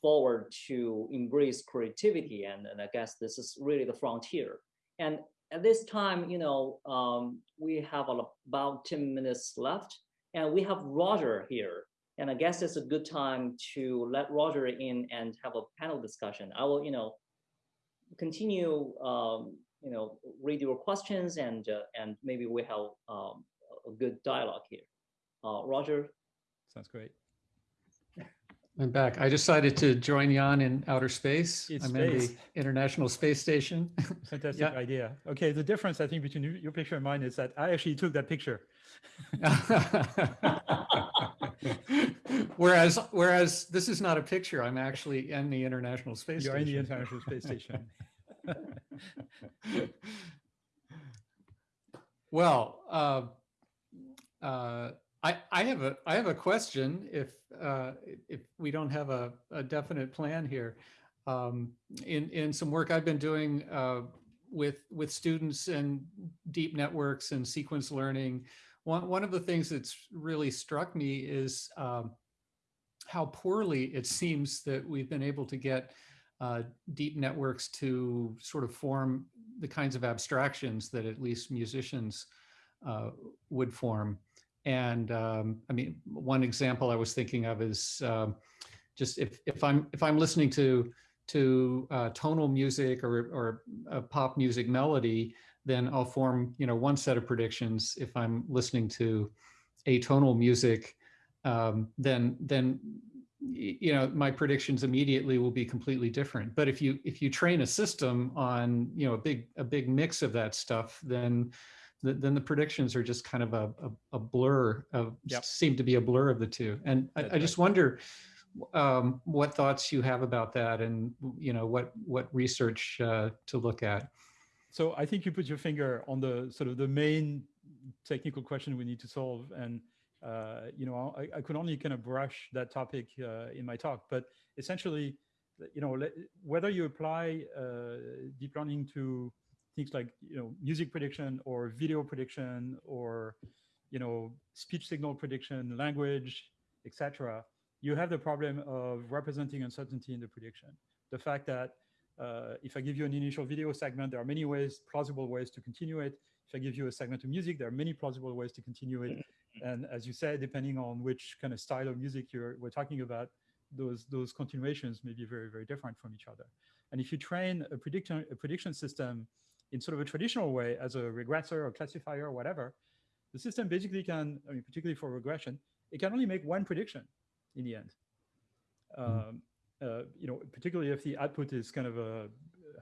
forward to embrace creativity, and, and I guess this is really the frontier. And at this time, you know, um, we have about 10 minutes left and we have Roger here. And I guess it's a good time to let Roger in and have a panel discussion. I will, you know, continue, um, you know, read your questions and uh, and maybe we have um, a good dialogue here. Uh, Roger. Sounds great. I'm back. I decided to join Yann in outer space. It's I'm space. in the International Space Station. Fantastic yeah. idea. Okay, the difference I think between your picture and mine is that I actually took that picture. whereas, whereas this is not a picture. I'm actually in the International Space You're Station. You're in the International Space Station. well, uh, uh, I, I have a I have a question if uh, if we don't have a, a definite plan here. Um, in in some work I've been doing uh, with with students and deep networks and sequence learning, one one of the things that's really struck me is um, how poorly it seems that we've been able to get uh, deep networks to sort of form the kinds of abstractions that at least musicians uh, would form. And um, I mean, one example I was thinking of is um, just if, if I'm if I'm listening to to uh, tonal music or, or a pop music melody, then I'll form you know one set of predictions. If I'm listening to atonal music, um, then then you know my predictions immediately will be completely different. But if you if you train a system on you know a big a big mix of that stuff, then the, then the predictions are just kind of a, a, a blur of yep. seem to be a blur of the two. And I, I, just wonder um, what thoughts you have about that and, you know, what, what research uh, to look at. So I think you put your finger on the sort of the main technical question we need to solve. And, uh, you know, I, I, could only kind of brush that topic uh, in my talk, but essentially, you know, whether you apply uh, deep learning to things like you know music prediction or video prediction or you know speech signal prediction, language, etc. You have the problem of representing uncertainty in the prediction. The fact that uh, if I give you an initial video segment, there are many ways, plausible ways to continue it. If I give you a segment of music, there are many plausible ways to continue it. And as you said, depending on which kind of style of music you're we're talking about, those those continuations may be very very different from each other. And if you train a prediction a prediction system in sort of a traditional way as a regressor or classifier or whatever, the system basically can, I mean, particularly for regression, it can only make one prediction in the end. Um, uh, you know, particularly if the output is kind of a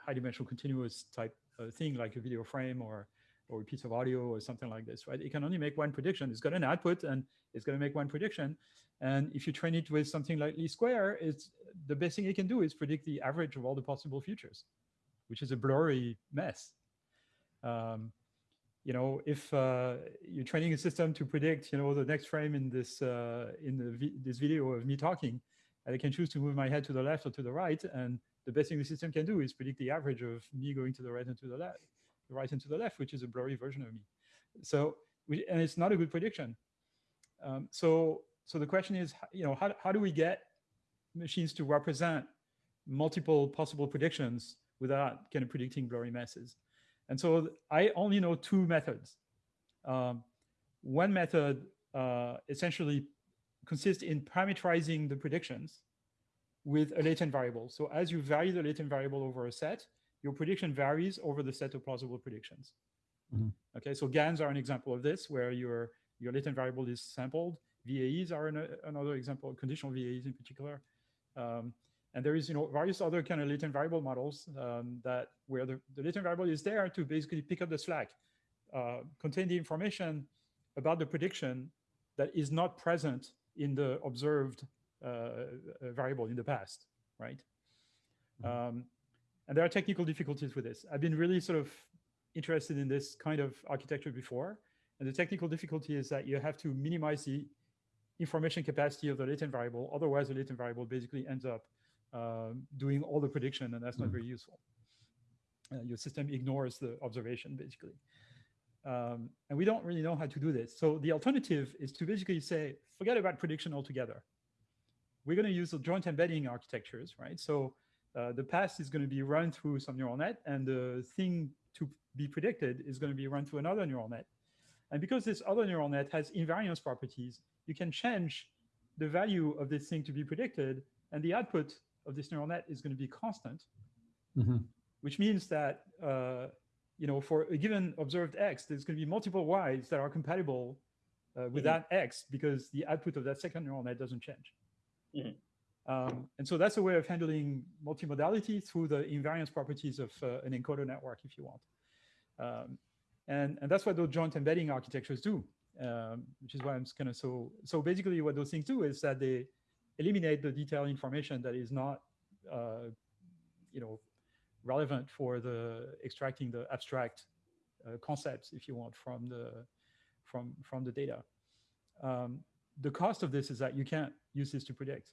high dimensional continuous type uh, thing like a video frame or or a piece of audio or something like this, right? It can only make one prediction. It's got an output and it's going to make one prediction. And if you train it with something like least square, it's the best thing it can do is predict the average of all the possible futures, which is a blurry mess. Um, you know, if uh, you're training a system to predict, you know, the next frame in this uh, in the vi this video of me talking, I can choose to move my head to the left or to the right, and the best thing the system can do is predict the average of me going to the right and to the left, the right and to the left, which is a blurry version of me. So, we, and it's not a good prediction. Um, so, so the question is, you know, how, how do we get machines to represent multiple possible predictions without kind of predicting blurry messes? And so I only know two methods. Um, one method uh, essentially consists in parameterizing the predictions with a latent variable. So as you vary the latent variable over a set, your prediction varies over the set of plausible predictions. Mm -hmm. Okay, so GANs are an example of this, where your your latent variable is sampled. VAEs are an, another example, conditional VAEs in particular. Um, and there is, you know, various other kind of latent variable models um, that where the, the latent variable is there to basically pick up the slack, uh, contain the information about the prediction that is not present in the observed uh, uh variable in the past, right? Mm -hmm. um, and there are technical difficulties with this. I've been really sort of interested in this kind of architecture before. And the technical difficulty is that you have to minimize the information capacity of the latent variable. Otherwise, the latent variable basically ends up uh, doing all the prediction, and that's not mm. very useful. Uh, your system ignores the observation, basically. Um, and we don't really know how to do this. So the alternative is to basically say, forget about prediction altogether. We're going to use the joint embedding architectures, right? So uh, the past is going to be run through some neural net, and the thing to be predicted is going to be run through another neural net. And because this other neural net has invariance properties, you can change the value of this thing to be predicted, and the output of this neural net is going to be constant, mm -hmm. which means that uh, you know for a given observed x, there's going to be multiple y's that are compatible uh, with mm -hmm. that x because the output of that second neural net doesn't change. Mm -hmm. Um, and so that's a way of handling multimodality through the invariance properties of uh, an encoder network, if you want. Um, and, and that's what those joint embedding architectures do, um, which is why I'm kind of so, so basically what those things do is that they eliminate the detailed information that is not, uh, you know, relevant for the extracting the abstract uh, concepts, if you want, from the, from, from the data. Um, the cost of this is that you can't use this to predict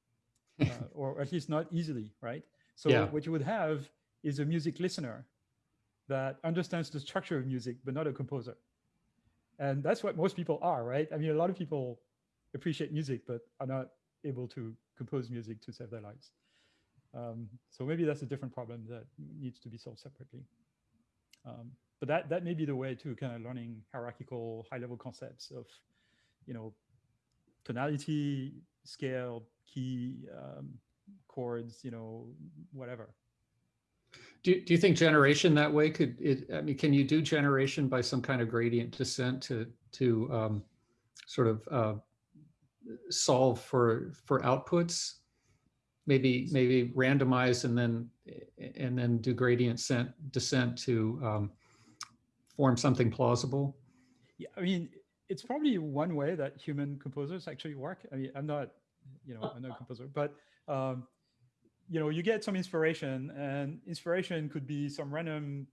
uh, or at least not easily, right? So yeah. what you would have is a music listener that understands the structure of music, but not a composer. And that's what most people are, right? I mean, a lot of people appreciate music, but are not able to compose music to save their lives. Um, so maybe that's a different problem that needs to be solved separately. Um, but that that may be the way to kind of learning hierarchical high-level concepts of, you know, tonality, scale, key um, chords, you know, whatever. Do, do you think generation that way could it, I mean, can you do generation by some kind of gradient descent to, to um, sort of uh, solve for, for outputs? Maybe, maybe randomize and then, and then do gradient descent, descent to um, form something plausible? Yeah, I mean, it's probably one way that human composers actually work. I mean, I'm not you know, I'm not a composer, but um, you know, you get some inspiration and inspiration could be some random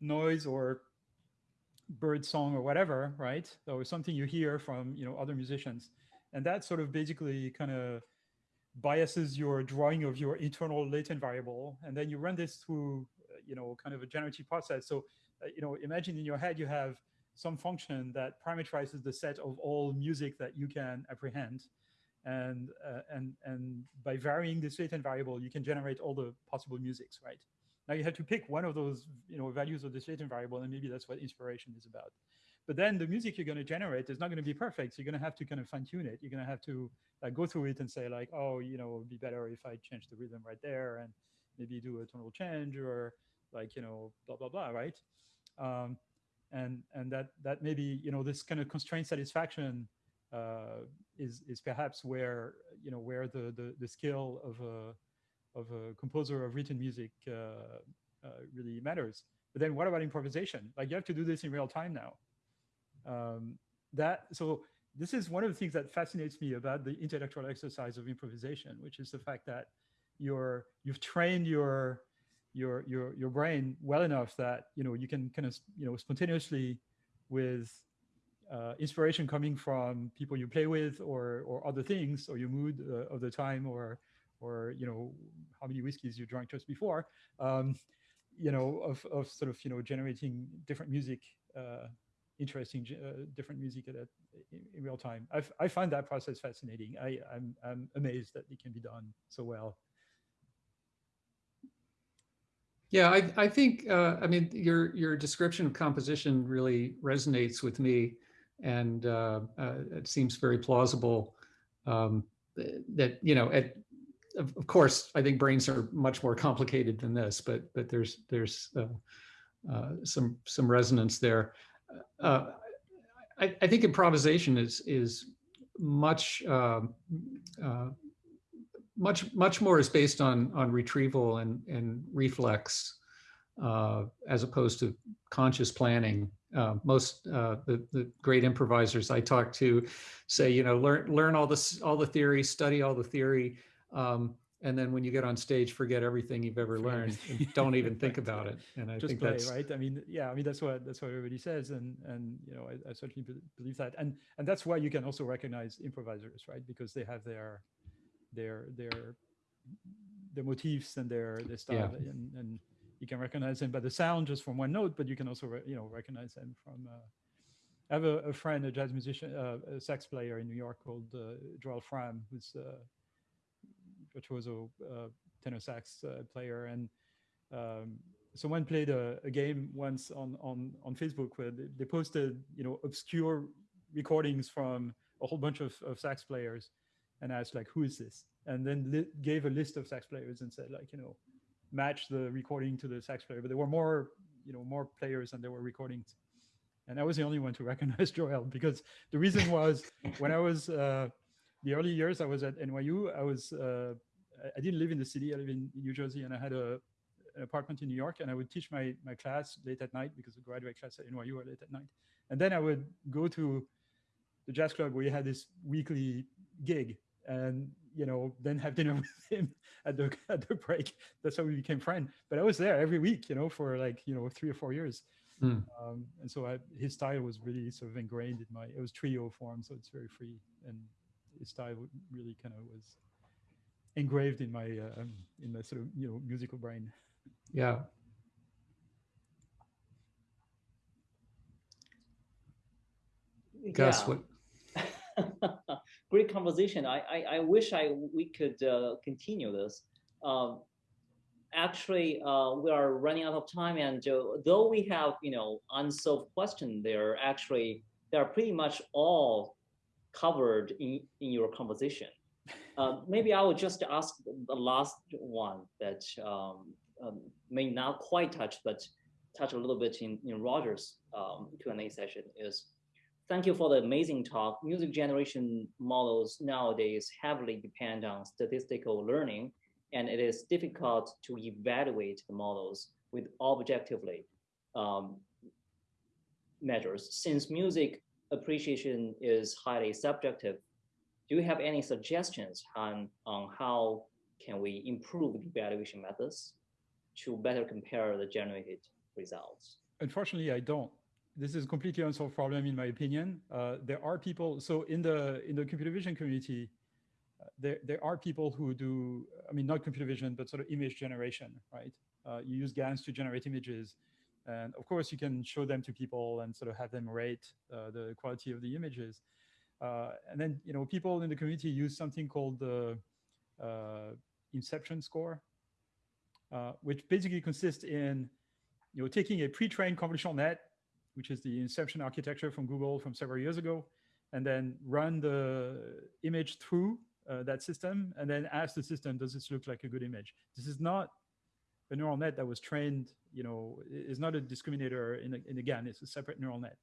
noise or bird song or whatever, right? Or something you hear from, you know, other musicians. And that sort of basically kind of biases your drawing of your internal latent variable. And then you run this through, you know, kind of a generative process. So, uh, you know, imagine in your head, you have some function that parameterizes the set of all music that you can apprehend and uh, and and by varying this latent variable, you can generate all the possible musics, right? Now you have to pick one of those, you know, values of this latent variable, and maybe that's what inspiration is about. But then the music you're going to generate is not going to be perfect. So you're going to have to kind of fine tune it. You're going to have to like go through it and say like, oh, you know, it would be better if I change the rhythm right there and maybe do a tonal change or like, you know, blah, blah, blah, right? Um, and and that that maybe, you know, this kind of constraint satisfaction uh, is is perhaps where you know where the the, the skill of a of a composer of written music uh, uh, really matters. But then what about improvisation? Like you have to do this in real time now. Um, that so this is one of the things that fascinates me about the intellectual exercise of improvisation, which is the fact that you're you've trained your your your your brain well enough that you know you can kind of you know spontaneously with uh, inspiration coming from people you play with or or other things or your mood uh, of the time or or you know how many whiskeys you drank just before um, you know of, of sort of you know generating different music uh, interesting uh, different music at, in, in, real time. I've, i find that process fascinating. I, I'm, I'm amazed that it can be done so well. Yeah, I, I think, uh, I mean, your your description of composition really resonates with me and uh, uh, it seems very plausible um, that you know at, of, of, course i think brains are much more complicated than this but but there's there's uh, uh, some some resonance there uh, I, I, think improvisation is is much um, uh, much much more is based on on retrieval and and reflex as opposed to conscious planning. Uh, most uh, the, the great improvisers I talk to say, you know, learn learn all this all the theory, study all the theory, um, and then when you get on stage, forget everything you've ever learned. don't even think about it. And I Just think play, that's right. I mean, yeah, I mean that's what that's what everybody says, and and you know I, I certainly believe that, and and that's why you can also recognize improvisers, right? Because they have their their their their motifs and their their style, yeah. and and you can recognize them by the sound just from one note, but you can also, you know, recognize them from. Uh, I have a, a, friend, a jazz musician, uh, a sax player in New York called uh, Joel Frahm, who's a virtuoso tenor sax player, and um, someone played a, a, game once on on on Facebook where they, they, posted, you know, obscure recordings from a whole bunch of, of sax players, and asked like, "Who is this?" And then gave a list of sax players and said like, you know match the recording to the sax player, but there were more, you know, more players than there were recordings. And I was the only one to recognize Joel because the reason was when I was uh, the early years I was at NYU, I was uh, I didn't live in the city. I live in New Jersey, and I had a an apartment in New York, and I would teach my my class late at night because the graduate class at NYU are late at night. And then I would go to the jazz club where you had this weekly gig, and you know, then have dinner with him at the at the break. That's how we became friends. But I was there every week, you know, for like you know three or four years. Mm. Um, and so I, his style was really sort of ingrained in my. It was trio form, so it's very free, and style really kind of was engraved in my uh, in my sort of you know musical brain. Yeah. Gus, yeah. what great conversation. I, I, I wish I we could uh, continue this. Um, actually, uh, we are running out of time, and uh, though we have you know unsolved questions, there actually they are pretty much all covered in in your conversation. Uh, maybe I will just ask the last one that um, um, may not quite touch, but touch a little bit in in Roger's um, Q&A session is Thank you for the amazing talk. Music generation models nowadays heavily depend on statistical learning, and it is difficult to evaluate the models with objectively um, measures. Since music appreciation is highly subjective, do you have any suggestions on, on how can we improve the evaluation methods to better compare the generated results? Unfortunately, I don't this is a completely unsolved problem in my opinion. Uh, there are people, so in the in the computer vision community, uh, there, there are people who do, I mean, not computer vision, but sort of image generation, right? Uh, you use GANs to generate images. And of course, you can show them to people and sort of have them rate uh, the quality of the images. Uh, and then, you know, people in the community use something called the uh, inception score, which basically consists in, you know, taking a pre-trained convolutional net which is the inception architecture from Google from several years ago, and then run the image through uh, that system, and then ask the system, does this look like a good image? This is not a neural net that was trained, you know, is not a discriminator in, a, in a GAN, it's a separate neural net.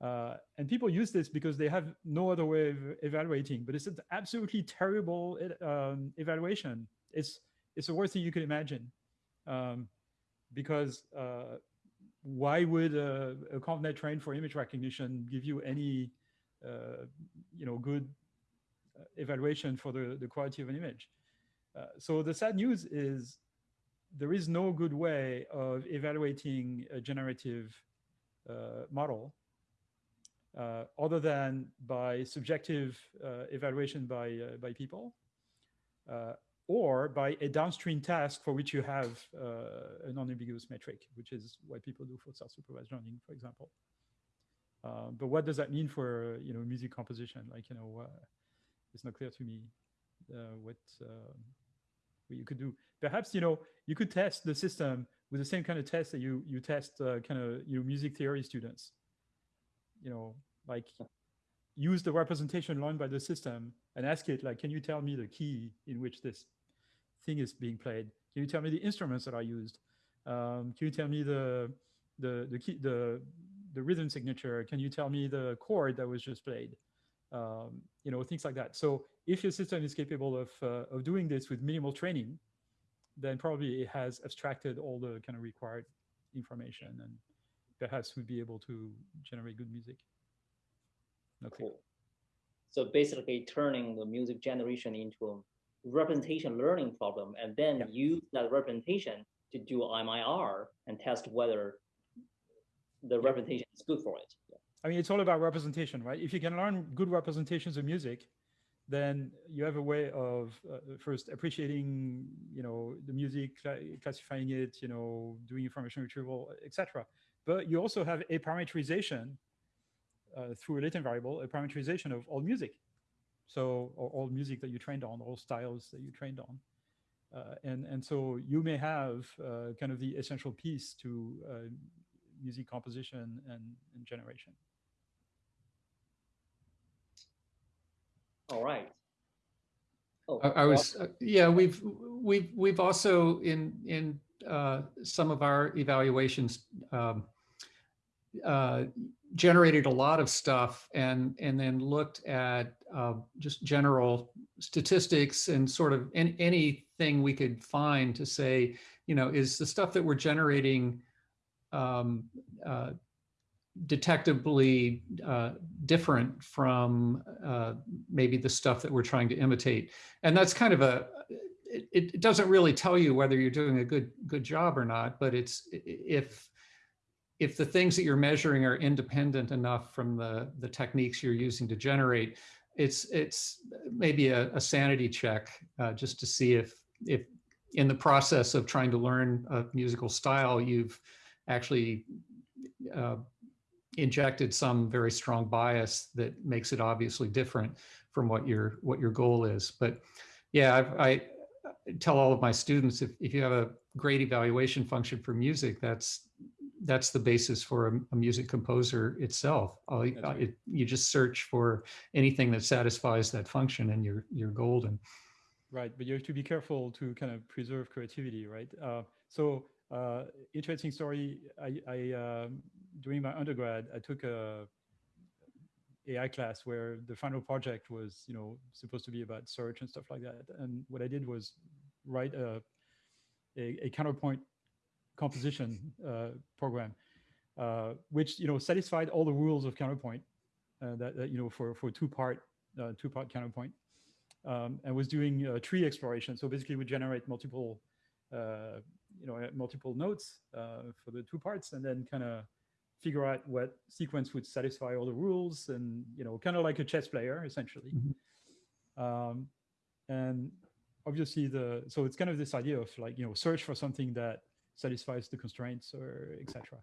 Uh, and people use this because they have no other way of evaluating, but it's an absolutely terrible um, evaluation. It's, it's the worst thing you could imagine. Um, because uh, why would a, a ConvNet trained for image recognition give you any, uh, you know, good uh, evaluation for the, the quality of an image? Uh, so the sad news is there is no good way of evaluating a generative uh, model uh, other than by subjective uh, evaluation by, uh, by people uh, or by a downstream task for which you have uh, a non-ambiguous metric, which is what people do for self-supervised learning, for example. but what does that mean for, you know, music composition? Like, you know, it's not clear to me what, what you could do. Perhaps, you know, you could test the system with the same kind of test that you, you test uh, kind of, you know, music theory students. You know, like use the representation learned by the system and ask it like, can you tell me the key in which this thing is being played? Can you tell me the instruments that are used? Um, can you tell me the, the, the key, the, the rhythm signature? Can you tell me the chord that was just played? Um, you know, things like that. So if your system is capable of, uh, of doing this with minimal training, then probably it has abstracted all the kind of required information and perhaps would be able to generate good music. Okay. Cool. So basically turning the music generation into a representation learning problem and then yeah. use that representation to do MIR and test whether the representation is good for it. Yeah. I mean, it's all about representation, right? If you can learn good representations of music, then you have a way of uh, first appreciating, you know, the music, cl classifying it, you know, doing information retrieval, etc. But you also have a parameterization uh, through a latent variable, a parameterization of all music. So, or all music that you trained on, all styles that you trained on. Uh, and, and so you may have uh, kind of the essential piece to uh, music composition and, and generation. All right. Oh, I, I was, uh, yeah, we've, we've, we've also in, in uh, some of our evaluations um, uh, generated a lot of stuff and, and then looked at uh, just general statistics and sort of any, anything we could find to say, you know, is the stuff that we're generating um, uh, detectably uh, different from uh, maybe the stuff that we're trying to imitate. And that's kind of a, it, it, doesn't really tell you whether you're doing a good good job or not, but it's if if the things that you're measuring are independent enough from the the techniques you're using to generate, it's it's maybe a, a sanity check uh, just to see if if in the process of trying to learn a musical style, you've actually uh, injected some very strong bias that makes it obviously different from what your what your goal is. But yeah, I've, i tell all of my students if, if you have a great evaluation function for music, that's that's the basis for a, a music composer itself. Right. It, you just search for anything that satisfies that function and you're you're golden. Right, but you have to be careful to kind of preserve creativity, right? Uh, so uh, interesting story. I, I um, during my undergrad, I took a AI class where the final project was, you know, supposed to be about search and stuff like that. And what I did was write a, a, a counterpoint composition uh, program, uh, which, you know, satisfied all the rules of counterpoint uh, that, that, you know, for, for two part, uh, two part counterpoint um, and was doing uh, tree exploration. So basically we generate multiple, uh, you know, multiple notes for the two parts and then kind of figure out what sequence would satisfy all the rules and, you know, kind of like a chess player, essentially. Mm -hmm. um, and obviously the, so it's kind of this idea of like, you know, search for something that satisfies the constraints or etc.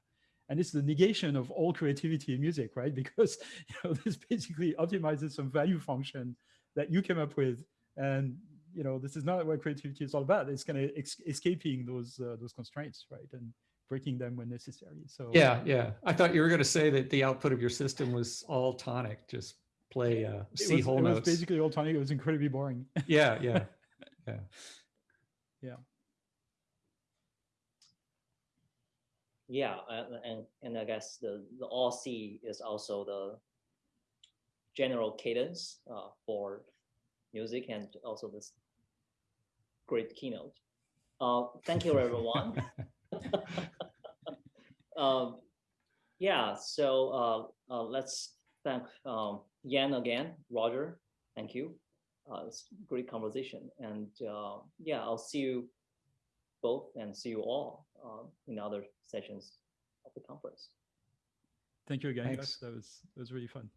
And it's the negation of all creativity in music, right? Because, you know, this basically optimizes some value function that you came up with. And, you know, this is not what creativity is all about. It's kind of escaping those, uh, those constraints, right? And breaking them when necessary. So yeah, yeah. I thought you were going to say that the output of your system was all tonic, just play uh, C was, whole it notes. It was basically all tonic. It was incredibly boring. yeah, yeah, yeah, yeah. yeah, and, and, and I guess the, the all C is also the general cadence uh, for music and also this great keynote. Uh, thank you, everyone. um, yeah, so uh, uh, let's thank um, Yann again, Roger. Thank you. Uh, it's great conversation, and uh, yeah, I'll see you both and see you all uh, in other sessions of the conference. Thank you again, Thanks. That was that was really fun.